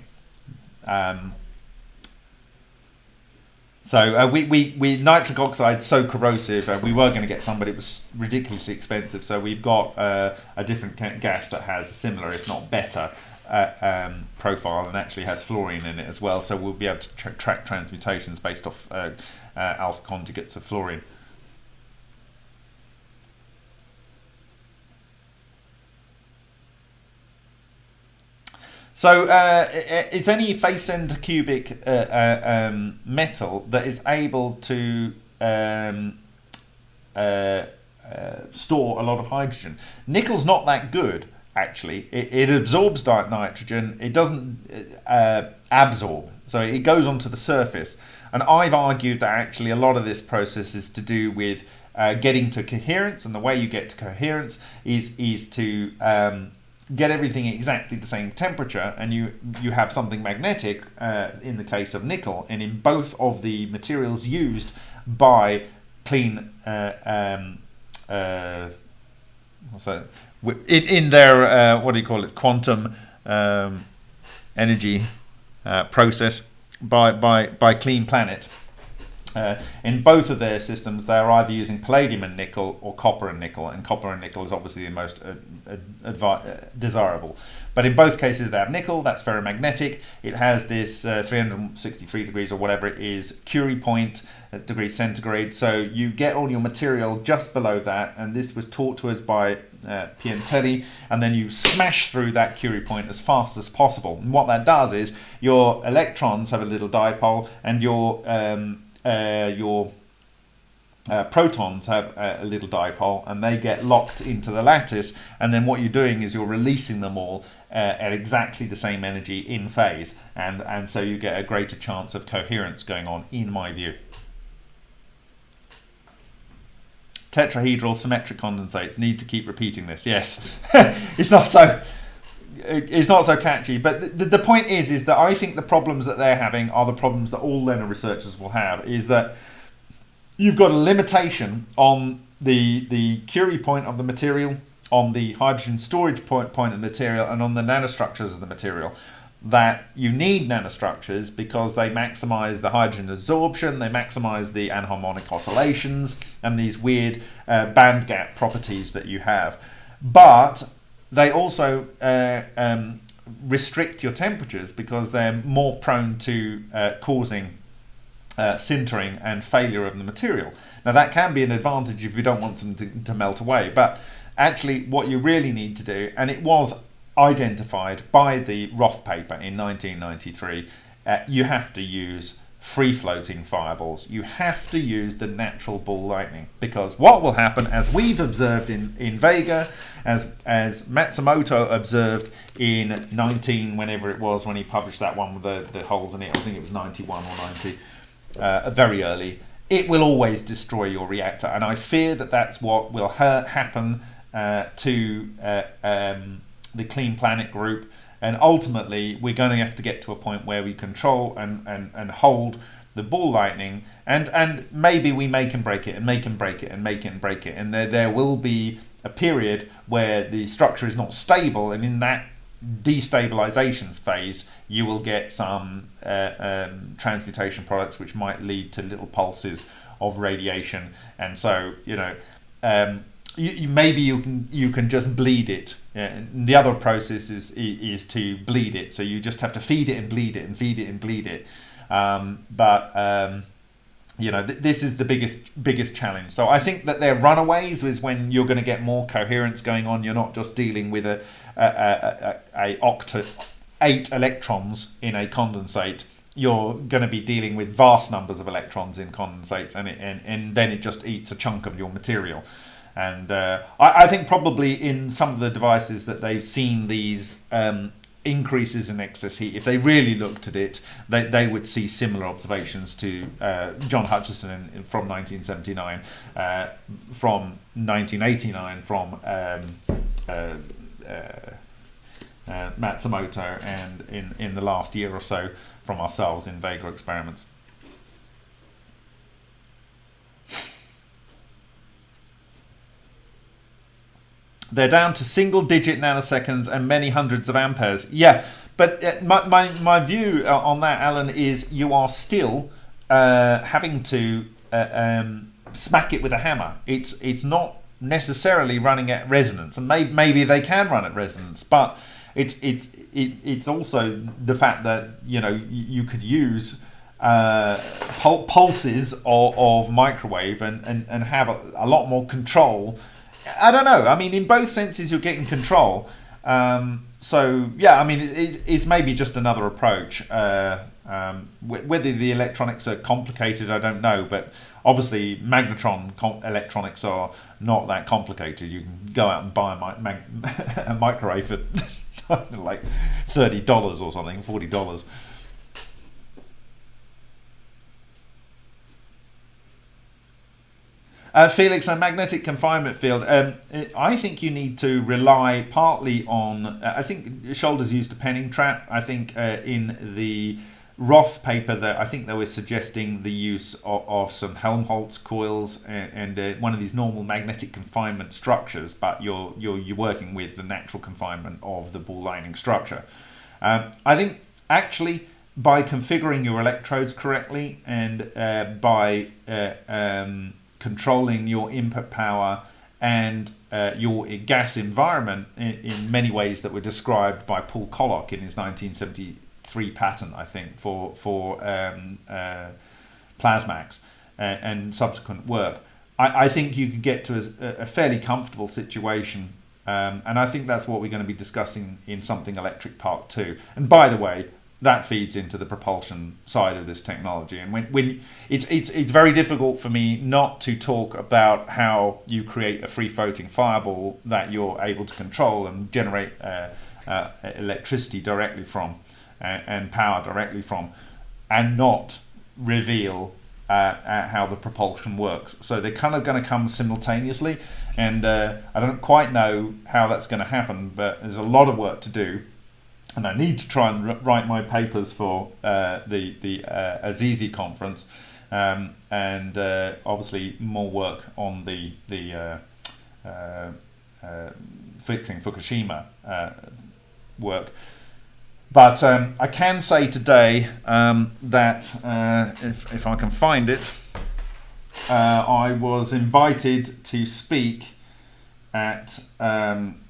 Um, So uh, we, we, we nitric oxide so corrosive, uh, we were going to get some, but it was ridiculously expensive. So we've got uh, a different gas that has a similar, if not better, uh, um, profile and actually has fluorine in it as well. So we'll be able to tra track transmutations based off uh, uh, alpha conjugates of fluorine. So uh, it's any face center cubic uh, uh, um, metal that is able to um, uh, uh, store a lot of hydrogen. Nickel's not that good, actually. It, it absorbs nitrogen. It doesn't uh, absorb, so it goes onto the surface. And I've argued that actually a lot of this process is to do with getting to coherence, and the way you get to coherence is is to um, get everything exactly the same temperature and you you have something magnetic uh, in the case of nickel and in both of the materials used by Clean uh, um, uh, what's that? In, in their uh, what do you call it quantum um, energy uh, process by by by Clean Planet uh, in both of their systems, they're either using palladium and nickel or copper and nickel, and copper and nickel is obviously the most uh, uh, desirable. But in both cases, they have nickel, that's ferromagnetic. It has this uh, 363 degrees or whatever it is, Curie point degrees centigrade. So you get all your material just below that, and this was taught to us by uh, Piantelli, and then you smash through that Curie point as fast as possible. And what that does is your electrons have a little dipole, and your um, uh, your uh, protons have a, little dipole and they get locked into the lattice and then what you're doing is you're releasing them all uh, at exactly the same energy in phase and and so you get a greater chance of coherence going on in my view tetrahedral symmetric condensates need to keep repeating this yes it's not so it's not so catchy. But the, the point is, is that I think the problems that they're having are the problems that all LENR researchers will have. Is that you've got a limitation on the the Curie point of the material, on the hydrogen storage point point of the material, and on the nanostructures of the material. That you need nanostructures because they maximize the hydrogen absorption, they maximize the anharmonic oscillations, and these weird uh, band gap properties that you have. But they also uh, um, restrict your temperatures because they're more prone to uh, causing uh, sintering and failure of the material. Now that can be an advantage if you don't want them to, to melt away, but actually what you really need to do, and it was identified by the Roth paper in 1993, uh, you have to use free floating fireballs. You have to use the natural ball lightning because what will happen, as we've observed in, in Vega, as, as Matsumoto observed in 19, whenever it was, when he published that one with the, the holes in it, I think it was 91 or 90, uh, very early, it will always destroy your reactor. And I fear that that's what will ha happen uh, to uh, um, the Clean Planet group and ultimately, we're going to have to get to a point where we control and, and, and hold the ball lightning and and maybe we make and break it and make and break it and make it and break it. And there there will be a period where the structure is not stable and in that destabilizations phase you will get some uh, um, transmutation products which might lead to little pulses of radiation. And so you know um, you, you, maybe you can you can just bleed it. Yeah, the other process is is to bleed it. So you just have to feed it and bleed it and feed it and bleed it. Um, but um, you know th this is the biggest biggest challenge. So I think that their runaways is when you're going to get more coherence going on. You're not just dealing with a a, a, a, a octa eight electrons in a condensate you're going to be dealing with vast numbers of electrons in condensates and, it, and, and then it just eats a chunk of your material. And uh, I, I, think probably in some of the devices that they've seen these um, increases in excess heat, if they really looked at it, they, they would see similar observations to uh, John Hutchison from 1979, uh, from 1989 from um, uh, uh, uh, Matsumoto, and in, in the last year or so from ourselves in Vega experiments. They're down to single digit nanoseconds and many hundreds of amperes. Yeah, but uh, my, my, my view uh, on that, Alan, is you are still uh, having to uh, um, smack it with a hammer. It's it's not necessarily running at resonance, and maybe maybe they can run at resonance, but it's it's it, it's also the fact that you know you could use uh, pul- pulses of, of, microwave and, and, and have a, a, lot more control. I don't know. I mean, in both senses, you're getting control. Um, so yeah, I mean, it, it's maybe just another approach. Uh, um, whether the electronics are complicated, I don't know, but obviously magnetron electronics are not that complicated. You can go out and buy a, a microwave for like thirty dollars or something, forty dollars. Uh, Felix, a magnetic confinement field. Um, I think you need to rely partly on. Uh, I think Shoulders used a Penning trap. I think uh, in the Roth paper that I think they were suggesting the use of, of some Helmholtz coils and, and uh, one of these normal magnetic confinement structures, but you're you're you're working with the natural confinement of the ball lightning structure. Um, I think actually by configuring your electrodes correctly and uh, by uh, um, controlling your input power and uh, your gas environment in, in, many ways that were described by Paul Koloc in his 1973 patent, I think, for for um, uh, Plasmaks and, and, subsequent work. I, I, think you can get to a, a fairly comfortable situation, um, and I think that's what we're going to be discussing in something electric part two. And by the way, that feeds into the propulsion side of this technology. And when, when it's it's it's very difficult for me not to talk about how you create a free floating fireball that you're able to control and generate uh, uh, electricity directly from and, and power directly from, and not reveal uh, uh, how the propulsion works. So they're kind of going to come simultaneously, and uh, I don't quite know how that's going to happen, but there's a lot of work to do. And I need to try and write my papers for uh, the the uh, Azizi conference, um, and uh, obviously more work on the the fixing Fukushima work. But um, I can say today um, that uh, if, if I can find it, uh, I was invited to speak at um,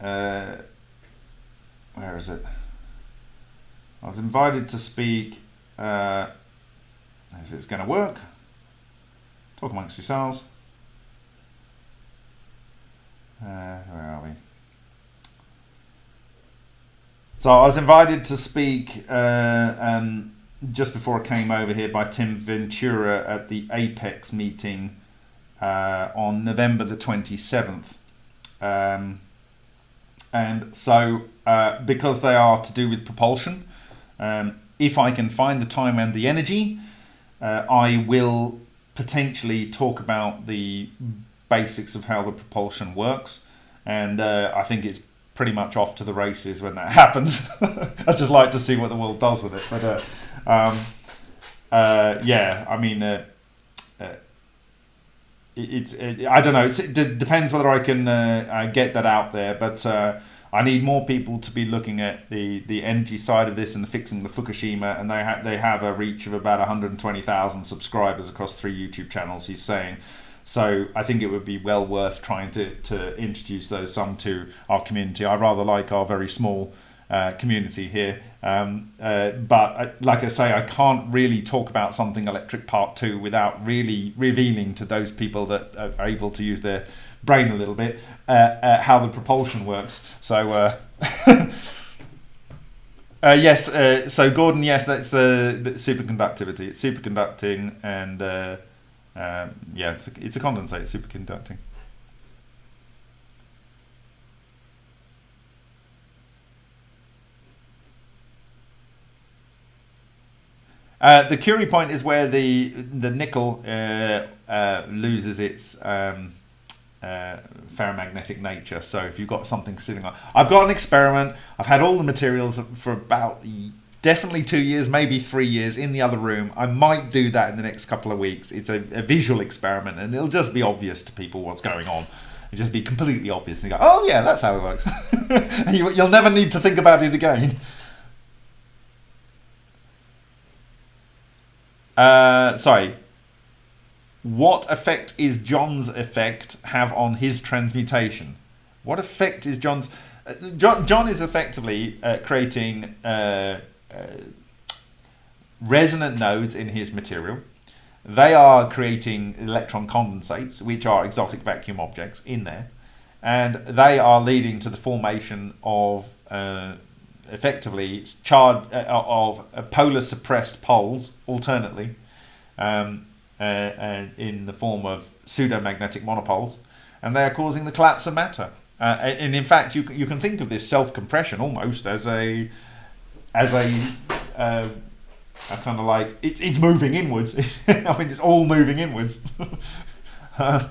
uh, where is it? I was invited to speak. Uh, if it's going to work, talk amongst yourselves. Uh, where are we? So I was invited to speak uh, um, just before I came over here by Tim Ventura at the APEC meeting uh, on November the 27th. Um, and so, uh, because they are to do with propulsion, um, if I can find the time and the energy, uh, I will potentially talk about the basics of how the propulsion works. And uh, I think it's pretty much off to the races when that happens. I just like to see what the world does with it. But uh, um, uh, yeah, I mean, uh, it's it, I don't know. it depends whether I can uh, get that out there, but. Uh, I need more people to be looking at the, the energy side of this and the fixing the Fukushima, and they have they have a reach of about 120,000 subscribers across three YouTube channels. He's saying so I think it would be well worth trying to, to introduce those some to our community. I rather like our very small uh, community here. Um, uh, but I, like I say, I can't really talk about something electric part two without really revealing to those people that are able to use their brain a little bit uh, uh how the propulsion works. So. Uh, uh, yes, so Gordon, yes, that's superconductivity. It's superconducting and um, yeah, it's a, it's a condensate, superconducting. Uh, the Curie point is where the the nickel uh, uh, loses its um, uh, ferromagnetic nature. So if you've got something sitting on, I've got an experiment. I've had all the materials for about definitely two years, maybe three years in the other room. I might do that in the next couple of weeks. It's a, a visual experiment, and it'll just be obvious to people what's going on. It'll just be completely obvious, and you go, "Oh yeah, that's how it works." you, you'll never need to think about it again. Uh, sorry. What effect is John's effect have on his transmutation? What effect is John's? Uh, John, John is effectively uh, creating uh, uh, resonant nodes in his material. They are creating electron condensates, which are exotic vacuum objects in there, and they are leading to the formation of uh, effectively charged uh, of polar suppressed poles alternately um, uh, in the form of pseudomagnetic monopoles and they are causing the collapse of matter. Uh, and in fact you, you can think of this self-compression almost as a as a, uh, a kind of like it, it's moving inwards. I mean it's all moving inwards. Uh,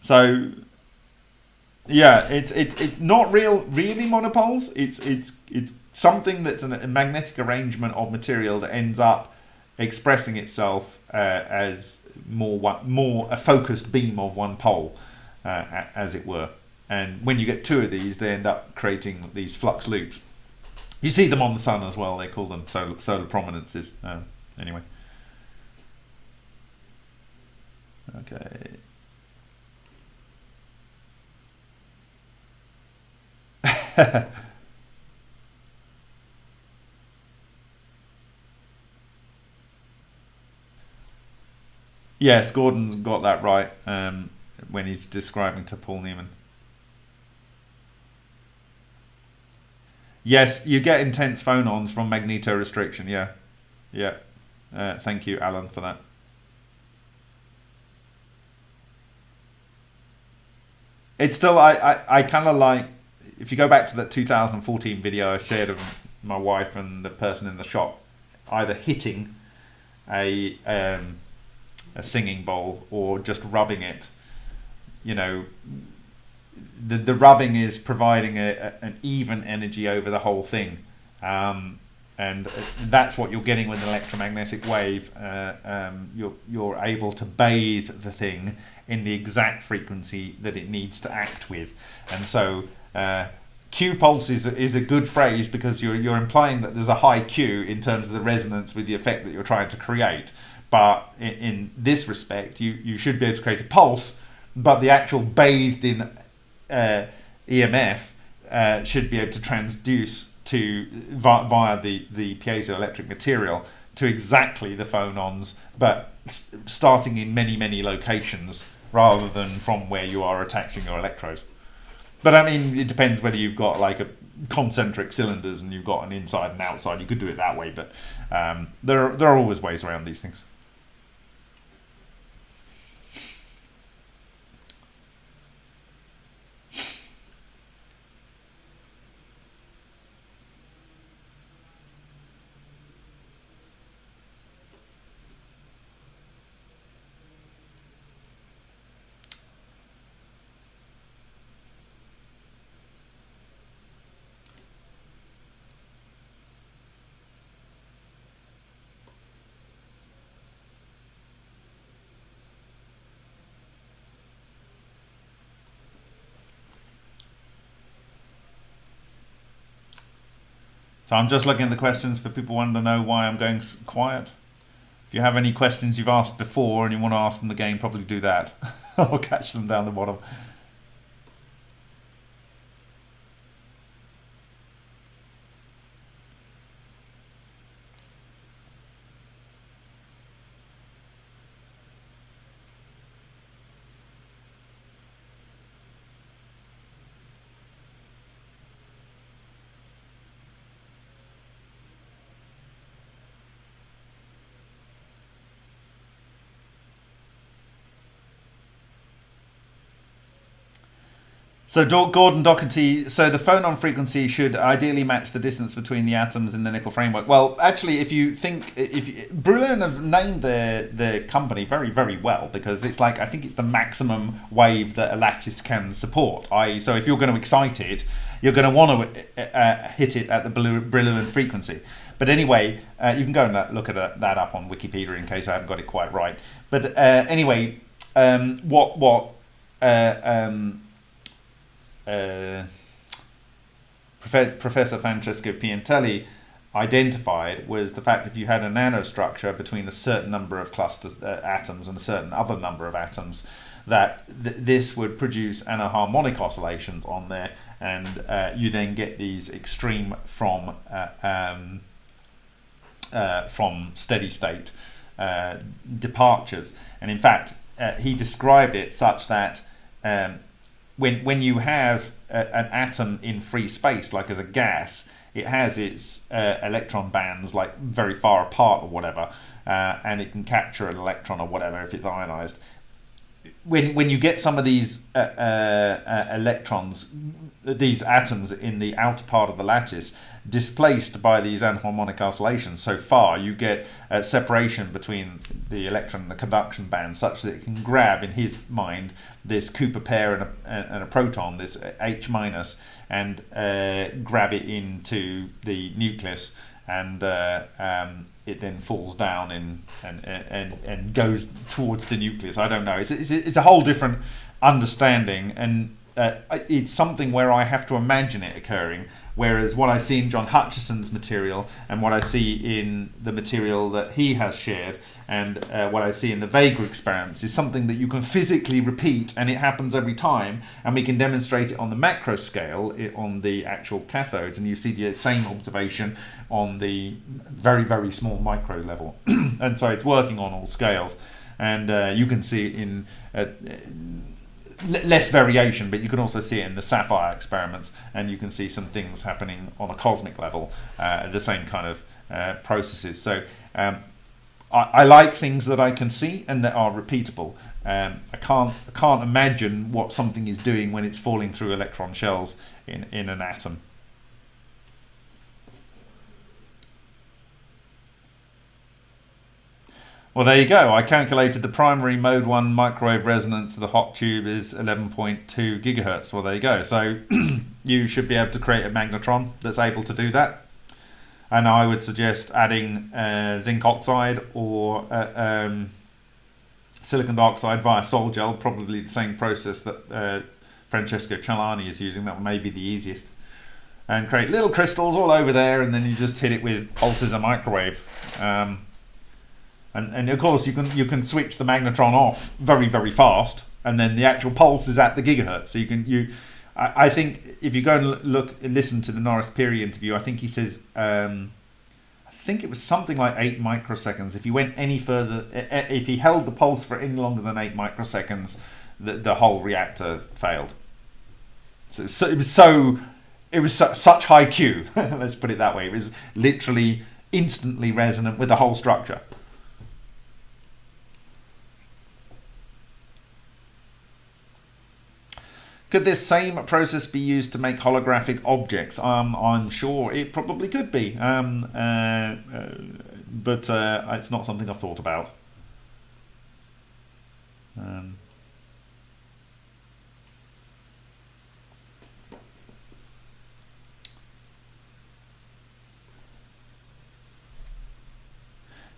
so yeah, it's it's it's not real really monopoles. It's it's it's something that's an, a magnetic arrangement of material that ends up expressing itself uh, as more one, more a focused beam of one pole, uh, as it were. And when you get two of these, they end up creating these flux loops. You see them on the sun as well. They call them solar, solar prominences. Uh, anyway. Okay. yes, Gordon's got that right um, when he's describing to Paul Newman. Yes, you get intense phonons from magnetostriction. Yeah, yeah. Uh, thank you, Alan, for that. It's still I I, I kind of like if you go back to that 2014 video I shared of my wife and the person in the shop either hitting a um, a singing bowl or just rubbing it, you know, the the rubbing is providing a, a an even energy over the whole thing. Um, and that's what you're getting with an electromagnetic wave. Uh, um, you're you're able to bathe the thing in the exact frequency that it needs to act with, and so uh, Q pulse is, is a good phrase because you're, you're implying that there's a high Q in terms of the resonance with the effect that you're trying to create. But in, in this respect, you, you should be able to create a pulse, but the actual bathed in uh, EMF uh, should be able to transduce to via the, the piezoelectric material to exactly the phonons, but starting in many, many locations rather than from where you are attaching your electrodes. But I mean, it depends whether you've got like a concentric cylinders and you've got an inside and outside. You could do it that way, but um, there are, there are always ways around these things. So I'm just looking at the questions for people wanting to know why I'm going quiet. If you have any questions you've asked before and you want to ask them again, probably do that. I'll catch them down the bottom. So Gordon Doherty, so the phonon frequency should ideally match the distance between the atoms in the nickel framework. Well, actually, if you think, if you, Brillouin have named their their company very very well because it's like I think it's the maximum wave that a lattice can support. I so if you're going to excite it, you're going to want to uh, uh, hit it at the Brillouin frequency. But anyway, uh, you can go and look at that up on Wikipedia in case I haven't got it quite right. But uh, anyway, um, what what uh, um, uh, Professor Francesco Piantelli identified was the fact if you had a nanostructure between a certain number of clusters uh, atoms and a certain other number of atoms that th this would produce anharmonic oscillations on there and uh, you then get these extreme from uh, um, uh, from steady state uh, departures. And in fact he described it such that um, when when you have a, an atom in free space like as a gas it has its uh, electron bands like very far apart or whatever, uh, and it can capture an electron or whatever if it's ionized. When when you get some of these uh, uh, uh electrons, these atoms in the outer part of the lattice, displaced by these anharmonic oscillations so far, you get a separation between the electron and the conduction band such that it can grab, in his mind, this Cooper pair and a, and a proton, this H minus, and uh, grab it into the nucleus and uh, um, it then falls down in, and, and, and goes towards the nucleus. I don't know. It's, it's, it's a whole different understanding and uh, it's something where I have to imagine it occurring. Whereas what I see in John Hutchison's material and what I see in the material that he has shared and uh, what I see in the Vega experiments is something that you can physically repeat and it happens every time and we can demonstrate it on the macro scale it, on the actual cathodes and you see the same observation on the very very small micro level. And so it's working on all scales. And uh, you can see it in uh, less variation, but you can also see it in the SAFIRE experiments, and you can see some things happening on a cosmic level, uh, the same kind of uh, processes. So um, I, I, like things that I can see and that are repeatable. Um, I can't I can't imagine what something is doing when it's falling through electron shells in, in an atom. Well, there you go. I calculated the primary mode 1 microwave resonance of the hot tube is 11.2 gigahertz. Well, there you go. So you should be able to create a magnetron that's able to do that. And I would suggest adding uh, zinc oxide or uh, um, silicon dioxide via sol gel, probably the same process that uh, Francesco Celani is using. That may be the easiest. And create little crystals all over there, and then you just hit it with pulses of microwave. Um, and, and of course you can you can switch the magnetron off very very fast and then the actual pulse is at the gigahertz. So you can you I, I think if you go and look listen to the Norris Pirie interview I think he says um, I think it was something like eight microseconds. If he went any further if he held the pulse for any longer than eight microseconds the, the whole reactor failed. So, so it was so it was su such high Q let's put it that way. It was literally instantly resonant with the whole structure Could this same process be used to make holographic objects? Um, I'm sure it probably could be, um, uh, uh, but uh, it's not something I've thought about. Um,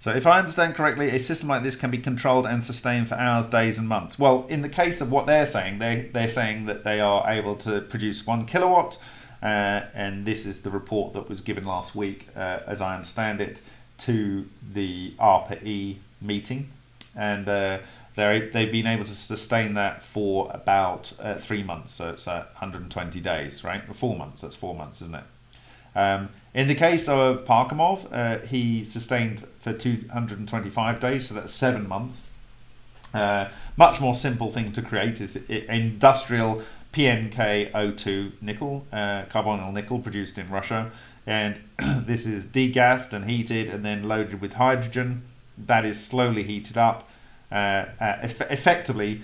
So if I understand correctly, a system like this can be controlled and sustained for hours, days and months. Well, in the case of what they're saying, they, they're saying that they are able to produce one kilowatt. Uh, and this is the report that was given last week, uh, as I understand it, to the ARPA-E meeting. And uh, they've been able to sustain that for about uh, three months. So it's 120 days, right? Four months, that's four months, isn't it? Um, in the case of Parkhomov, uh, he sustained for 225 days, so that's seven months. Uh, much more simple thing to create is industrial PNKO2 nickel, uh, carbonyl nickel produced in Russia. And this is degassed and heated and then loaded with hydrogen. That is slowly heated up. Uh, uh, eff effectively,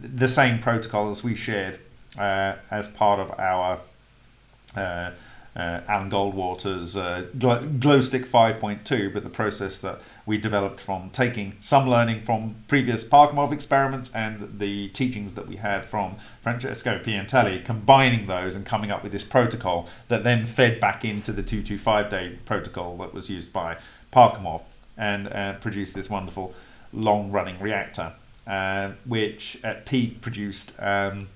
the same protocol as we shared uh, as part of our uh, Alan Goldwater's uh, Glow Stick 5.2, but the process that we developed from taking some learning from previous Parkhomov experiments and the teachings that we had from Francesco Piantelli, combining those and coming up with this protocol that then fed back into the 225 day protocol that was used by Parkhomov and uh, produced this wonderful long running reactor, uh, which at peak produced um,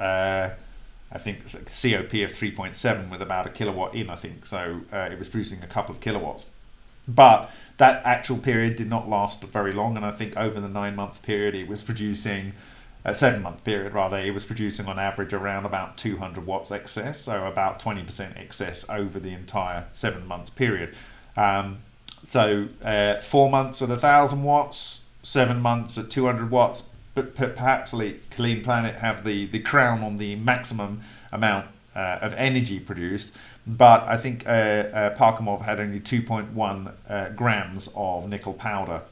uh, I think COP of 3.7 with about a kilowatt in, I think. So uh, it was producing a couple of kilowatts. But that actual period did not last very long, and I think over the nine month period it was producing a seven month period rather it was producing on average around about 200 watts excess so about 20% excess over the entire seven months period um, so uh, four months at 1000 watts seven months at 200 watts but perhaps clean planet have the the crown on the maximum amount uh, of energy produced but I think uh, uh, Parkhomov had only 2.1 uh, grams of nickel powder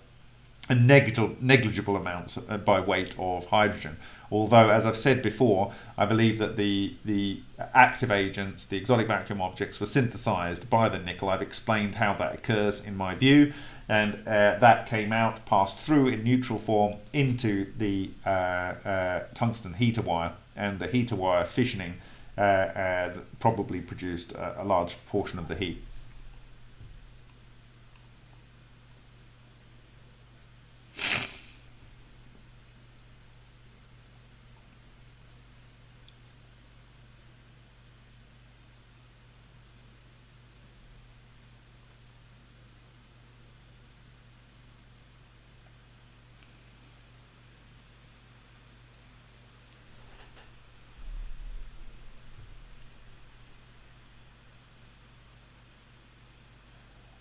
and negligible, negligible amounts uh, by weight of hydrogen. Although, as I've said before, I believe that the, the active agents, the exotic vacuum objects, were synthesized by the nickel. I've explained how that occurs in my view, and uh, that came out, passed through in neutral form into the uh, uh, tungsten heater wire, and the heater wire fissioning uh, uh, probably produced a, a large portion of the heat.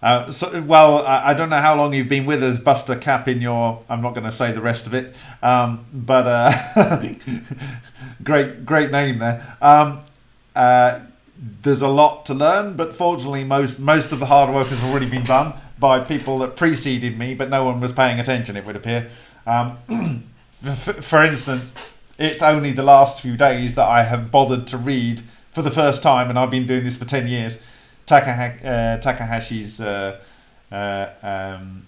Uh, so, well, I, I, don't know how long you've been with us, Buster Cap. In your, I'm not going to say the rest of it, um, but uh, great, great name there. Um, uh, there's a lot to learn, but fortunately, most most of the hard work has already been done by people that preceded me, but no one was paying attention. It would appear. Um, for instance, it's only the last few days that I have bothered to read for the first time, and I've been doing this for ten years Uh, Takahashi's uh, uh, um,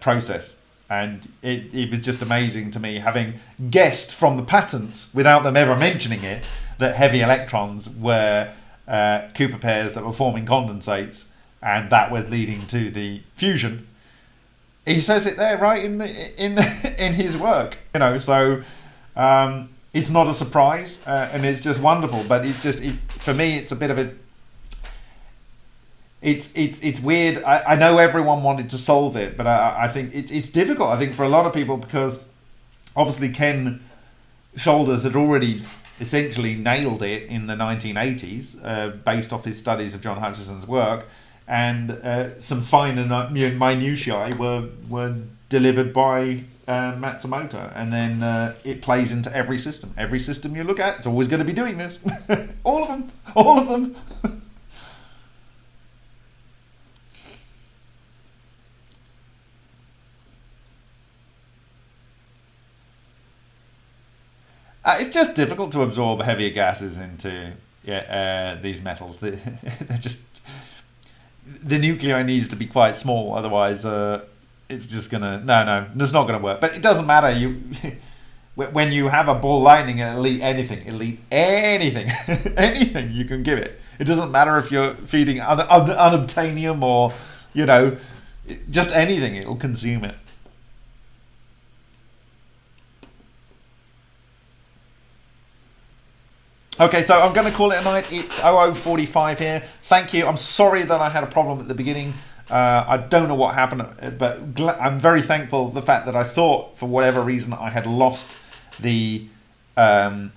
process. And it, it was just amazing to me having guessed from the patents, without them ever mentioning it, that heavy electrons were uh, Cooper pairs that were forming condensates, and that was leading to the fusion. He says it there, right in the in the, in his work, you know. So um, it's not a surprise, uh, and it's just wonderful. But it's just it, for me, it's a bit of a it's it's it's weird. I, I know everyone wanted to solve it, but I, I think it's it's difficult. I think for a lot of people because obviously Ken Shoulders had already essentially nailed it in the 1980s, uh, based off his studies of John Hutchison's work, and uh, some finer minutiae were were delivered by uh, Matsumoto, and then uh, it plays into every system. Every system you look at, it's always going to be doing this. all of them, all of them. Uh, it's just difficult to absorb heavier gases into yeah, uh, these metals. They, they're just the nuclei needs to be quite small, otherwise uh, it's just gonna no no it's not gonna work. But it doesn't matter. You when you have a ball lightning, it'll eat anything. Eat anything, anything you can give it. It doesn't matter if you're feeding un- un- unobtainium or you know just anything. It'll consume it. Okay, so I'm going to call it a night. It's 0045 here. Thank you. I'm sorry that I had a problem at the beginning. Uh, I don't know what happened, but I'm very thankful the fact that I thought, for whatever reason, I had lost the um,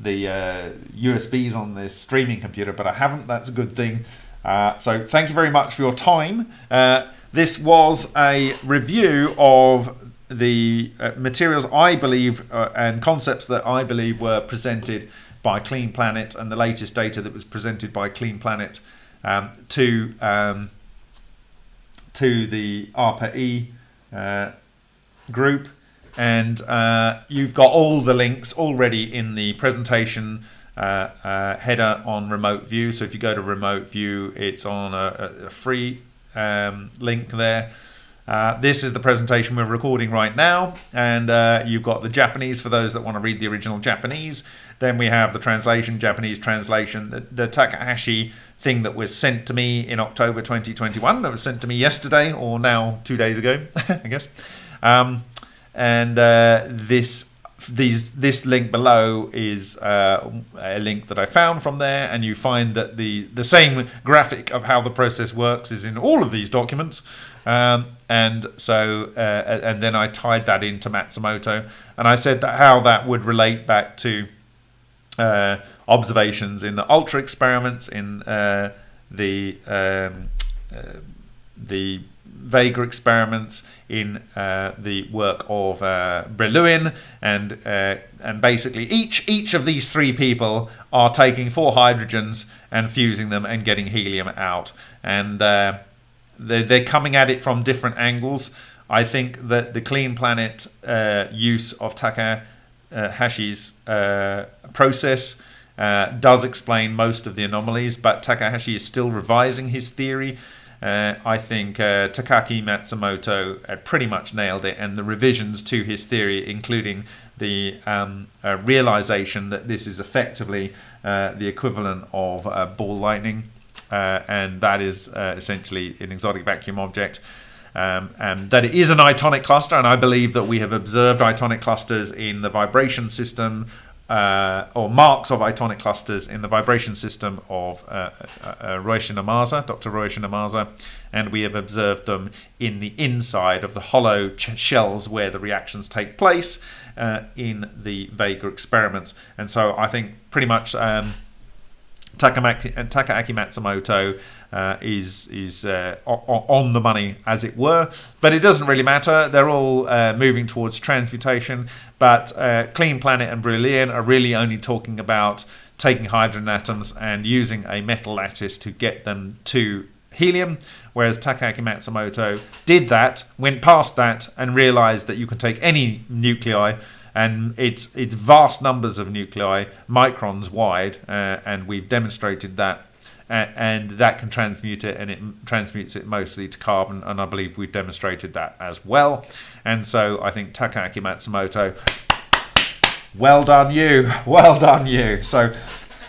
the uh, USBs on this streaming computer, but I haven't. That's a good thing. Uh, so thank you very much for your time. Uh, this was a review of the uh, materials I believe uh, and concepts that I believe were presented by Clean Planet and the latest data that was presented by Clean Planet um, to um, to the ARPA-E uh, group. And uh, you've got all the links already in the presentation uh, uh header on remote view. So if you go to remote view, it's on a, a free um, link there. Uh, this is the presentation we're recording right now, and uh, you've got the Japanese for those that want to read the original Japanese. Then we have the translation, Japanese translation, the, the Takahashi thing that was sent to me in October 2021. That was sent to me yesterday, or now two days ago, I guess. Um, and uh, this these this link below is uh, a link that I found from there, and you find that the the same graphic of how the process works is in all of these documents. Um, and so, uh, and then I tied that into Matsumoto, and I said that how that would relate back to uh, observations in the ultra experiments in uh, the um, uh, the Vega experiments in uh, the work of uh, Brillouin, and and basically each each of these three people are taking four hydrogens and fusing them and getting helium out, and they're, they're coming at it from different angles. I think that the Clean Planet uh, use of Takahashi's uh, process uh, does explain most of the anomalies, but Takahashi is still revising his theory. Uh, I think uh, Takaaki Matsumoto uh, pretty much nailed it, and the revisions to his theory, including the um, uh, realization that this is effectively uh, the equivalent of ball lightning, and that is essentially an exotic vacuum object. Um, and that it is an itonic cluster, and I believe that we have observed itonic clusters in the vibration system uh, or marks of itonic clusters in the vibration system of uh, uh, uh Dr. Ryushin Ohmasa, and we have observed them in the inside of the hollow shells where the reactions take place uh, in the Vega experiments. And so I think pretty much um, Takamaki, Takaaki Matsumoto uh, is is uh, on the money, as it were. But it doesn't really matter. They're all uh, moving towards transmutation. But uh, Clean Planet and Brillouin are really only talking about taking hydrogen atoms and using a metal lattice to get them to helium, whereas Takaaki Matsumoto did that, went past that, and realized that you can take any nuclei and it's it's vast numbers of nuclei, microns wide, uh, and we've demonstrated that. and that can transmute it, and it transmutes it mostly to carbon, and I believe we've demonstrated that as well. And so I think Takaaki Matsumoto, well done you, well done you. So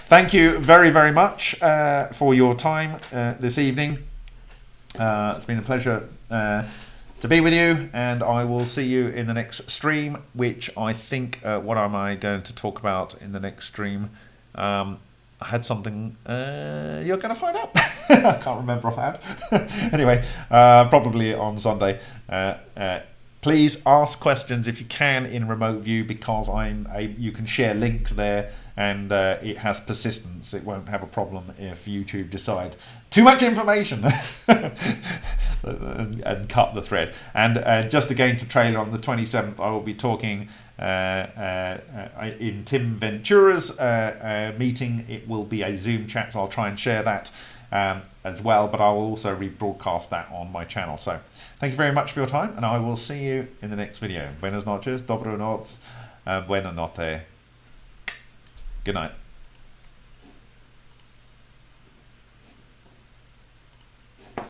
thank you very very much uh, for your time uh, this evening. Uh, it's been a pleasure uh, to be with you, and I will see you in the next stream, which I think, uh, what am I going to talk about in the next stream? Um, I had something uh, you're going to find out. I can't remember offhand. anyway, uh, probably on Sunday. Uh, uh, please ask questions if you can in remote view because I'm a, you can share links there and uh, it has persistence. It won't have a problem if YouTube decide too much information and, and, cut the thread. And uh, just again to trailer on the 27th, I will be talking uh, uh, uh in Tim Ventura's uh, meeting. It will be a Zoom chat, so I'll try and share that. Um, as well, but I will also rebroadcast that on my channel. So thank you very much for your time, and I will see you in the next video. Buenas noches, dobro noc, uh, buena notte. Good night.